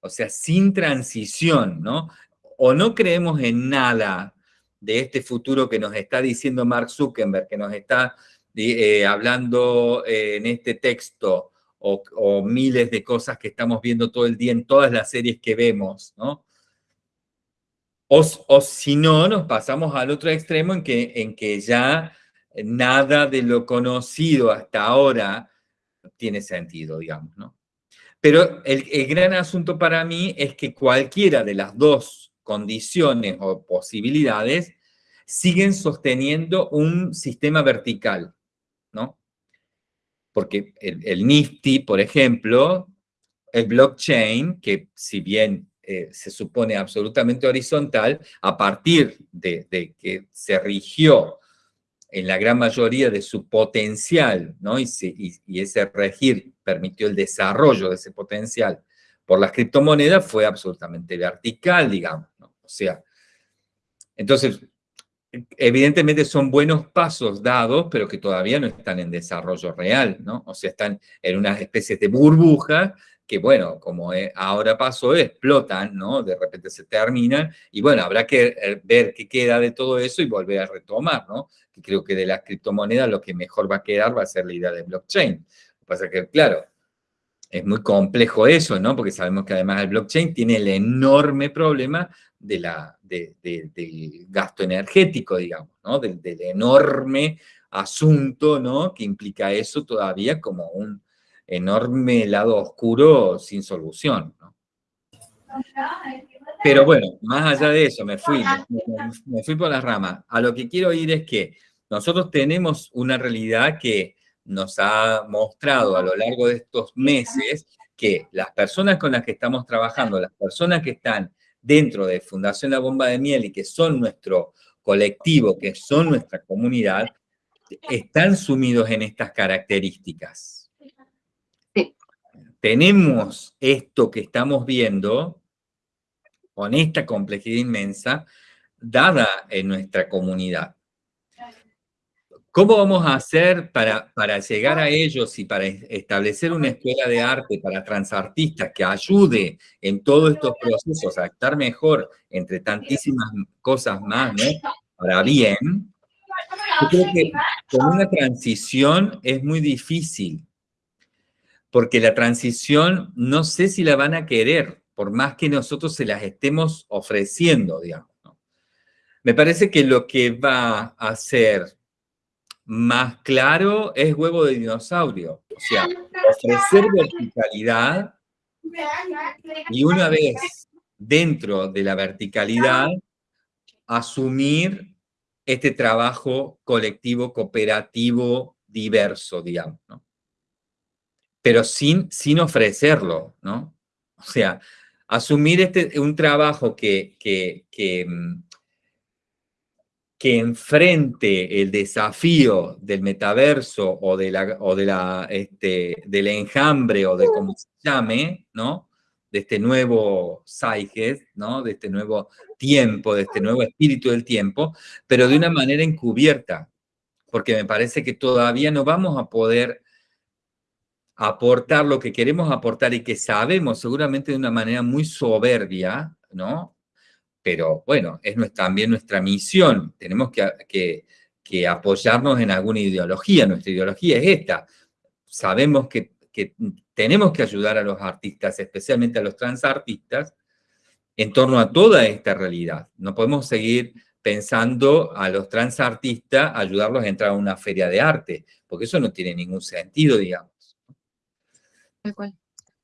o sea, sin transición, ¿no? O no creemos en nada de este futuro que nos está diciendo Mark Zuckerberg, que nos está eh, hablando eh, en este texto, o, miles de cosas que estamos viendo todo el día en todas las series que vemos, ¿no? O, si no, nos pasamos al otro extremo en que, en que ya nada de lo conocido hasta ahora tiene sentido, digamos, ¿no? Pero el, el gran asunto para mí es que cualquiera de las dos condiciones o posibilidades siguen sosteniendo un sistema vertical, ¿no? porque el, Nifty, por ejemplo, el blockchain, que si bien eh, se supone absolutamente horizontal, a partir de, que se rigió en la gran mayoría de su potencial, ¿no? y, ese regir permitió el desarrollo de ese potencial por las criptomonedas, fue absolutamente vertical, digamos. ¿no? O sea, entonces, evidentemente son buenos pasos dados, pero que todavía no están en desarrollo real, ¿no? O sea, están en unas especies de burbuja que, bueno, como ahora pasó, explotan, ¿no? De repente se terminan, y bueno, habrá que eh, ver qué queda de todo eso y volver a retomar, ¿no? Creo que de las criptomonedas lo que mejor va a quedar va a ser la idea de blockchain. Lo que pasa es que, claro, es muy complejo eso, ¿no? Porque sabemos que además el blockchain tiene el enorme problema de la, del gasto energético, digamos, ¿no? Del, enorme asunto, ¿no? Que implica eso todavía como un enorme lado oscuro sin solución. Pero bueno, más allá de eso, me fui, me, fui por las ramas. A lo que quiero ir es que nosotros tenemos una realidad que nos ha mostrado a lo largo de estos meses que las personas con las que estamos trabajando, las personas que están dentro de Fundación La Bomba de Miel y que son nuestro colectivo, que son nuestra comunidad, están sumidos en estas características. Tenemos esto que estamos viendo, con esta complejidad inmensa, dada en nuestra comunidad. ¿Cómo vamos a hacer para, para llegar a ellos y para establecer una escuela de arte para transartistas que ayude en todos estos procesos a estar mejor entre tantísimas cosas más, ¿no? Para bien, creo que con una transición es muy difícil, porque la transición no sé si la van a querer, por más que nosotros se las estemos ofreciendo, digamos. Me parece que lo que va a hacer más claro es huevo de dinosaurio. O sea, ofrecer verticalidad y una vez dentro de la verticalidad, asumir este trabajo colectivo, cooperativo, diverso, digamos, ¿no? Pero sin, sin ofrecerlo, ¿no? O sea, asumir este, un trabajo que, que, que, mm, que enfrente el desafío del metaverso o, de la, o de la, este, del enjambre o de como se llame, ¿no? De este nuevo Saiges, ¿no? De este nuevo tiempo, de este nuevo espíritu del tiempo, pero de una manera encubierta, porque me parece que todavía no vamos a poder aportar lo que queremos aportar y que sabemos seguramente de una manera muy soberbia, ¿no? Pero bueno, es también nuestra misión. Tenemos que, apoyarnos en alguna ideología. Nuestra ideología es esta. Sabemos que, que tenemos que ayudar a los artistas, especialmente a los transartistas, en torno a toda esta realidad. No podemos seguir pensando a los transartistas ayudarlos a entrar a una feria de arte, porque eso no tiene ningún sentido, digamos.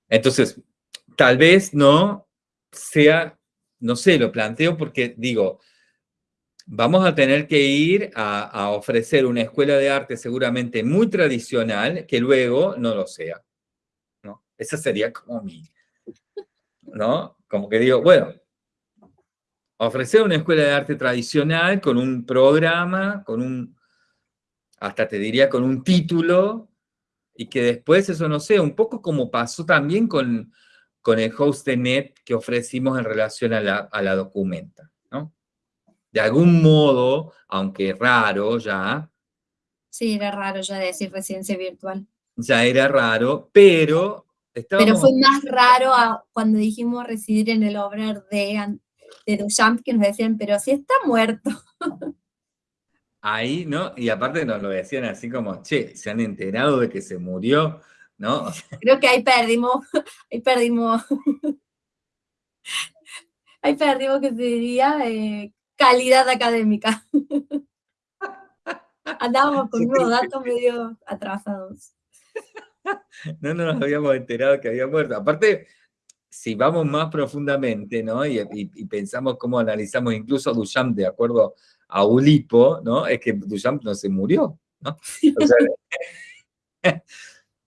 Entonces, tal vez no sea, no sé, lo planteo porque digo, vamos a tener que ir a, ofrecer una escuela de arte seguramente muy tradicional que luego no lo sea. ¿no? Esa sería como mi, ¿no? Como que digo, bueno, ofrecer una escuela de arte tradicional con un programa, con un, hasta te diría con un título, y que después eso no sea, un poco como pasó también con, con el host de net que ofrecimos en relación a la, a la documenta, ¿no? De algún modo, aunque raro ya. Sí, era raro ya decir residencia virtual. Ya era raro, pero... Pero fue más raro cuando dijimos residir en el obrar de, de Duchamp, que nos decían, pero si está muerto. ahí, ¿no? Y aparte nos lo decían así como, che, se han enterado de que se murió, ¿no? Creo que ahí perdimos, ahí perdimos, ahí perdimos que se diría eh, calidad académica. Andábamos con unos datos medio atrasados. No nos habíamos enterado que había muerto. Aparte, si vamos más profundamente, ¿no? Y, y pensamos cómo analizamos incluso Duchamp de acuerdo a Ulipo, ¿no? Es que Duchamp no se murió, ¿no?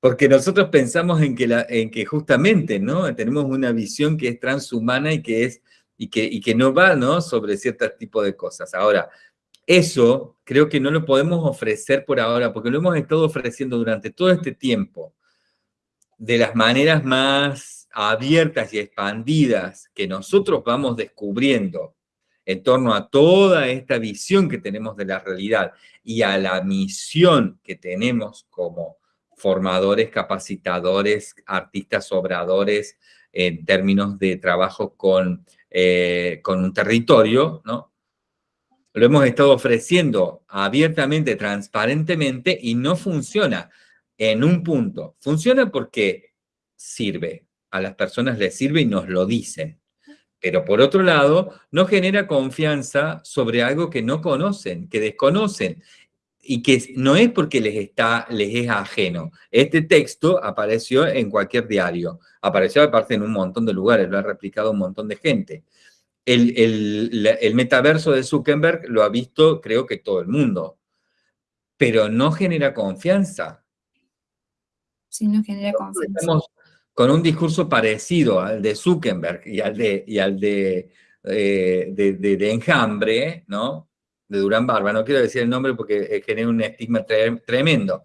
porque nosotros pensamos en que, en que justamente, ¿no? Tenemos una visión que es transhumana y que, es, y que, y que no va, ¿no? Sobre ciertos tipos de cosas. Ahora, eso creo que no lo podemos ofrecer por ahora, porque lo hemos estado ofreciendo durante todo este tiempo, de las maneras más abiertas y expandidas que nosotros vamos descubriendo en torno a toda esta visión que tenemos de la realidad y a la misión que tenemos como formadores, capacitadores, artistas obradores en términos de trabajo con, eh, con un territorio, ¿no? Lo hemos estado ofreciendo abiertamente, transparentemente y no funciona en un punto. Funciona porque sirve, a las personas les sirve y nos lo dicen. Pero por otro lado, no genera confianza sobre algo que no conocen, que desconocen, y que no es porque les, está, les es ajeno. Este texto apareció en cualquier diario, apareció aparte en un montón de lugares, lo ha replicado un montón de gente. El, el, el metaverso de Zuckerberg lo ha visto creo que todo el mundo, pero no genera confianza. Sí, no genera confianza con un discurso parecido al de Zuckerberg y al de, y al de, eh, de, Enjambre, ¿no? De Durán Barba, no quiero decir el nombre porque genera un estigma tremendo.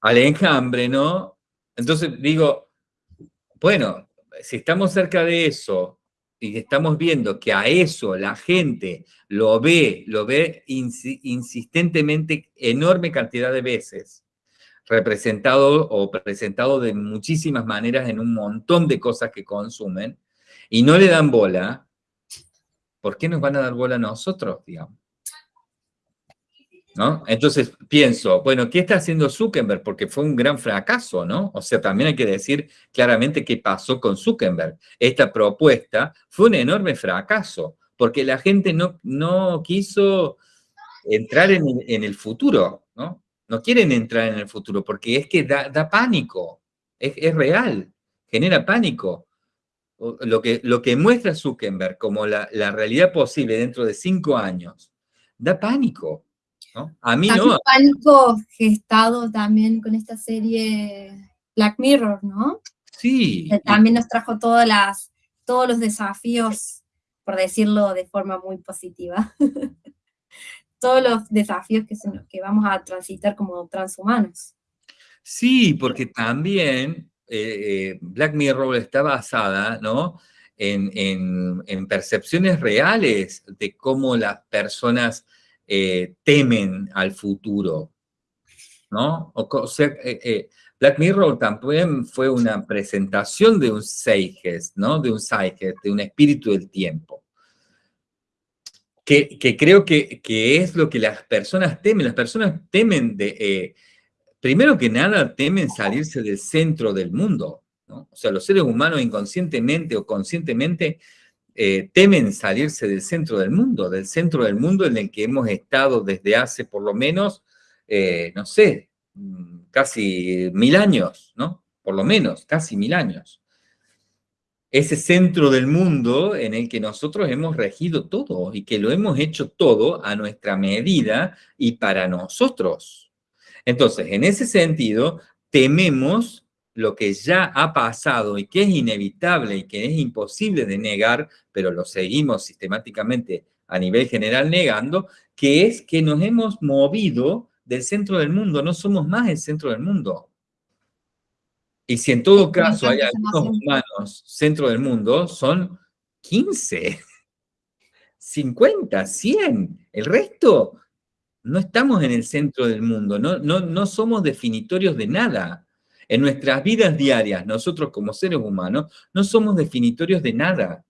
Al Enjambre, ¿no? Entonces digo, bueno, si estamos cerca de eso y estamos viendo que a eso la gente lo ve, lo ve insistentemente enorme cantidad de veces, representado o presentado de muchísimas maneras en un montón de cosas que consumen, y no le dan bola, ¿por qué nos van a dar bola a nosotros, digamos? ¿No? Entonces pienso, bueno, ¿qué está haciendo Zuckerberg? Porque fue un gran fracaso, ¿no? O sea, también hay que decir claramente qué pasó con Zuckerberg. Esta propuesta fue un enorme fracaso, porque la gente no, no quiso entrar en en el futuro, ¿no? No quieren entrar en el futuro porque es que da, pánico, es, real, genera pánico. lo que, lo que muestra Zuckerberg como la, la realidad posible dentro de cinco años, da pánico. ¿no? A mí no. pánico gestado también con esta serie Black Mirror, ¿no? Sí. Que también nos trajo todas las, todos los desafíos, por decirlo de forma muy positiva. todos los desafíos que, vamos a transitar como transhumanos. Sí, porque también eh, eh, Black Mirror está basada, ¿no? En, percepciones reales de cómo las personas eh, temen al futuro, ¿no? O, sea, eh, Black Mirror también fue una presentación de un Zeitgeist, ¿no? De un Zeitgeist, de un espíritu del tiempo. Que, creo que, que es lo que las personas temen. Las personas temen de... eh, primero que nada, temen salirse del centro del mundo. ¿no? O sea, los seres humanos inconscientemente o conscientemente eh, temen salirse del centro del mundo, del centro del mundo en el que hemos estado desde hace por lo menos, eh, no sé, mm, casi mil años, ¿no? Por lo menos, casi mil años. Ese centro del mundo en el que nosotros hemos regido todo y que lo hemos hecho todo a nuestra medida y para nosotros. Entonces, en ese sentido, tememos lo que ya ha pasado y que es inevitable y que es imposible de negar, pero lo seguimos sistemáticamente a nivel general negando, que es que nos hemos movido del centro del mundo, no somos más el centro del mundo. Y si en todo caso hay algunos humanos centro del mundo, son 15, 50, 100. El resto no estamos en el centro del mundo, no, no, no somos definitorios de nada. En nuestras vidas diarias, nosotros como seres humanos, no somos definitorios de nada.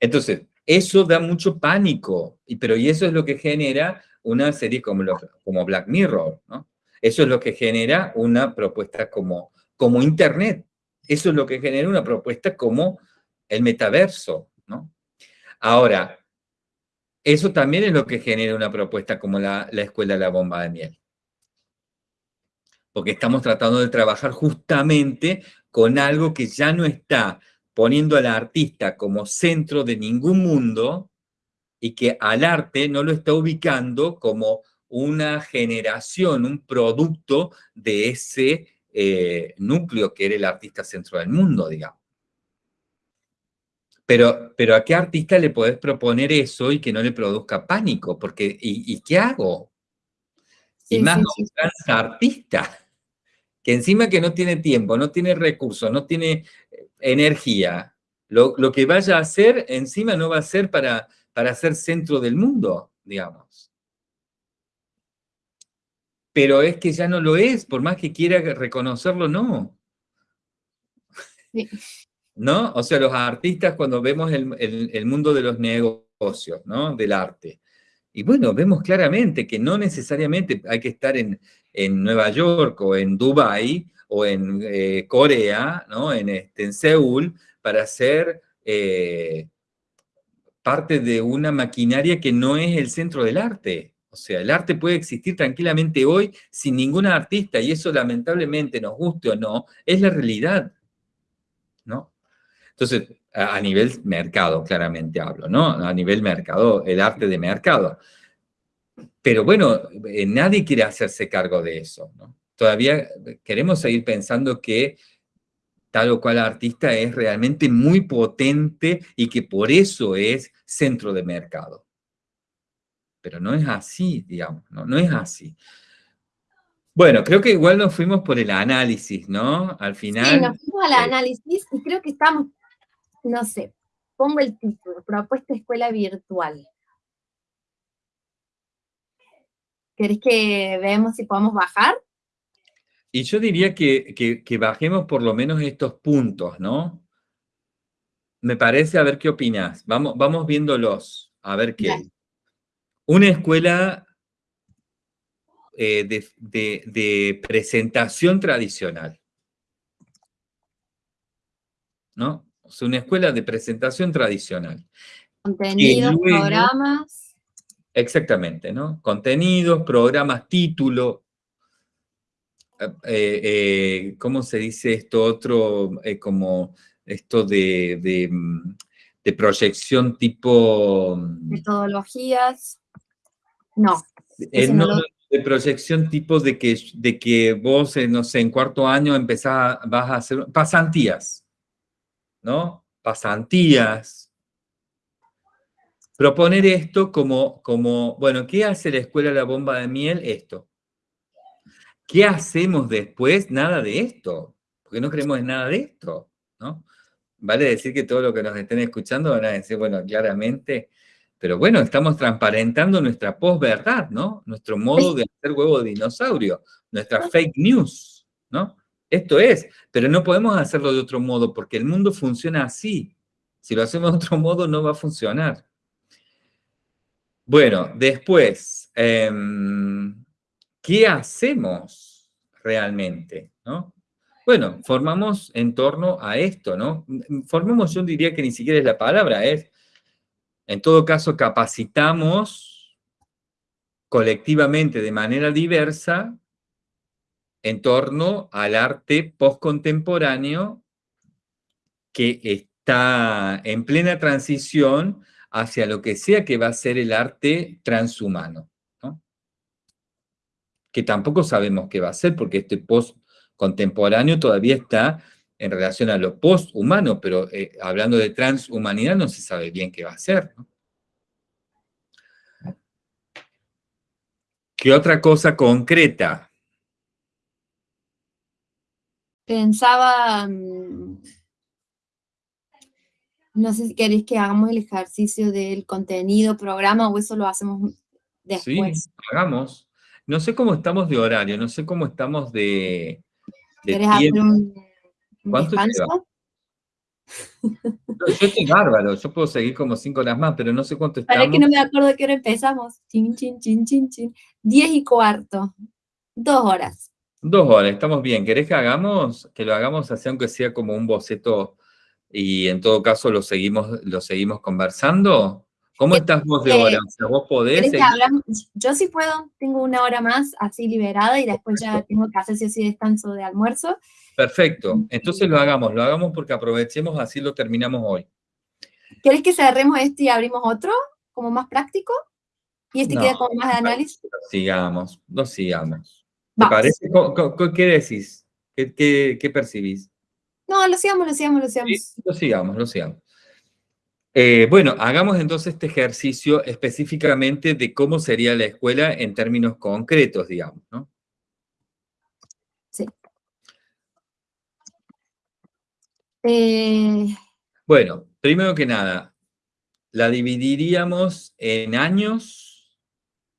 Entonces, eso da mucho pánico, y, pero y eso es lo que genera una serie como, lo- como Black Mirror, ¿no? Eso es lo que genera una propuesta como, como Internet. Eso es lo que genera una propuesta como el metaverso, ¿no? Ahora, eso también es lo que genera una propuesta como la, la Escuela de la Bomba de Miel. Porque estamos tratando de trabajar justamente con algo que ya no está poniendo al artista como centro de ningún mundo y que al arte no lo está ubicando como una generación, un producto de ese eh, núcleo que era el artista centro del mundo, digamos. Pero, pero ¿a qué artista le podés proponer eso y que no le produzca pánico? Porque, ¿y, y qué hago? y más sí, artista, que encima que no tiene tiempo, no tiene recursos, no tiene eh, energía, lo, lo que vaya a hacer encima no va a ser para, para ser centro del mundo, digamos. Pero es que ya no lo es, por más que quiera reconocerlo, no. Sí. ¿No? O sea, los artistas cuando vemos el, el- el mundo de los negocios, ¿no? Del arte. Y bueno, vemos claramente que no necesariamente hay que estar en, en Nueva York o en Dubái o en eh, Corea, ¿no? En, este, en Seúl, para ser eh, parte de una maquinaria que no es el centro del arte. O sea, el arte puede existir tranquilamente hoy sin ningún artista y eso lamentablemente, nos guste o no, es la realidad. ¿no? Entonces, a, nivel mercado, claramente hablo, ¿no? A nivel mercado, el arte de mercado. Pero bueno, eh, nadie quiere hacerse cargo de eso. Todavía queremos seguir pensando que tal o cual artista es realmente muy potente y que por eso es centro de mercado. Pero no es así, digamos, ¿no? No es así. Bueno, creo que igual nos fuimos por el análisis, ¿no? Al final... Sí, nos fuimos al eh, análisis y creo que estamos, no sé, pongo el título, propuesta escuela virtual. ¿Querés que veamos si podemos bajar? Y yo diría que, que- que bajemos por lo menos estos puntos, ¿no? Me parece, a ver qué opinas. Vamos, vamos viéndolos, a ver qué. Dale. Una escuela eh, de, de- de presentación tradicional, ¿no? O sea, una escuela de presentación tradicional. Contenidos, luego- programas. Exactamente, ¿no? Contenidos, programas, título. eh, eh, ¿Cómo se dice esto otro? Como esto de, de, mm, de proyección tipo... mm, Metodologías. No. eh, lo- no, de proyección tipo de que, de que vos, eh, no sé, en cuarto año empezás, vas a hacer pasantías, ¿no? Pasantías. Proponer esto como, como, bueno, ¿qué hace la escuela La Bomba de Miel? Esto. ¿Qué hacemos después? Nada de esto, porque no creemos en nada de esto, ¿no? Vale decir que todo lo que nos estén escuchando van a decir, bueno, claramente, pero bueno, estamos transparentando nuestra posverdad, ¿no? Nuestro modo de hacer huevo de dinosaurio, nuestra fake news, ¿no? Esto es, pero no podemos hacerlo de otro modo porque el mundo funciona así. Si lo hacemos de otro modo no va a funcionar. Bueno, después, em, ¿qué hacemos realmente? ¿no? Bueno, formamos en torno a esto, ¿no? Formamos, yo diría que ni siquiera es la palabra, es, en todo caso, capacitamos colectivamente de manera diversa en torno al arte postcontemporáneo que está en plena transición hacia lo que sea que va a ser el arte transhumano, ¿no? que tampoco sabemos qué va a ser, porque este post-contemporáneo todavía está en relación a lo post-humano, pero eh, hablando de transhumanidad no se sabe bien qué va a ser. ¿no? ¿Qué otra cosa concreta? Pensaba, mm, no sé si queréis que hagamos el ejercicio del contenido, programa, o eso lo hacemos después. Sí, hagamos. No sé cómo estamos de horario, no sé cómo estamos de, de ¿Querés hacer tiempo. un, un ¿Cuánto? No, Yo estoy bárbaro, yo puedo seguir como cinco horas más, pero no sé cuánto Para estamos. que no me acuerdo de qué hora empezamos. Chin, chin, chin, chin, chin. Diez y cuarto. Dos horas. Dos horas, estamos bien. ¿Querés que hagamos, que lo hagamos así, aunque sea como un boceto, y en todo caso lo seguimos, lo seguimos conversando? ¿Cómo Eh, estás vos de eh, hora? O sea, vos podés. Yo sí puedo, tengo una hora más así liberada y después ya tengo que hacer sí o sí descanso de almuerzo. Perfecto. Entonces lo hagamos, lo hagamos porque aprovechemos, así lo terminamos hoy. ¿Querés que cerremos este y abrimos otro? Como más práctico. Y este No, queda como más de análisis. Lo sigamos, lo sigamos. ¿Qué decís? ¿Qué, qué, qué percibís? No, lo sigamos, lo sigamos, lo Sí, sigamos. lo sigamos, lo sigamos. Eh, bueno, hagamos entonces este ejercicio específicamente de cómo sería la escuela en términos concretos, digamos, ¿no? Eh, Bueno, primero que nada, la dividiríamos en años.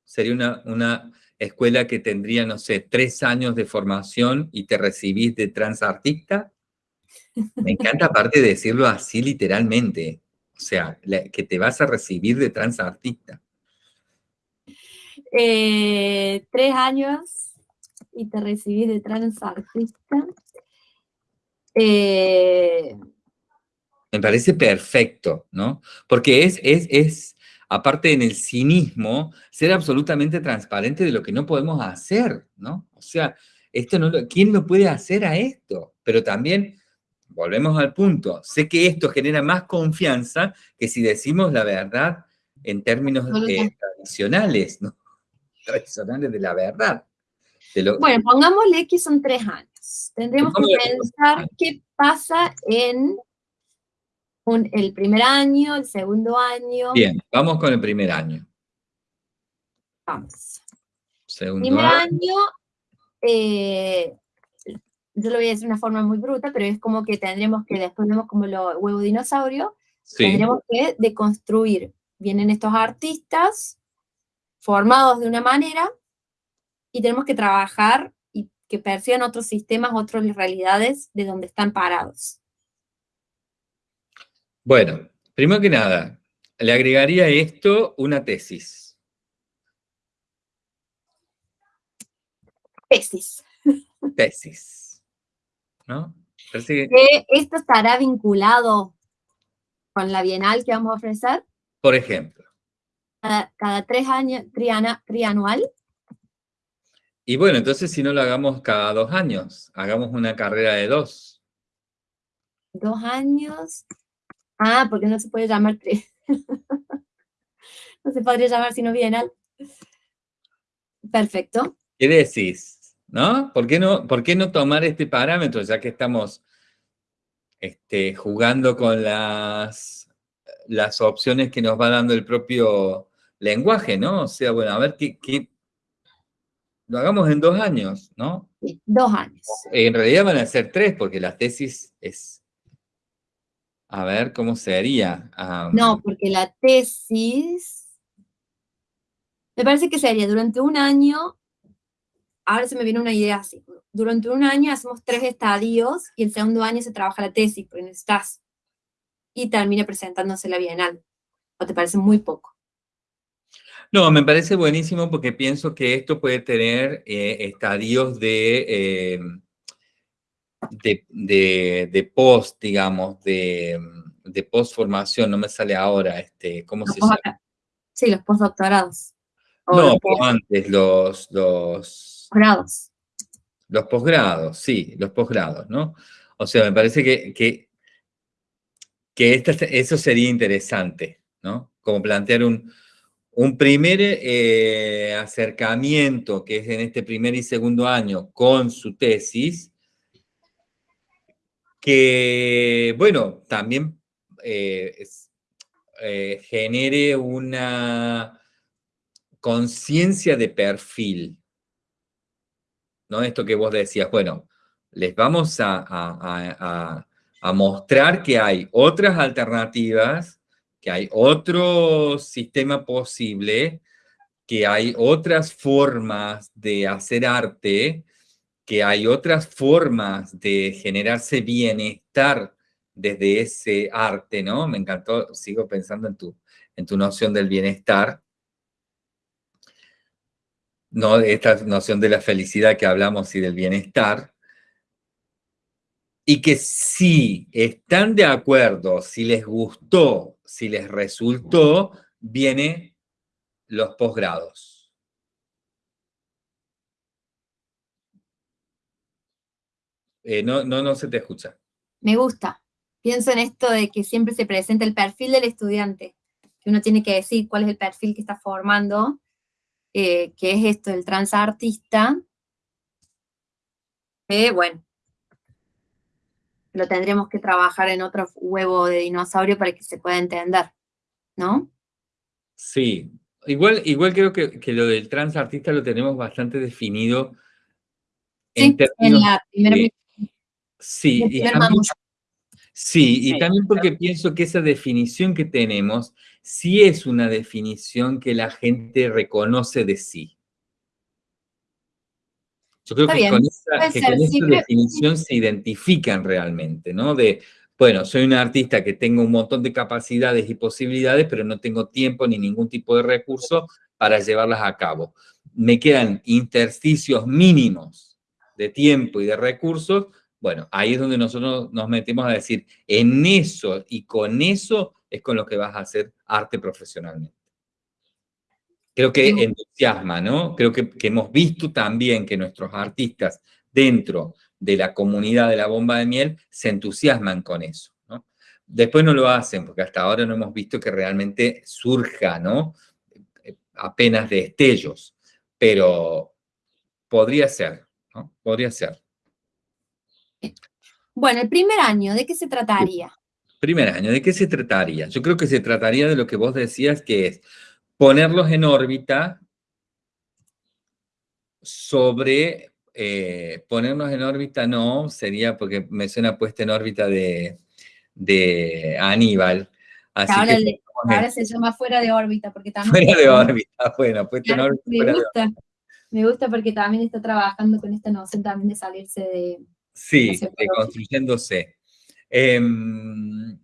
Sería una, una escuela que tendría, no sé, tres años de formación y te recibís de transartista. Me encanta aparte de decirlo así literalmente. O sea, la- que te vas a recibir de transartista. eh, tres años y te recibí de transartista. Eh, Me parece perfecto, ¿no? Porque es, es, es, aparte en el cinismo, ser absolutamente transparente de lo que no podemos hacer, ¿no? O sea, esto no lo- ¿quién lo puede hacer a esto? Pero también, volvemos al punto, sé que esto genera más confianza que si decimos la verdad en términos eh, tradicionales, ¿no? Tradicionales de la verdad. Lo- bueno, pongámosle que son tres años. Tendremos que pensar qué pasa en un- el primer año, el segundo año. Bien, vamos con el primer año. Vamos. Segundo Primer año. año, eh, yo lo voy a decir de una forma muy bruta, pero es como que tendremos que, después vemos como lo huevo dinosaurio, Sí. tendremos que deconstruir. Vienen estos artistas formados de una manera y tenemos que trabajar que perciban otros sistemas, otras realidades de donde están parados. Bueno, primero que nada, le agregaría a esto una tesis. Tesis. Tesis. ¿No? Que esto estará vinculado con la bienal que vamos a ofrecer por ejemplo, cada, cada tres años, triana- trianual. Y bueno, entonces si no lo hagamos cada dos años, hagamos una carrera de dos. Dos años. Ah, porque no se puede llamar tres. no se podría llamar sino bienal. Perfecto. ¿Qué decís? ¿No? ¿Por qué no, por qué no tomar este parámetro ya que estamos este, jugando con las, las opciones que nos va dando el propio lenguaje, ¿no? O sea, bueno, a ver qué, qué lo hagamos en dos años, ¿no? Sí, dos años. En realidad van a ser tres, porque la tesis es... A ver, ¿cómo sería? Am, No, porque la tesis, me parece que sería durante un año, ahora se me viene una idea así, durante un año hacemos tres estadios y el segundo año se trabaja la tesis, porque necesitas, y termina presentándose la bienal, ¿o te parece muy poco? No, me parece buenísimo porque pienso que esto puede tener eh, estadios de, eh, de, de- de post, digamos, de, de post-formación, no me sale ahora, este, ¿cómo Los se llama? Sí, los postdoctorados. No, los pero antes, los, los, posgrados. los posgrados, sí, los posgrados, ¿no? O sea, me parece que, que, que esta- eso sería interesante, ¿no? Como plantear un, un primer eh, acercamiento, que es en este primer y segundo año, con su tesis, que, bueno, también eh, eh, genere una conciencia de perfil, ¿no? Esto que vos decías, bueno, les vamos a mostrar que hay otras alternativas, hay otro sistema posible, que hay otras formas de hacer arte, que hay otras formas de generarse bienestar desde ese arte, ¿no? Me encantó, sigo pensando en tu, en tu noción del bienestar, ¿no? Esta noción de la felicidad que hablamos y del bienestar, y que si están de acuerdo, si les gustó, si les resultó, viene los posgrados. Eh, no, no, no se te escucha. Me gusta. Pienso en esto de que siempre se presenta el perfil del estudiante, que uno tiene que decir cuál es el perfil que está formando, eh, que es esto, el transartista, que bueno, lo tendremos que trabajar en otro huevo de dinosaurio para que se pueda entender, ¿no? Sí, igual, igual creo que, que lo del transartista lo tenemos bastante definido en Sí, en la primera de- Sí, y sí, también porque pienso que esa definición que tenemos sí es una definición que la gente reconoce de sí. Yo creo Está que bien, con esa, que con esa definición se identifican realmente, ¿no? De, bueno, soy un artista que tengo un montón de capacidades y posibilidades, pero no tengo tiempo ni ningún tipo de recurso para llevarlas a cabo. Me quedan intersticios mínimos de tiempo y de recursos. Bueno, ahí es donde nosotros nos metemos a decir, en eso y con eso es con lo que vas a hacer arte profesionalmente. Creo que entusiasma, ¿no? Creo que, que hemos visto también que nuestros artistas dentro de la comunidad de la bomba de miel se entusiasman con eso, ¿no? Después no lo hacen, porque hasta ahora no hemos visto que realmente surja, ¿no? Eh, Apenas de estellos, pero podría ser, ¿no? Podría ser. Bueno, el primer año, ¿de qué se trataría? Primer año, ¿de qué se trataría? Yo creo que se trataría de lo que vos decías, que es ponerlos en órbita sobre, eh, ponernos en órbita no, sería porque me suena puesta en órbita de, de Aníbal. Así ahora, que le- ponemos ahora en- se llama fuera de órbita, porque también... fuera de órbita, bueno, puesta en órbita me gusta, me gusta porque también está trabajando con esta noción también de salirse de... Sí, de abajo. construyéndose. Em,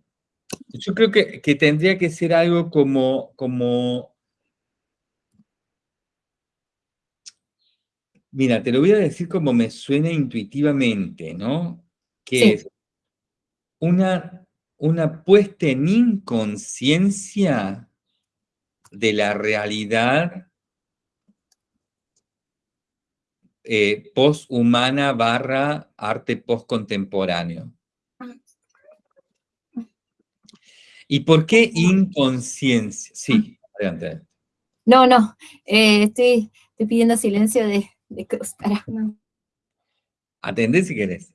yo creo que, que tendría que ser algo como, como... Mira, te lo voy a decir como me suena intuitivamente, ¿no? Que Sí. es una, una puesta en inconsciencia de la realidad eh, poshumana barra arte postcontemporáneo. ¿Y por qué inconsciencia? Sí, adelante. No, no, eh, estoy, estoy pidiendo silencio de, de Cruz. Atendé si querés.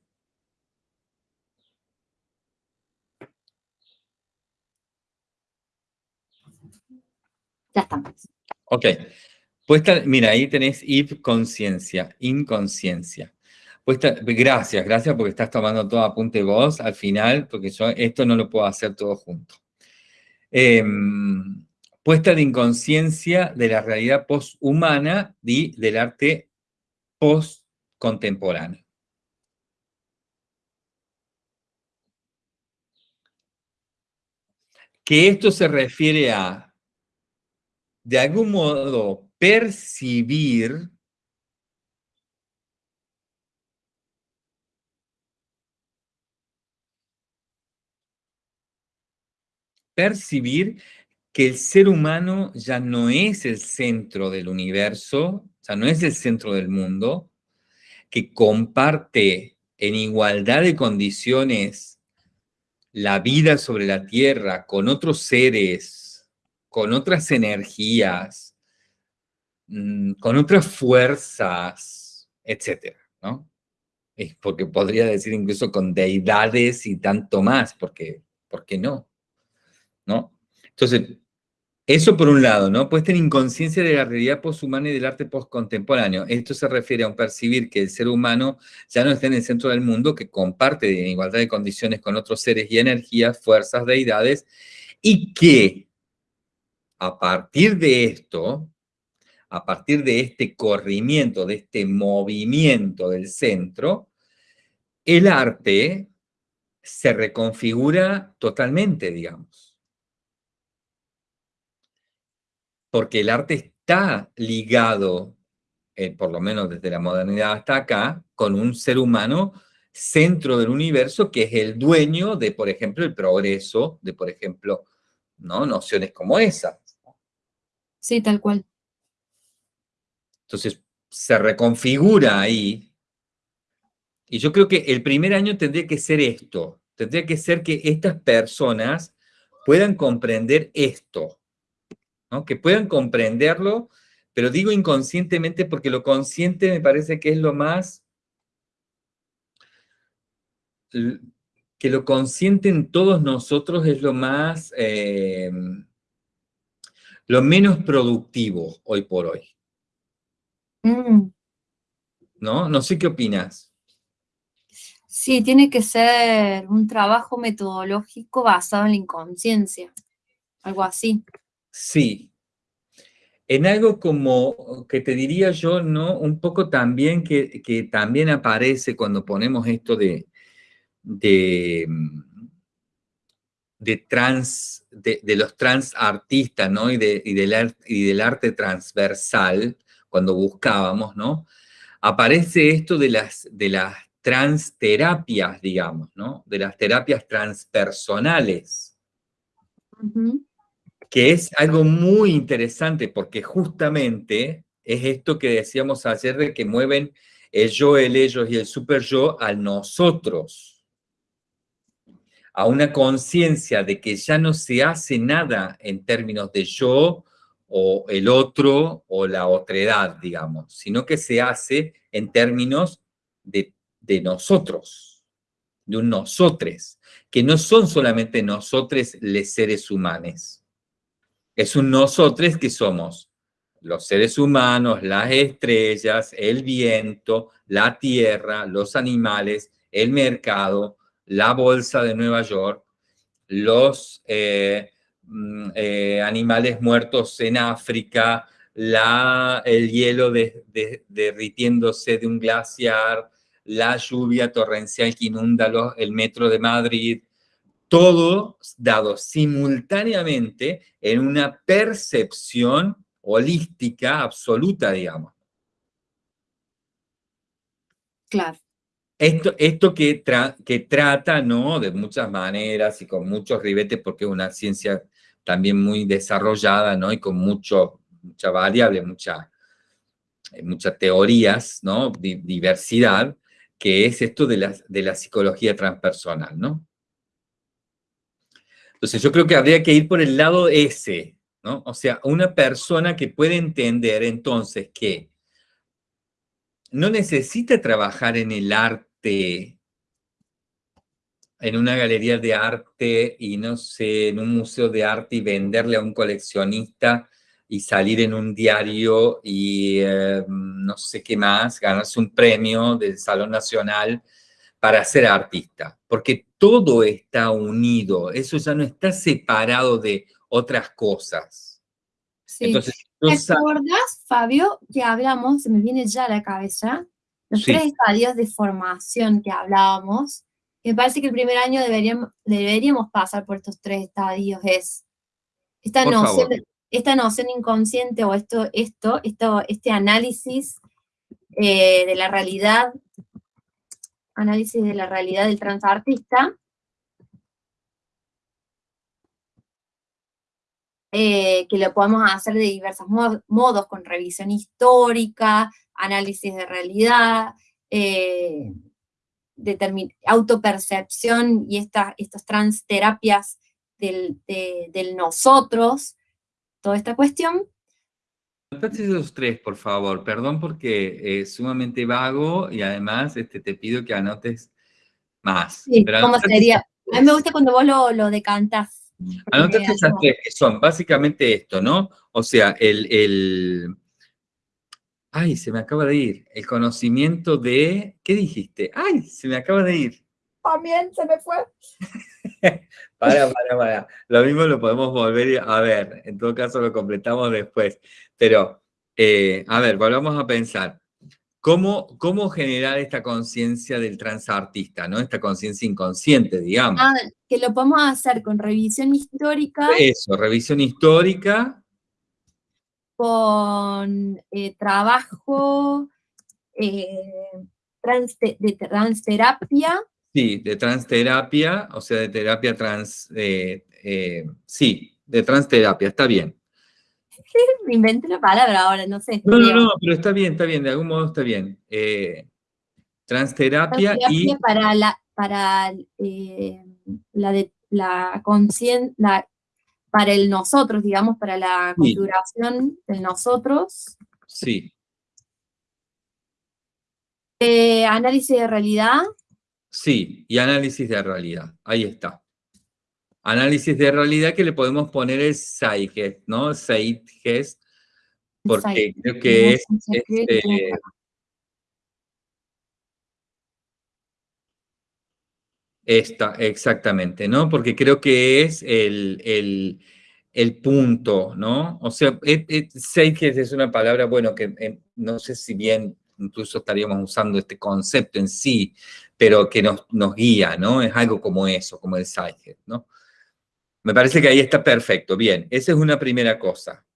Ya estamos. Ok. Puesta, mira, ahí tenés if conciencia, inconsciencia. Puesta, gracias, gracias porque estás tomando todo apunte vos al final, porque yo esto no lo puedo hacer todo junto. Em, puesta de inconsciencia de la realidad posthumana y del arte postcontemporáneo. Que esto se refiere a, de algún modo, percibir percibir que el ser humano ya no es el centro del universo, ya no es el centro del mundo, que comparte en igualdad de condiciones la vida sobre la Tierra con otros seres, con otras energías, mm, con otras fuerzas, etcétera, ¿no? Porque podría decir incluso con deidades y tanto más, porque, ¿por qué no? ¿No? Entonces, eso por un lado, ¿no? Puesta en inconsciencia de la realidad poshumana y del arte postcontemporáneo. Esto se refiere a un percibir que el ser humano ya no está en el centro del mundo, que comparte en igualdad de condiciones con otros seres y energías, fuerzas, deidades, y que a partir de esto, a partir de este corrimiento, de este movimiento del centro, el arte se reconfigura totalmente, digamos. Porque el arte está ligado, eh, por lo menos desde la modernidad hasta acá, con un ser humano centro del universo que es el dueño de, por ejemplo, el progreso, de, por ejemplo, ¿no? nociones como esas. Sí, tal cual. Entonces, se reconfigura ahí. Y yo creo que el primer año tendría que ser esto. Tendría que ser que estas personas puedan comprender esto que puedan comprenderlo, pero digo inconscientemente porque lo consciente me parece que es lo más, que lo consciente en todos nosotros es lo más, eh, lo menos productivo hoy por hoy. Mm. ¿No? No sé qué opinas. Sí, tiene que ser un trabajo metodológico basado en la inconsciencia, algo así. Sí. En algo como, que te diría yo, ¿no? Un poco también que, también aparece cuando ponemos esto de, de, de trans, de, los trans artistas, ¿no? Y, de, y, del, y del arte transversal, cuando buscábamos, ¿no? Aparece esto de las, de las transterapias, digamos, ¿no? De las terapias transpersonales que es algo muy interesante porque justamente es esto que decíamos ayer de que mueven el yo, el ellos y el super yo al nosotros, a una conciencia de que ya no se hace nada en términos de yo o el otro o la otredad, digamos, sino que se hace en términos de, de nosotros, de un nosotres, que no son solamente nosotros les seres humanos, es un nosotros que somos. Los seres humanos, las estrellas, el viento, la tierra, los animales, el mercado, la bolsa de Nueva York, los eh, mm, eh, animales muertos en África, la, el hielo derritiéndose de un glaciar, la lluvia torrencial que inunda el metro de Madrid, todo dado simultáneamente en una percepción holística absoluta, digamos. Claro. Esto, esto que, que trata, ¿no? De muchas maneras y con muchos ribetes, porque es una ciencia también muy desarrollada, ¿no? Y con mucho, mucha variable, mucha, eh, muchas teorías, ¿no? diversidad, que es esto de la, de la psicología transpersonal, ¿no? Entonces yo creo que habría que ir por el lado ese, ¿no? O sea, una persona que puede entender entonces que no necesita trabajar en el arte, en una galería de arte y no sé, en un museo de arte y venderle a un coleccionista y salir en un diario y eh, no sé qué más, ganarse un premio del Salón Nacional para ser artista, porque todo está unido, eso ya no está separado de otras cosas. Sí. Entonces, ¿Te acuerdas, Fabio, que hablamos, se me viene ya a la cabeza, los tres estadios de formación que hablábamos? Me parece que el primer año deberíamos, deberíamos pasar por estos tres estadios, es esta noción, esta noción inconsciente o esto, esto, esto este análisis eh, de la realidad, análisis de la realidad del transartista, Eh, que lo podemos hacer de diversos modos, con revisión histórica, análisis de realidad, eh, autopercepción y estas transterapias del, del nosotros, toda esta cuestión. Anotate esos tres, por favor. Perdón porque es sumamente vago y además este, te pido que anotes más. Sí, ¿cómo sería? A mí me gusta cuando vos lo, lo decantás. Anotate esas tres que son básicamente esto, ¿no? O sea, el, el, Ay, se me acaba de ir. El conocimiento de... ¿Qué dijiste? Ay, se me acaba de ir. También se me fue. para, para, para. Lo mismo lo podemos volver a ver. En todo caso lo completamos después. Pero, eh, a ver, volvamos a pensar. ¿Cómo, cómo generar esta conciencia del transartista, ¿no? Esta conciencia inconsciente, digamos. Ah, que lo podemos hacer con revisión histórica. Eso, revisión histórica. Con eh, trabajo eh, de transterapia. Sí, de transterapia, o sea, de terapia trans... Eh, sí, de transterapia, está bien. Me invento la palabra ahora, no sé. No, no, no, pero está bien, está bien, de algún modo está bien. Eh, transterapia, y... Para la, para eh, la, de, la conciencia, para el nosotros, digamos, para la configuración del nosotros. Sí. Eh, análisis de realidad. Sí, y análisis de realidad, ahí está análisis de realidad que le podemos poner el Zeitgeist, ¿no? Zeitgeist, porque creo que es... Este, esta, exactamente, ¿no? Porque creo que es el, el, el punto, ¿no? O sea, Zeitgeist es una palabra, bueno, que eh, no sé si bien incluso estaríamos usando este concepto en sí, pero que nos, nos guía, ¿no? Es algo como eso, como el Zeitgeist, ¿no? Me parece que ahí está perfecto. Bien, esa es una primera cosa.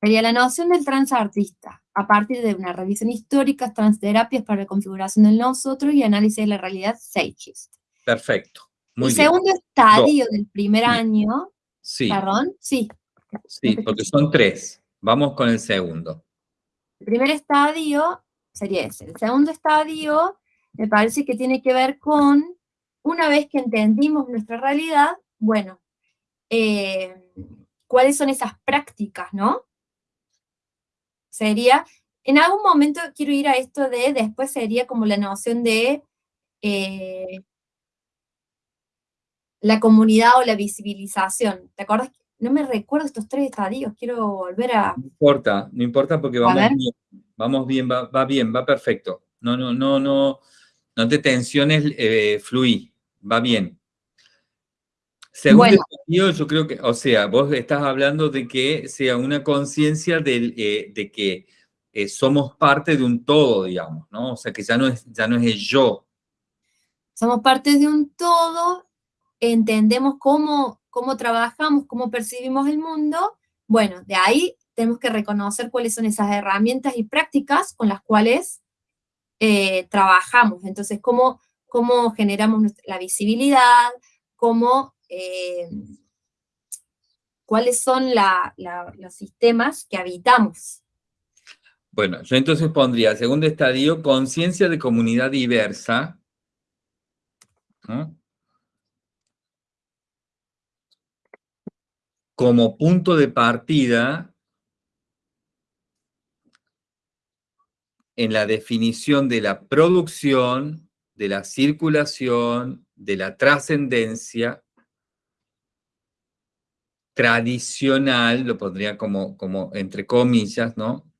Sería la noción del transartista, a partir de una revisión histórica, transterapias para la configuración del nosotros y análisis de la realidad Seichist. Perfecto. Muy el segundo estadio del primer año. Sí. ¿Perdón? Sí. Sí, porque son tres. Vamos con el segundo. El primer estadio sería ese. El segundo estadio me parece que tiene que ver con, una vez que entendimos nuestra realidad, bueno, eh, cuáles son esas prácticas, ¿no? Sería, en algún momento quiero ir a esto de, después sería como la noción de eh, la comunidad o la visibilización. ¿Te acuerdas? No me recuerdo estos tres estadios, quiero volver a... No importa, no importa porque vamos bien, vamos bien, va, bien, va perfecto. No, no, no, no, no te tensiones, eh, fluí, va bien. Segundo yo creo que, o sea, vos estás hablando de que sea una conciencia eh, de que eh, somos parte de un todo, digamos, ¿no? O sea, que ya no es, ya no es el yo. Somos parte de un todo, entendemos cómo, cómo trabajamos, cómo percibimos el mundo. Bueno, de ahí tenemos que reconocer cuáles son esas herramientas y prácticas con las cuales eh, trabajamos. Entonces, cómo, cómo generamos la visibilidad, cómo eh, cuáles son los sistemas que habitamos. Bueno, yo entonces pondría, segundo estadio, conciencia de comunidad diversa. como punto de partida en la definición de la producción, de la circulación, de la trascendencia tradicional, lo pondría como, como entre comillas, ¿no?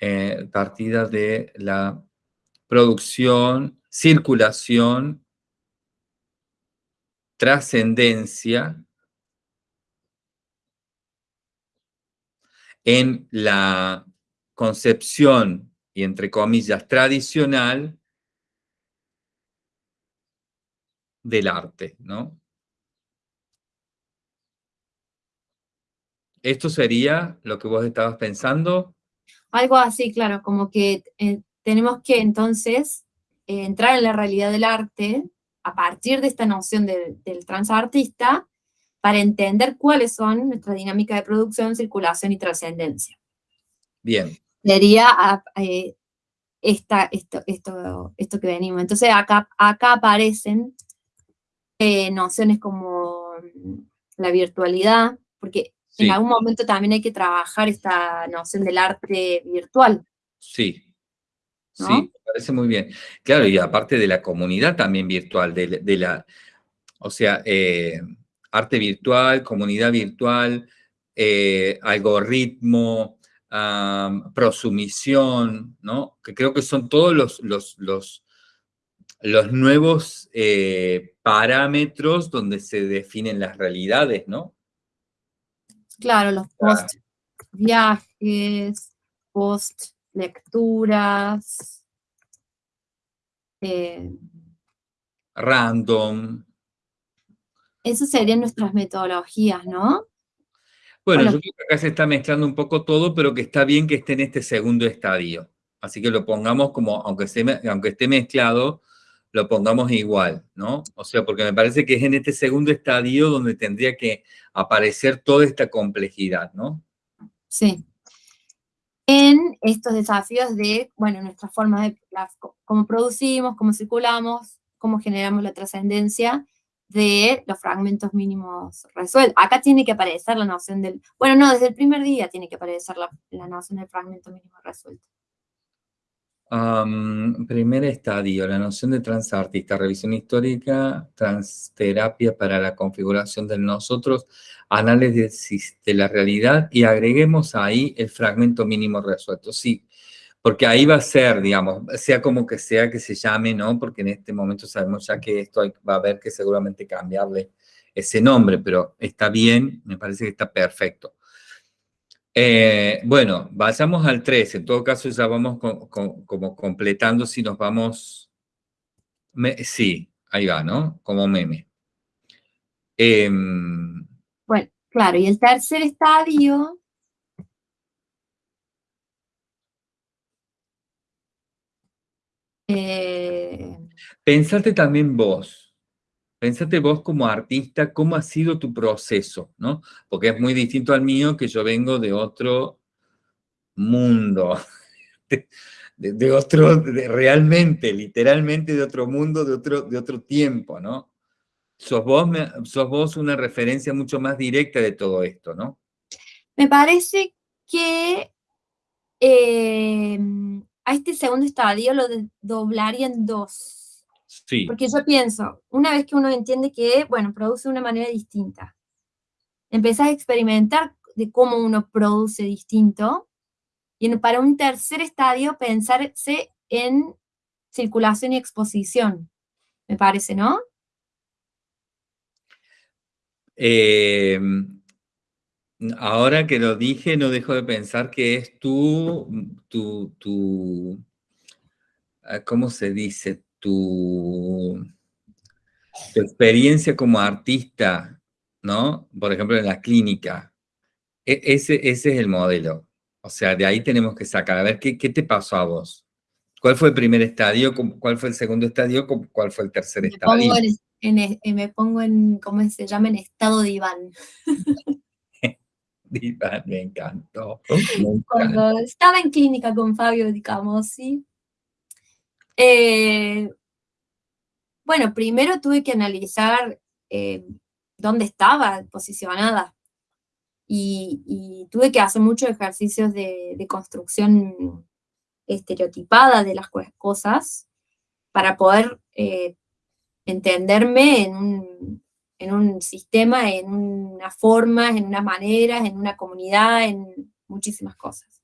Eh, partida de la producción, circulación, trascendencia en la concepción y entre comillas tradicional del arte, ¿no? ¿Esto sería lo que vos estabas pensando? Algo así, claro, como que eh, tenemos que entonces eh, entrar en la realidad del arte a partir de esta noción del transartista para entender cuáles son nuestra dinámica de producción, circulación y trascendencia. Bien. Sería ah, eh, esta, esto, esto, esto que venimos. Entonces acá, acá aparecen nociones como mm, la virtualidad, porque en algún momento también hay que trabajar esta noción del arte virtual. Sí, sí, me parece muy bien. Claro, y aparte de la comunidad también virtual, de, la, o sea, eh, arte virtual, comunidad virtual, eh, algoritmo, prosumisión, ¿no? Que creo que son todos los, los, los, los nuevos eh, parámetros donde se definen las realidades, ¿no? Claro, los post viajes, post lecturas. Eh, Random. Esas serían nuestras metodologías, ¿no? Bueno, yo creo que acá se está mezclando un poco todo, pero que está bien que esté en este segundo estadio. Así que lo pongamos como, aunque aunque esté mezclado, lo pongamos igual, ¿no? O sea, porque me parece que es en este segundo estadio donde tendría que aparecer toda esta complejidad, ¿no? Sí. En estos desafíos de, bueno, nuestra forma de, cómo producimos, cómo circulamos, cómo generamos la trascendencia de los fragmentos mínimos resueltos. Acá tiene que aparecer la noción del, bueno, no, desde el primer día tiene que aparecer la, la noción del fragmento mínimo resuelto primer estadio, la noción de transartista, revisión histórica, transterapia para la configuración de nosotros, análisis de la realidad y agreguemos ahí el fragmento mínimo resuelto. Sí, porque ahí va a ser, digamos, sea como que sea que se llame, ¿no? Porque en este momento sabemos ya que esto va a haber que seguramente cambiarle ese nombre, pero está bien, me parece que está perfecto. Eh, bueno, vayamos al 3. En todo caso, ya vamos como completando si nos vamos... sí, ahí va, ¿no? Como meme. Em, bueno, claro, y el tercer estadio... Eh, Pensate también vos. Pensate vos como artista, cómo ha sido tu proceso, ¿no? Porque es muy distinto al mío, que yo vengo de otro mundo, de, otro, realmente, literalmente de otro mundo, de otro, de otro tiempo, ¿no? Sos vos, sos vos una referencia mucho más directa de todo esto, ¿no? Me parece que eh, a este segundo estadio lo doblaría en dos. Porque yo pienso, una vez que uno entiende que, bueno, produce de una manera distinta, empezás a experimentar de cómo uno produce distinto, y para un tercer estadio pensarse en circulación y exposición, me parece, ¿no? Em, ahora que lo dije, no dejo de pensar que es tu, tu, tu ah, ¿cómo se dice? tu, experiencia como artista, ¿no? Por ejemplo, en la clínica. E, ese, ese es el modelo. O sea, de ahí tenemos que sacar. A ver, ¿qué, ¿qué, te pasó a vos? ¿Cuál fue el primer estadio? ¿Cuál fue el segundo estadio? ¿Cuál fue el tercer me estadio? Pongo en, me pongo en, ¿cómo se llama? En estado de Iván. Me encantó. Cuando estaba en clínica con Fabio digamos, sí. Eh, bueno, primero tuve que analizar eh, dónde estaba posicionada. Y, y tuve que hacer muchos ejercicios de, de construcción estereotipada de las cos- cosas para poder eh, entenderme en un, en un sistema, en unas formas, en unas maneras, en una comunidad, en muchísimas cosas.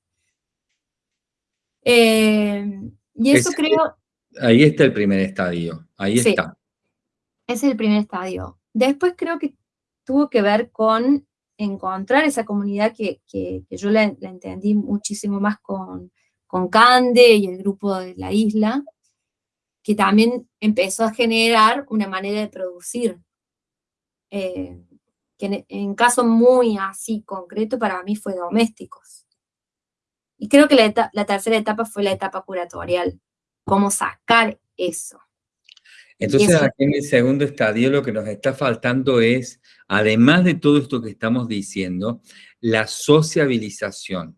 Eh, y eso Es- creo, Ahí está el primer estadio, ahí Sí. está. es el primer estadio. Después creo que tuvo que ver con encontrar esa comunidad que, que- que yo la, la entendí muchísimo más con, con Cande y el grupo de la isla, que también empezó a generar una manera de producir, eh, que en, caso muy así concreto para mí fue domésticos. Y creo que la, la tercera etapa fue la etapa curatorial, cómo sacar eso. Entonces, eso- aquí en el segundo estadio lo que nos está faltando es, además de todo esto que estamos diciendo, la sociabilización.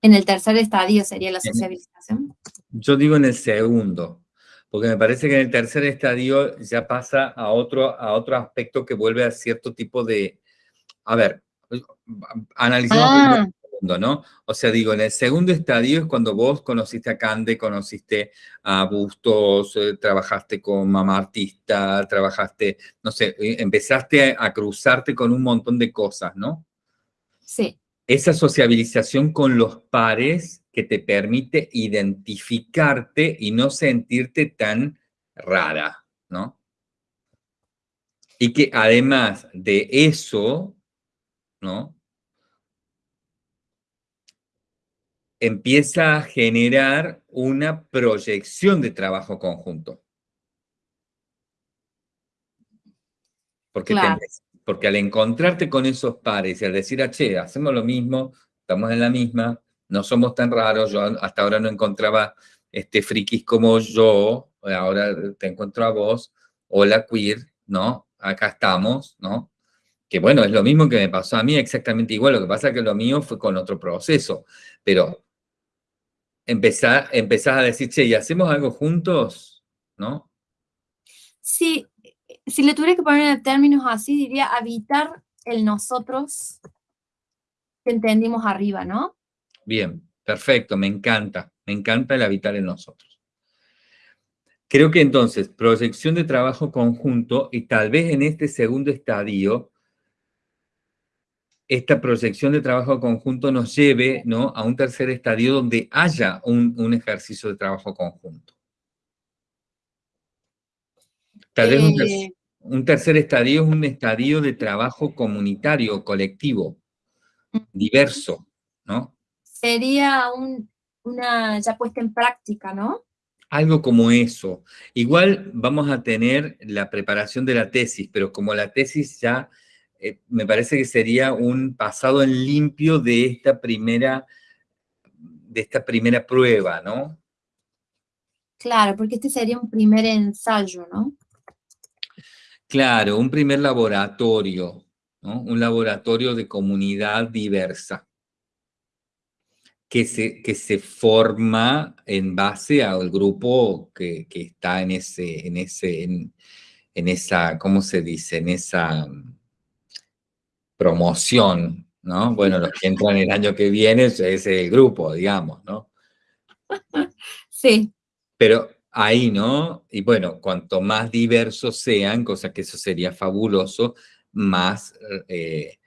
En el tercer estadio sería la sociabilización. Yo digo en el segundo, porque me parece que en el tercer estadio ya pasa a otro, a otro aspecto que vuelve a cierto tipo de... A ver, analicemos Ah. segundo, ¿no? O sea, digo, en el segundo estadio es cuando vos conociste a Cande, conociste a Bustos, eh, trabajaste con Mamá Artista, trabajaste, no sé, eh, empezaste a, a cruzarte con un montón de cosas, ¿no? Sí, esa sociabilización con los pares que te permite identificarte y no sentirte tan rara, ¿no? Y que además de eso, ¿no? Empieza a generar una proyección de trabajo conjunto. Porque, Claro. porque al encontrarte con esos pares y al decir, ah, che, hacemos lo mismo, estamos en la misma, no somos tan raros, yo hasta ahora no encontraba este, frikis como yo, ahora te encuentro a vos, hola queer, ¿no? Acá estamos, ¿no? Que bueno, es lo mismo que me pasó a mí, exactamente igual, lo que pasa es que lo mío fue con otro proceso, pero empezar, empezás a decir, che, ¿y hacemos algo juntos? ¿No? sí, si le tuviera que poner términos así, diría habitar el nosotros que entendimos arriba, ¿no? Bien, perfecto, me encanta, me encanta el habitar en nosotros. Creo que entonces, proyección de trabajo conjunto y tal vez en este segundo estadio, esta proyección de trabajo conjunto nos lleve ¿no? a un tercer estadio donde haya un, un ejercicio de trabajo conjunto. Tal vez un, ter- Eh, un tercer estadio es un estadio de trabajo comunitario, colectivo, diverso, ¿no? Sería un- una ya puesta en práctica, ¿no? Algo como eso. Igual vamos a tener la preparación de la tesis, pero como la tesis ya eh, me parece que sería un pasado en limpio de esta primera, de esta primera prueba, ¿no? Claro, porque este sería un primer ensayo, ¿no? Claro, un primer laboratorio, ¿no? Un laboratorio de comunidad diversa. Que se, que se forma en base al grupo que, que está en ese, en ese, en, en esa, ¿cómo se dice? En esa promoción, ¿no? Bueno, los que entran el año que viene, es el grupo, digamos, ¿no? Sí, Pero ahí, ¿no? Y bueno, cuanto más diversos sean, cosa que eso sería fabuloso, más eh,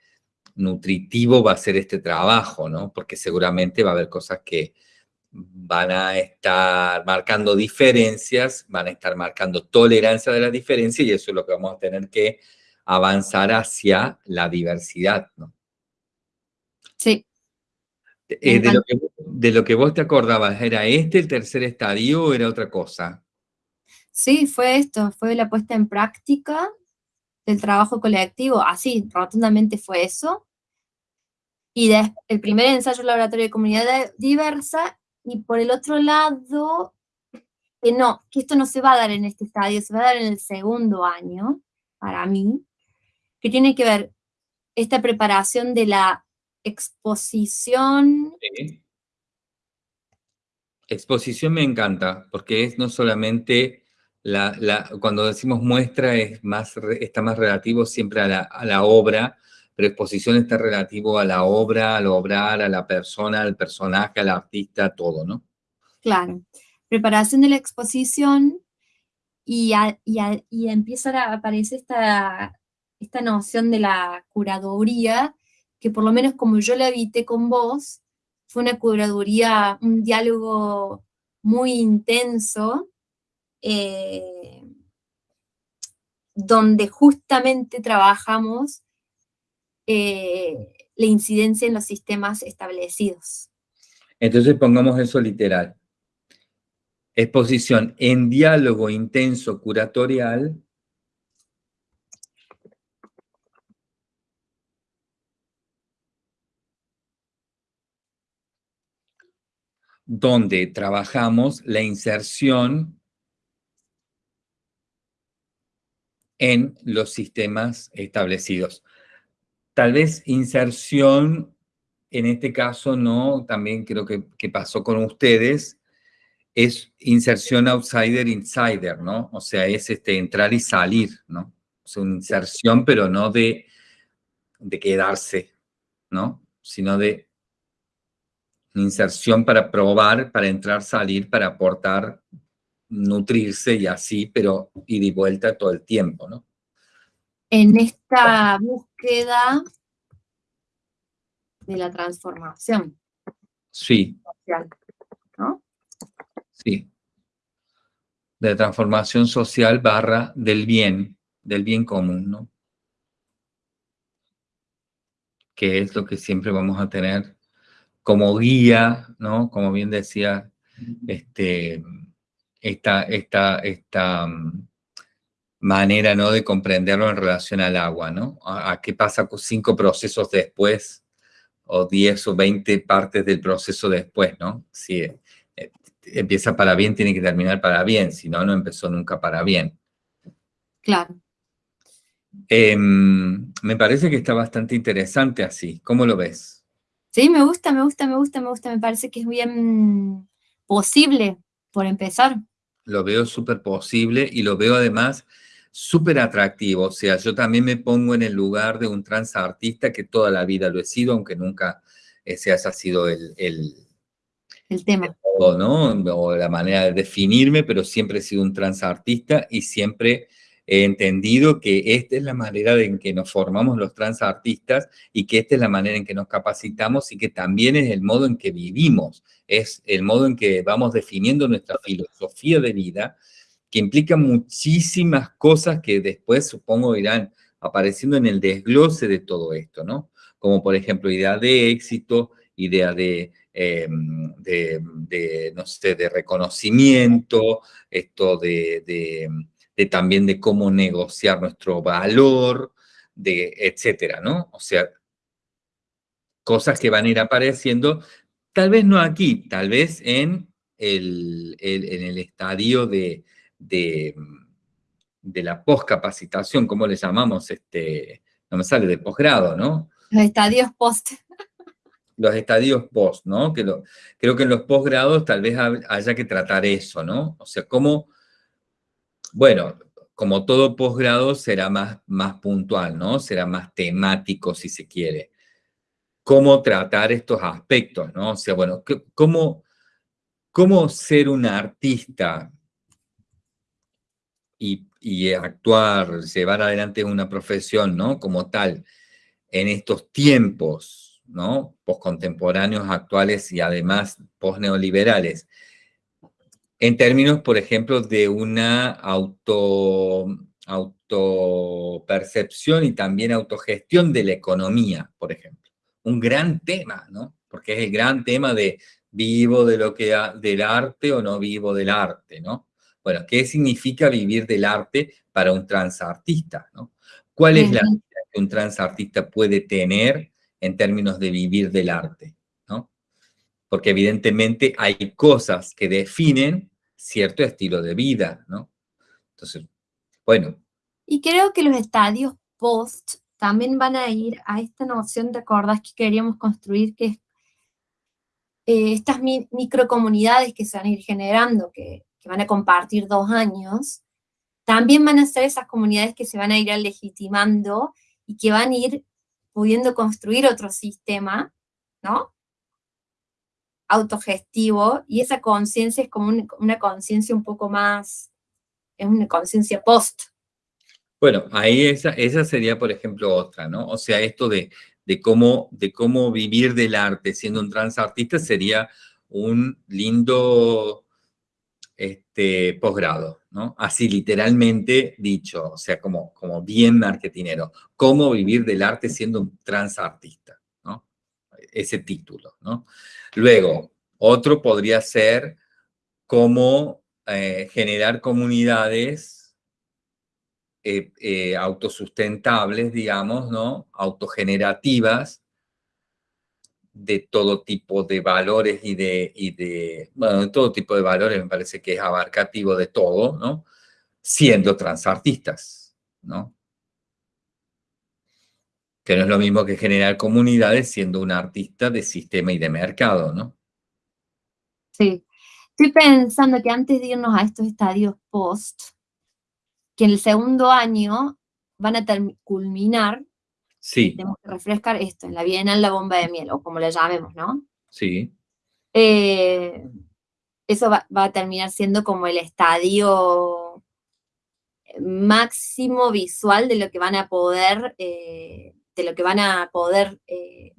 nutritivo va a ser este trabajo, ¿no? Porque seguramente va a haber cosas que van a estar marcando diferencias, van a estar marcando tolerancia de la diferencia y eso es lo que vamos a tener que avanzar hacia la diversidad, ¿no? sí. Eh, de, lo que, de lo que vos te acordabas, ¿era este el tercer estadio o era otra cosa? Sí, fue esto, fue la puesta en práctica del trabajo colectivo, así, rotundamente fue eso. Y des- el primer ensayo laboratorio de comunidad diversa, y por el otro lado, que no, que esto no se va a dar en este estadio, se va a dar en el segundo año, para mí, que tiene que ver esta preparación de la exposición. Exposición me encanta, porque es no solamente la, cuando decimos muestra es más, está más relativo siempre a la, la obra, pero exposición está relativo a la obra, al obrar, a la persona, al personaje, al artista, todo, ¿no? Claro. Preparación de la exposición y, a, y, a, y empieza a aparecer esta, esta noción de la curaduría, que por lo menos como yo la evité con vos, fue una curaduría, un diálogo muy intenso, eh, donde justamente trabajamos eh, la incidencia en los sistemas establecidos. Entonces pongamos eso literal. Exposición en diálogo intenso curatorial donde trabajamos la inserción en los sistemas establecidos. Tal vez inserción, en este caso no, también creo que, pasó con ustedes, es inserción outsider-insider, ¿no? O sea, es este, entrar y salir, ¿no? Es una inserción, pero no de, de quedarse, ¿no? Sino de inserción para probar, para entrar, salir, para aportar nutrirse y así, pero ir y vuelta todo el tiempo, ¿no? En esta búsqueda de la transformación. Sí. Social, ¿no? Sí. De la transformación social barra del bien, del bien común, ¿no? Que es lo que siempre vamos a tener como guía, ¿no? Como bien decía este, esta, esta, esta mm, manera ¿no? de comprenderlo en relación al agua, ¿no? A, qué pasa con cinco procesos después, o diez o veinte partes del proceso después, ¿no? Si eh, empieza para bien, tiene que terminar para bien, si no, no empezó nunca para bien. Claro. Em, me parece que está bastante interesante así. ¿Cómo lo ves? Sí, me gusta, me gusta, me gusta, me gusta. Me parece que es bien posible, por empezar lo veo súper posible y lo veo además súper atractivo. O sea, yo también me pongo en el lugar de un transartista que toda la vida lo he sido, aunque nunca ese haya sido el, el, el tema. O, ¿no? o la manera de definirme, pero siempre he sido un transartista y siempre he entendido que esta es la manera en que nos formamos los transartistas y que esta es la manera en que nos capacitamos y que también es el modo en que vivimos, es el modo en que vamos definiendo nuestra filosofía de vida, que implica muchísimas cosas que después supongo irán apareciendo en el desglose de todo esto, ¿no? Como por ejemplo idea de éxito, idea de, em, no sé, de reconocimiento, esto de también de cómo negociar nuestro valor, de etcétera, ¿no? O sea, cosas que van a ir apareciendo, tal vez no aquí, tal vez en el, en el estadio de, de, de la poscapacitación, ¿cómo le llamamos? Este, no me sale, de posgrado, ¿no? Los estadios post. Los estadios post, ¿no? Que lo, creo que en los posgrados tal vez haya que tratar eso, ¿no? O sea, cómo bueno, como todo posgrado será más, más puntual, ¿no? Será más temático si se quiere. ¿Cómo tratar estos aspectos, no? O sea, bueno, ¿cómo, cómo ser un artista y, y actuar, llevar adelante una profesión, ¿no? Como tal, en estos tiempos, ¿no? Postcontemporáneos, actuales y además postneoliberales en términos, por ejemplo, de una auto, autopercepción y también autogestión de la economía, por ejemplo. Un gran tema, ¿no? Porque es el gran tema de vivo de lo que del arte o no vivo del arte, ¿no? Bueno, ¿qué significa vivir del arte para un transartista, ¿no? ¿Cuál es la vida que un transartista puede tener en términos de vivir del arte, ¿no? Porque evidentemente hay cosas que definen cierto estilo de vida, ¿no? Entonces, bueno. Y creo que los estadios post también van a ir a esta noción, de acordás que queríamos construir, que eh, estas microcomunidades que se van a ir generando, que, van a compartir dos años, también van a ser esas comunidades que se van a ir legitimando y que van a ir pudiendo construir otro sistema, ¿no? Autogestivo, y esa conciencia es como una conciencia un poco más, es una conciencia post. Bueno, ahí esa, esa sería, por ejemplo, otra, ¿no? O sea, esto de, de, cómo, de cómo vivir del arte siendo un transartista sería un lindo este, posgrado, ¿no? Así literalmente dicho, o sea, como, como bien marketinero. Cómo vivir del arte siendo un transartista, ¿no? Ese título, ¿no? Luego, otro podría ser cómo eh, generar comunidades eh, eh, autosustentables, digamos, ¿no? Autogenerativas, de todo tipo de valores y de, y de, bueno, de todo tipo de valores me parece que es abarcativo de todo, ¿no? Siendo transartistas, ¿no? Que no es lo mismo que generar comunidades siendo un artista de sistema y de mercado, ¿no? Sí. Estoy pensando que antes de irnos a estos estadios post, que en el segundo año van a culminar Sí. Tenemos que refrescar esto, en la Bienal la bomba de miel, o como la llamemos, ¿no? Sí. Eh, eso va, a terminar siendo como el estadio máximo visual de lo que van a poder, eh, de lo que van a poder eh,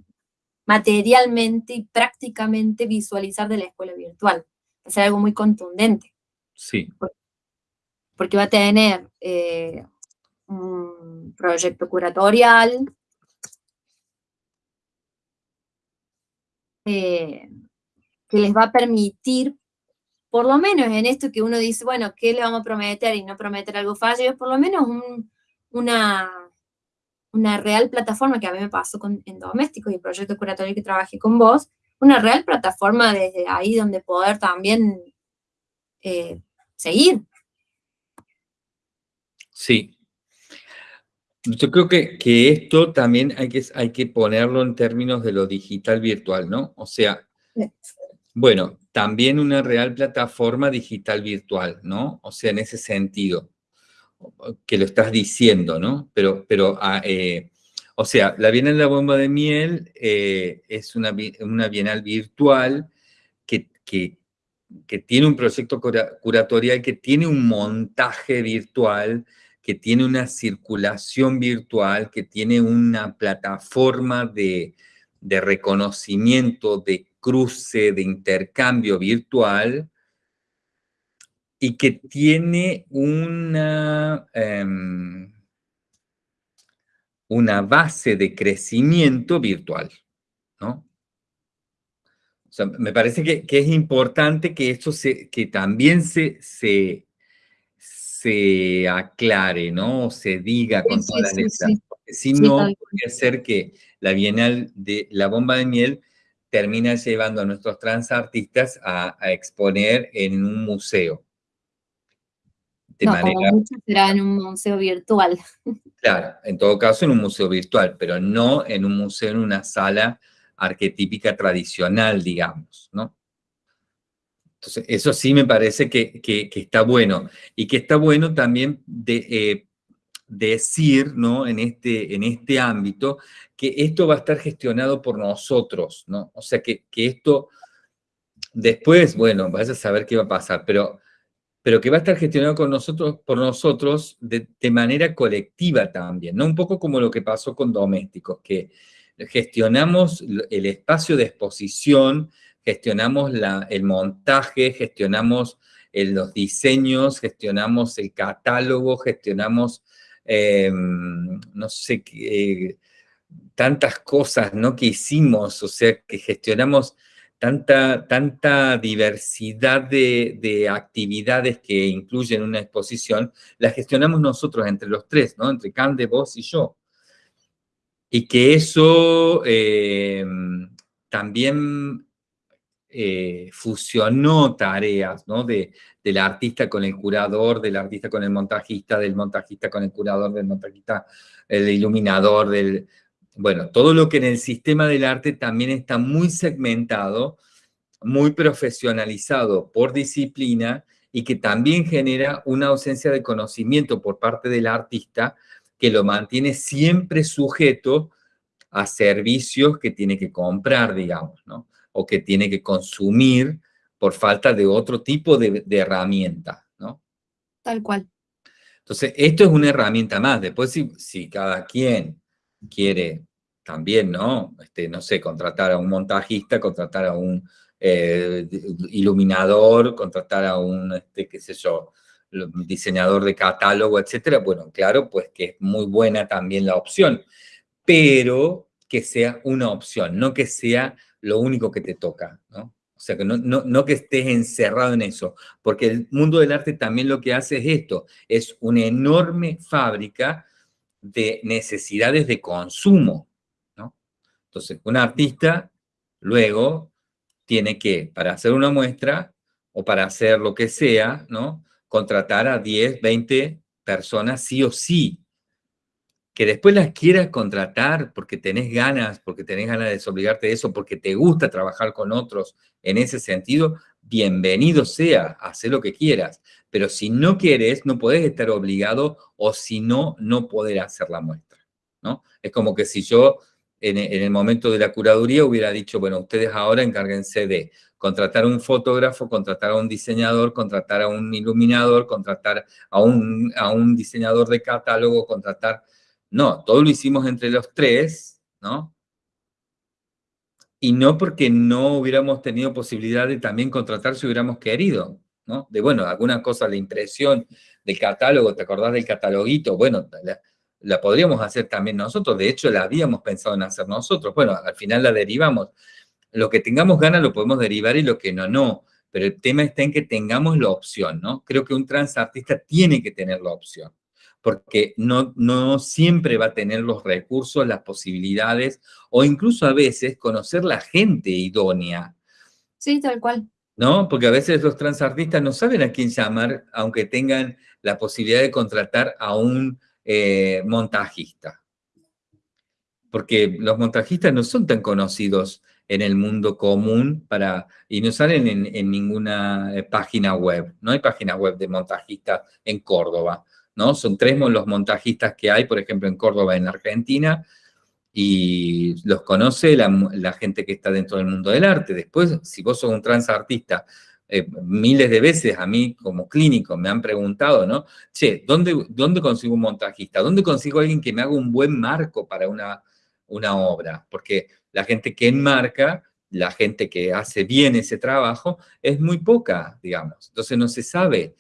materialmente y prácticamente visualizar de la escuela virtual. Va a ser algo muy contundente. Sí. Porque va a tener un proyecto curatorial, eh, que les va a permitir, por lo menos en esto que uno dice, bueno, ¿qué le vamos a prometer y no prometer algo fallo? Por lo menos una, una real plataforma que a mí me pasó con, en Doméstico y el proyecto curatorio que trabajé con vos, una real plataforma desde ahí donde poder también eh, seguir. Sí, yo creo que, que, esto también hay que, hay que ponerlo en términos de lo digital virtual, ¿no? O sea, bueno, también una real plataforma digital virtual, ¿no? O sea, en ese sentido, que lo estás diciendo, ¿no? Pero, pero ah, eh, o sea, la Bienal de la Bomba de Miel eh, es una, una Bienal virtual que, que, que tiene un proyecto curatorial, que tiene un montaje virtual, que tiene una circulación virtual, que tiene una plataforma de, reconocimiento, de cruce, de intercambio virtual, y que tiene una, em, una base de crecimiento virtual, ¿no? O sea, me parece que, es importante que esto se, que también se, se, se aclare, ¿no? Se diga con todas las letras. Porque si no, puede ser que la Bienal de la Bomba de Miel termina llevando a nuestros transartistas a, a exponer en un museo. De manera, como mucho será en un museo virtual. Claro, en todo caso en un museo virtual, pero no en un museo, en una sala arquetípica tradicional, digamos, ¿no? Entonces, eso sí me parece que, está bueno. Y que está bueno también de, eh, decir, ¿no? En este, en este ámbito, que esto va a estar gestionado por nosotros, ¿no? O sea, que, esto, después, bueno, vaya a saber qué va a pasar, pero, pero que va a estar gestionado con nosotros, por nosotros de, manera colectiva también, ¿no? Un poco como lo que pasó con Domésticos, que gestionamos el espacio de exposición, gestionamos el montaje, gestionamos los diseños, gestionamos el catálogo, gestionamos, em, no sé, qué, tantas cosas ¿no? que hicimos, o sea, que gestionamos tanta, tanta diversidad de, de, actividades que incluyen una exposición, la gestionamos nosotros entre los tres, ¿no? Entre Cande, vos y yo. Y que eso em, también eh, fusionó tareas, ¿no? De, del artista con el curador, del artista con el montajista, del montajista con el curador, del montajista, el iluminador, del... Bueno, todo lo que en el sistema del arte también está muy segmentado, muy profesionalizado por disciplina y que también genera una ausencia de conocimiento por parte del artista que lo mantiene siempre sujeto a servicios que tiene que comprar, digamos, ¿no? O que tiene que consumir por falta de otro tipo de, de herramienta, ¿no? Tal cual. Entonces, esto es una herramienta más. Después, si, si cada quien quiere también, ¿no? Este, no sé, contratar a un montajista, contratar a un eh, iluminador, contratar a un, este, qué diseñador de catálogo, etcétera. Bueno, claro, pues que es muy buena también la opción, pero que sea una opción, no que sea lo único que te toca, ¿no? O sea, que no, no, no, que estés encerrado en eso, porque el mundo del arte también lo que hace es esto, es una enorme fábrica de necesidades de consumo, ¿no? Entonces, un artista luego tiene que, para hacer una muestra o para hacer lo que sea, ¿no? Contratar a 10, 20 personas sí o sí. Que después las quieras contratar porque tenés ganas, porque tenés ganas de desobligarte de eso, porque te gusta trabajar con otros en ese sentido, bienvenido sea, hacer lo que quieras. Pero si no quieres, no podés estar obligado o si no, no poder hacer la muestra, ¿no? Es como que si yo en, el momento de la curaduría hubiera dicho, bueno, ustedes ahora encárguense de contratar a un fotógrafo, contratar a un diseñador, contratar a un iluminador, contratar a un, a un diseñador de catálogo, contratar... No, todo lo hicimos entre los tres, ¿no? Y no porque no hubiéramos tenido posibilidad de también contratar si hubiéramos querido, ¿no? De, bueno, alguna cosa, la impresión del catálogo, ¿te acordás del cataloguito? Bueno, la podríamos hacer también nosotros, de hecho la habíamos pensado en hacer nosotros, bueno, al final la derivamos. Lo que tengamos ganas lo podemos derivar y lo que no, no, pero el tema está en que tengamos la opción, ¿no? Creo que un transartista tiene que tener la opción, porque no, no siempre va a tener los recursos, las posibilidades, o incluso a veces conocer la gente idónea. Sí, tal cual. ¿No? Porque a veces los transartistas no saben a quién llamar, aunque tengan la posibilidad de contratar a un eh, montajista. Porque los montajistas no son tan conocidos en el mundo común para, y no salen en, ninguna eh, página web. No hay página web de montajistas en Córdoba, ¿no? Son tres los montajistas que hay, por ejemplo, en Córdoba, en Argentina, y los conoce la, la, gente que está dentro del mundo del arte. Después, si vos sos un transartista eh, miles de veces a mí como clínico me han preguntado, ¿no? Che, ¿dónde, ¿dónde consigo un montajista? ¿Dónde consigo alguien que me haga un buen marco para una, una obra? Porque la gente que enmarca, la gente que hace bien ese trabajo, es muy poca, digamos. Entonces no se sabe.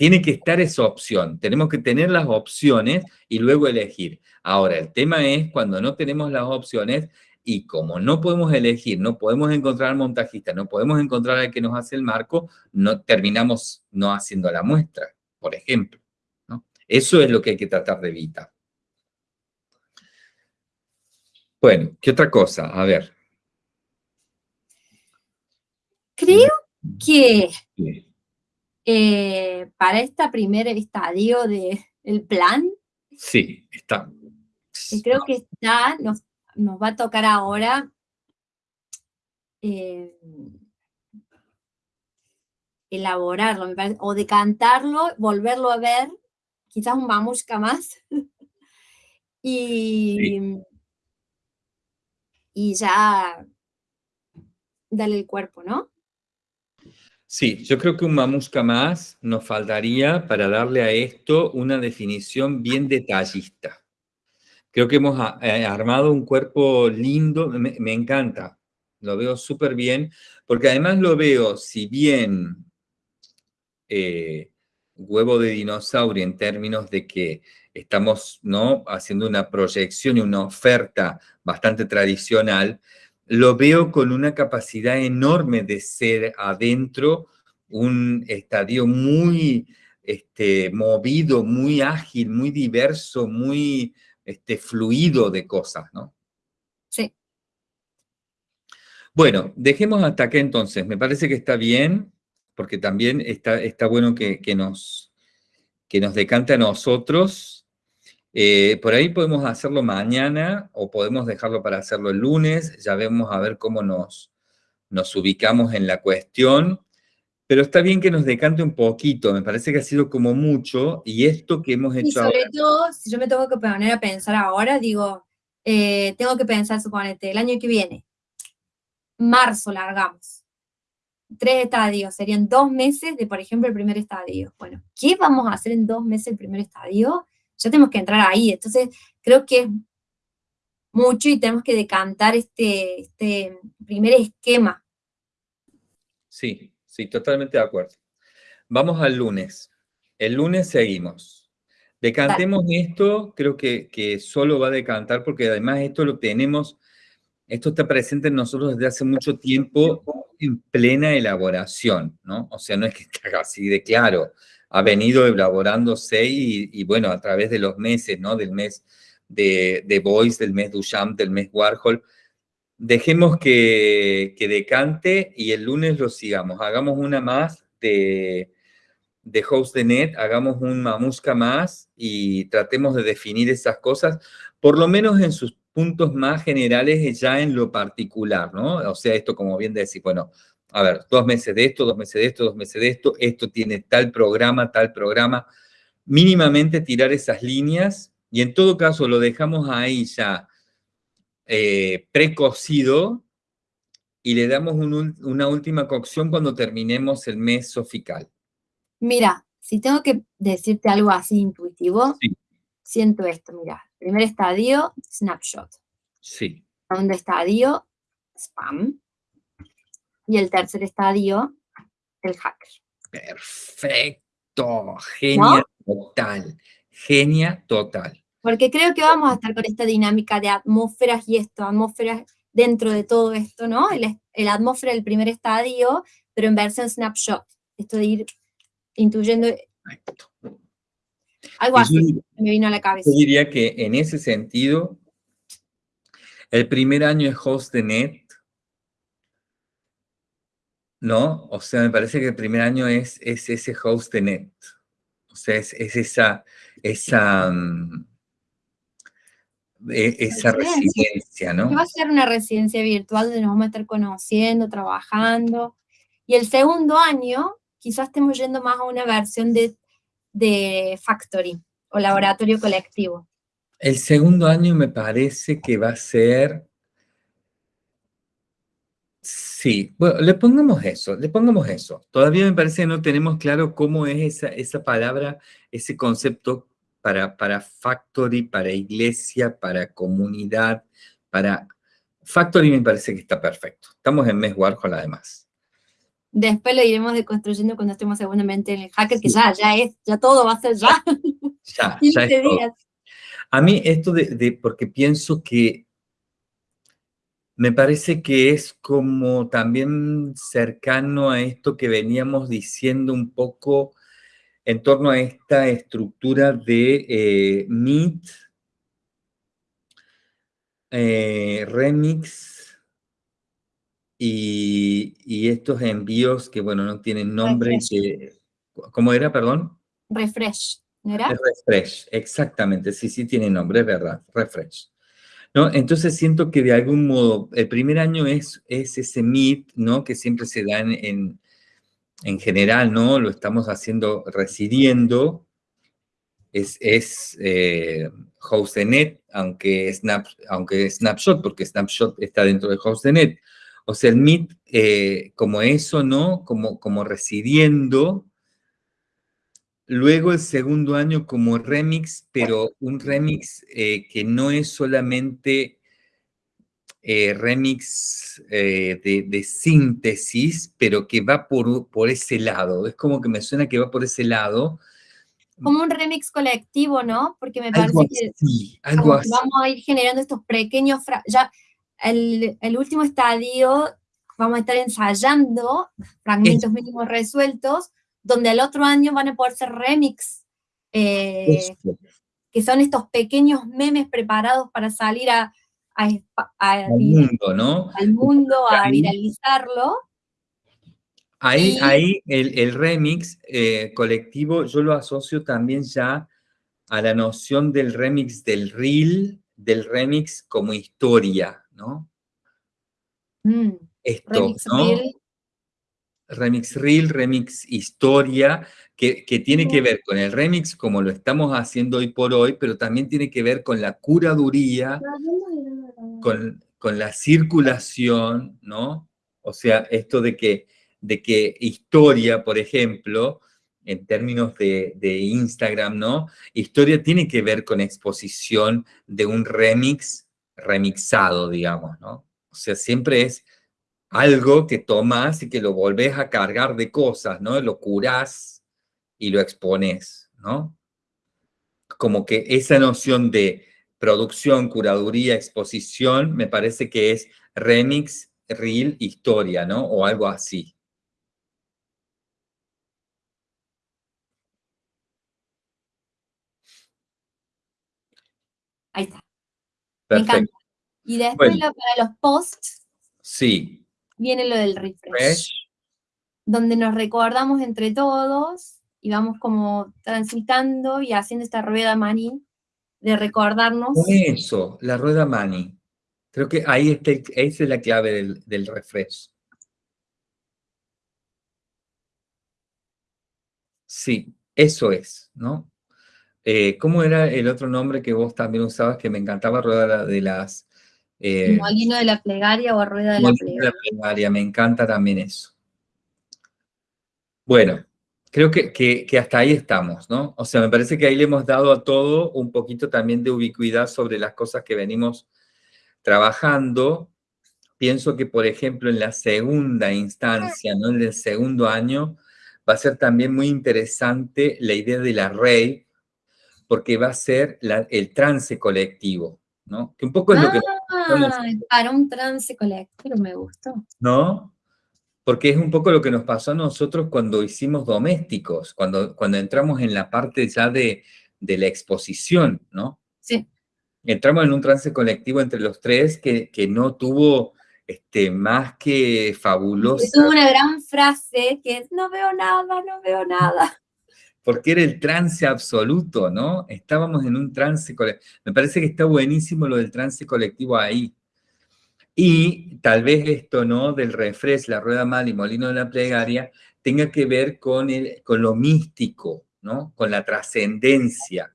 Tiene que estar esa opción. Tenemos que tener las opciones y luego elegir. Ahora, el tema es cuando no tenemos las opciones, y como no podemos elegir, no podemos encontrar al montajista, no podemos encontrar al que nos hace el marco, no, terminamos no haciendo la muestra, por ejemplo. ¿no? Eso es lo que hay que tratar de evitar. Bueno, ¿qué otra cosa? A ver. Creo que eh, para este primer estadio del plan, sí, está. Creo que está, nos nos va a tocar ahora eh, elaborarlo, me parece, o decantarlo, volverlo a ver, quizás un mamushka más, y, y ya darle el cuerpo, ¿no? Sí, yo creo que un mamusca más nos faltaría para darle a esto una definición bien detallista. Creo que hemos eh, armado un cuerpo lindo, me, encanta, lo veo súper bien, porque además lo veo, si bien eh, huevo de dinosaurio en términos de que estamos ¿no? haciendo una proyección y una oferta bastante tradicional, lo veo con una capacidad enorme de ser adentro un estadio muy este, movido, muy ágil, muy diverso, muy este fluido de cosas, ¿no? Sí. Bueno, dejemos hasta aquí entonces. Me parece que está bien, porque también está, está bueno que, nos, que nos decante a nosotros. Eh, por ahí podemos hacerlo mañana o podemos dejarlo para hacerlo el lunes. Ya vemos a ver cómo nos, nos ubicamos en la cuestión. Pero está bien que nos decante un poquito, me parece que ha sido como mucho, y esto que hemos Y hecho sobre ahora, todo, si yo me tengo que poner a pensar ahora, digo, eh, tengo que pensar, suponete, el año que viene, marzo largamos, tres estadios, serían dos meses de, por ejemplo, el primer estadio. Bueno, ¿qué vamos a hacer en dos meses el primer estadio? Ya tenemos que entrar ahí, entonces creo que es mucho y tenemos que decantar este, este primer esquema. sí, sí, totalmente de acuerdo. Vamos al lunes. El lunes seguimos. Decantemos esto, creo que, que solo va a decantar porque además esto lo tenemos, esto está presente en nosotros desde hace mucho tiempo en plena elaboración, ¿no? O sea, no es que está así de claro, ha venido elaborándose y, y bueno, a través de los meses, ¿no? Del mes de, de Boyce, del mes Duchamp, del mes Warhol, dejemos que, que decante y el lunes lo sigamos. Hagamos una más de, de Host de Net, hagamos un mamusca más y tratemos de definir esas cosas, por lo menos en sus puntos más generales ya en lo particular, ¿no? O sea, esto como bien decir, bueno, a ver, dos meses de esto, dos meses de esto, dos meses de esto, esto tiene tal programa, tal programa, mínimamente tirar esas líneas y en todo caso lo dejamos ahí ya eh, precocido y le damos un una última cocción cuando terminemos el mes sofical. Mira, si tengo que decirte algo así intuitivo, Sí. siento esto, mira, primer estadio, snapshot. Sí, segundo estadio, spam. Y el tercer estadio, el hacker. perfecto, genia total, genia total. Porque creo que vamos a estar con esta dinámica de atmósferas y esto, atmósferas dentro de todo esto, ¿no? El, el atmósfera del primer estadio, pero en versión snapshot. Esto de ir intuyendo Perfecto. algo así, yo- me vino a la cabeza. Yo diría que en ese sentido, el primer año es host de net, ¿no? O sea, me parece que el primer año es, es ese host de net. O sea, es, es esa, esa, mm, e- esa Residencia. residencia, Que va ¿no? a ser una residencia virtual donde nos vamos a estar conociendo, trabajando. Y el segundo año, quizás estemos yendo más a una versión de, de factory o laboratorio colectivo. El segundo año me parece que va a ser... Sí, bueno, le pongamos eso, le pongamos eso. Todavía me parece que no tenemos claro cómo es esa, esa palabra, ese concepto para, para factory, para iglesia, para comunidad, para... Factory me parece que está perfecto. Estamos en mes Warhol además. Después lo iremos deconstruyendo cuando estemos seguramente en el hacker, que ya, ya es, ya todo va a ser ya, Ya, ya 15 es todo. días. A mí esto de, de- porque pienso que me parece que es como también cercano a esto que veníamos diciendo un poco en torno a esta estructura de eh, Meet, eh, Remix y, y estos envíos que, bueno, no tienen nombre que... ¿Cómo era, perdón? Refresh, ¿no era? Es refresh, exactamente, sí, sí tiene nombre, es verdad, refresh. ¿No? Entonces siento que de algún modo el primer año es, es ese meet, ¿no? Que siempre se da en, en, en general, ¿no? Lo estamos haciendo residiendo, es, es eh, host de net, aunque, snap, aunque snapshot, porque snapshot está dentro de host de net. O sea, el meet eh, como eso, ¿no? Como, como residiendo, Luego el segundo año como remix, pero un remix eh, que no es solamente eh, remix eh, de, de síntesis, pero que va por, por ese lado. Es como que me suena que va por ese lado. Como un remix colectivo, ¿no? Porque me parece que algo así. vamos a ir generando estos pequeños, ya el, el último estadio vamos a estar ensayando fragmentos mínimos resueltos, donde el otro año van a poder ser remix, eh, que son estos pequeños memes preparados para salir a, a espa- a al mundo, ¿no? al mundo, a Ahí. viralizarlo. Ahí, Y- ahí el, el remix eh, colectivo yo lo asocio también ya a la noción del remix del reel, del remix como historia, ¿no? Mm, Esto, remix ¿no? reel, remix reel, remix historia, que, que, tiene que ver con el remix como lo estamos haciendo hoy por hoy, pero también tiene que ver con la curaduría, con, con la circulación, ¿no? O sea, esto de que, de que historia, por ejemplo, en términos de, de, Instagram, ¿no? Historia tiene que ver con exposición de un remix remixado, digamos, ¿no? O sea, siempre es algo que tomas y que lo volvés a cargar de cosas, ¿no? Lo curás y lo expones, ¿no? Como que esa noción de producción, curaduría, exposición, me parece que es remix, reel, historia, ¿no? O algo así. Ahí está. Perfecto. Me encanta. Y después Bueno. lo- para los posts Sí. Viene lo del refresh, Fresh. donde nos recordamos entre todos y vamos como transitando y haciendo esta rueda maní de recordarnos. Eso, la rueda Mani. Creo que ahí está, esa es la clave del, del refresh. Sí, eso es, ¿no? Eh, ¿cómo era el otro nombre que vos también usabas que me encantaba, rueda de las... Eh, molino de la plegaria o rueda de la de plegaria. la plegaria, me encanta también eso. Bueno, creo que, que, que hasta ahí estamos, ¿no? O sea, me parece que ahí le hemos dado a todo un poquito también de ubicuidad sobre las cosas que venimos trabajando. Pienso que, por ejemplo, en la segunda instancia, ¿no? En el segundo año, va a ser también muy interesante la idea de la REI, porque va a ser la- el trance colectivo, ¿no? Que un poco es lo que Ah, para un trance colectivo me gustó. ¿no? Porque es un poco lo que nos pasó a nosotros cuando hicimos domésticos, cuando, cuando entramos en la parte ya de, de la exposición, ¿no? Sí. Entramos en un trance colectivo entre los tres que, que no tuvo este, más que Y fabulosa, tuvo una gran frase que es, no veo nada, no veo nada. Porque era el trance absoluto, ¿no? Estábamos en un trance colectivo. Me parece que está buenísimo lo del trance colectivo ahí. Y tal vez esto, ¿no? Del refresh, la rueda mal y molino de la plegaria, tenga que ver con, el, con lo místico, ¿no? Con la trascendencia,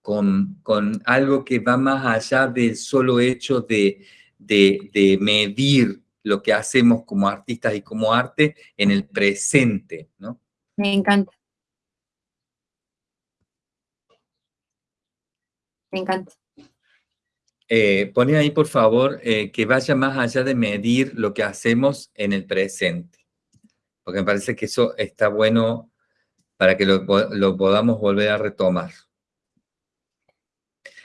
con, con algo que va más allá del solo hecho de, de, de medir lo que hacemos como artistas y como arte en el presente, ¿no? Me encanta. Me encanta. Eh, poné ahí, por favor, eh, que vaya más allá de medir lo que hacemos en el presente. Porque me parece que eso está bueno para que lo podamos volver a retomar.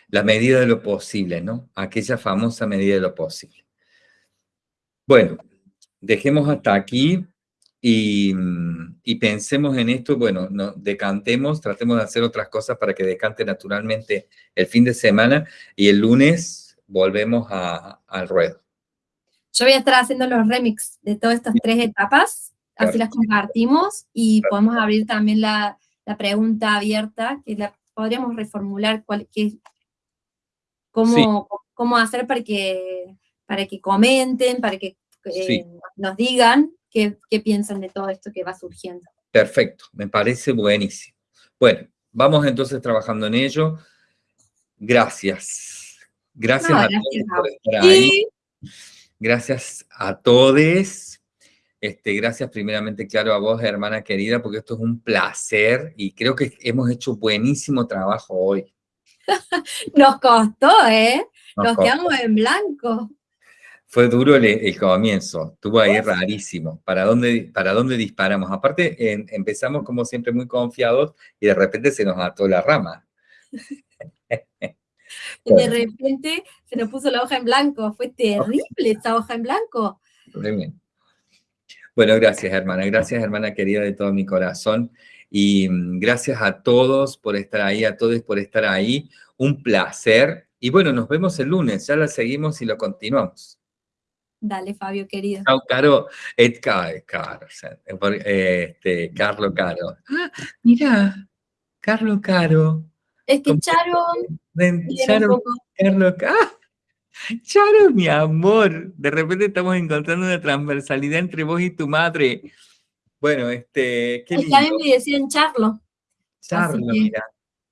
La medida de lo posible, ¿no? Aquella famosa medida de lo posible. Bueno, dejemos hasta aquí y, y pensemos en esto. Bueno, no, decantemos, tratemos de hacer otras cosas para que decante naturalmente el fin de semana y el lunes volvemos a- al ruedo. Yo voy a estar haciendo los remix de todas estas tres etapas, así las compartimos y podemos abrir también la, la pregunta abierta, que la podríamos reformular, cuál, qué, cómo, cómo hacer para que, para que comenten, para que eh, Sí. nos digan qué, qué piensan de todo esto que va surgiendo. Perfecto, me parece buenísimo. Bueno, vamos entonces trabajando en ello. Gracias. Gracias No, a gracias todos por estar ahí. Y Gracias a todos. Este, gracias primeramente, claro, a vos, hermana querida, porque esto es un placer y creo que hemos hecho buenísimo trabajo hoy. nos costó, ¿eh? Nos Nos costó. quedamos en blanco. Fue duro el, el comienzo, estuvo ahí rarísimo. ¿Para dónde, para dónde disparamos? Aparte, en- empezamos como siempre muy confiados y de repente se nos ató la rama. Y de repente se nos puso la hoja en blanco. Fue terrible esa hoja en blanco. Bueno, gracias, hermana. Gracias, hermana querida de todo mi corazón. Y mm, gracias a todos por estar ahí, a todos por estar ahí. Un placer. Y bueno, nos vemos el lunes. Ya la seguimos y lo continuamos. Dale, Fabio, querido. Caro. Et Caro, Caro, o sea, eh, eh, este, Carlo Caro. Ah, mira, Carlo Caro. Es que. Charo, Charo. Carlo, ¡ah! Charo, mi amor, de repente estamos encontrando una transversalidad entre vos y tu madre. Bueno, este, qué Es que a mí lindo. me decían Charlo. Charlo, que- mira.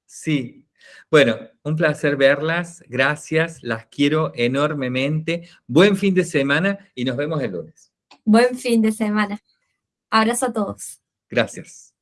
Sí. Bueno, un placer verlas. Gracias. Las quiero enormemente. Buen fin de semana y nos vemos el lunes. Buen fin de semana. Abrazo a todos. Gracias.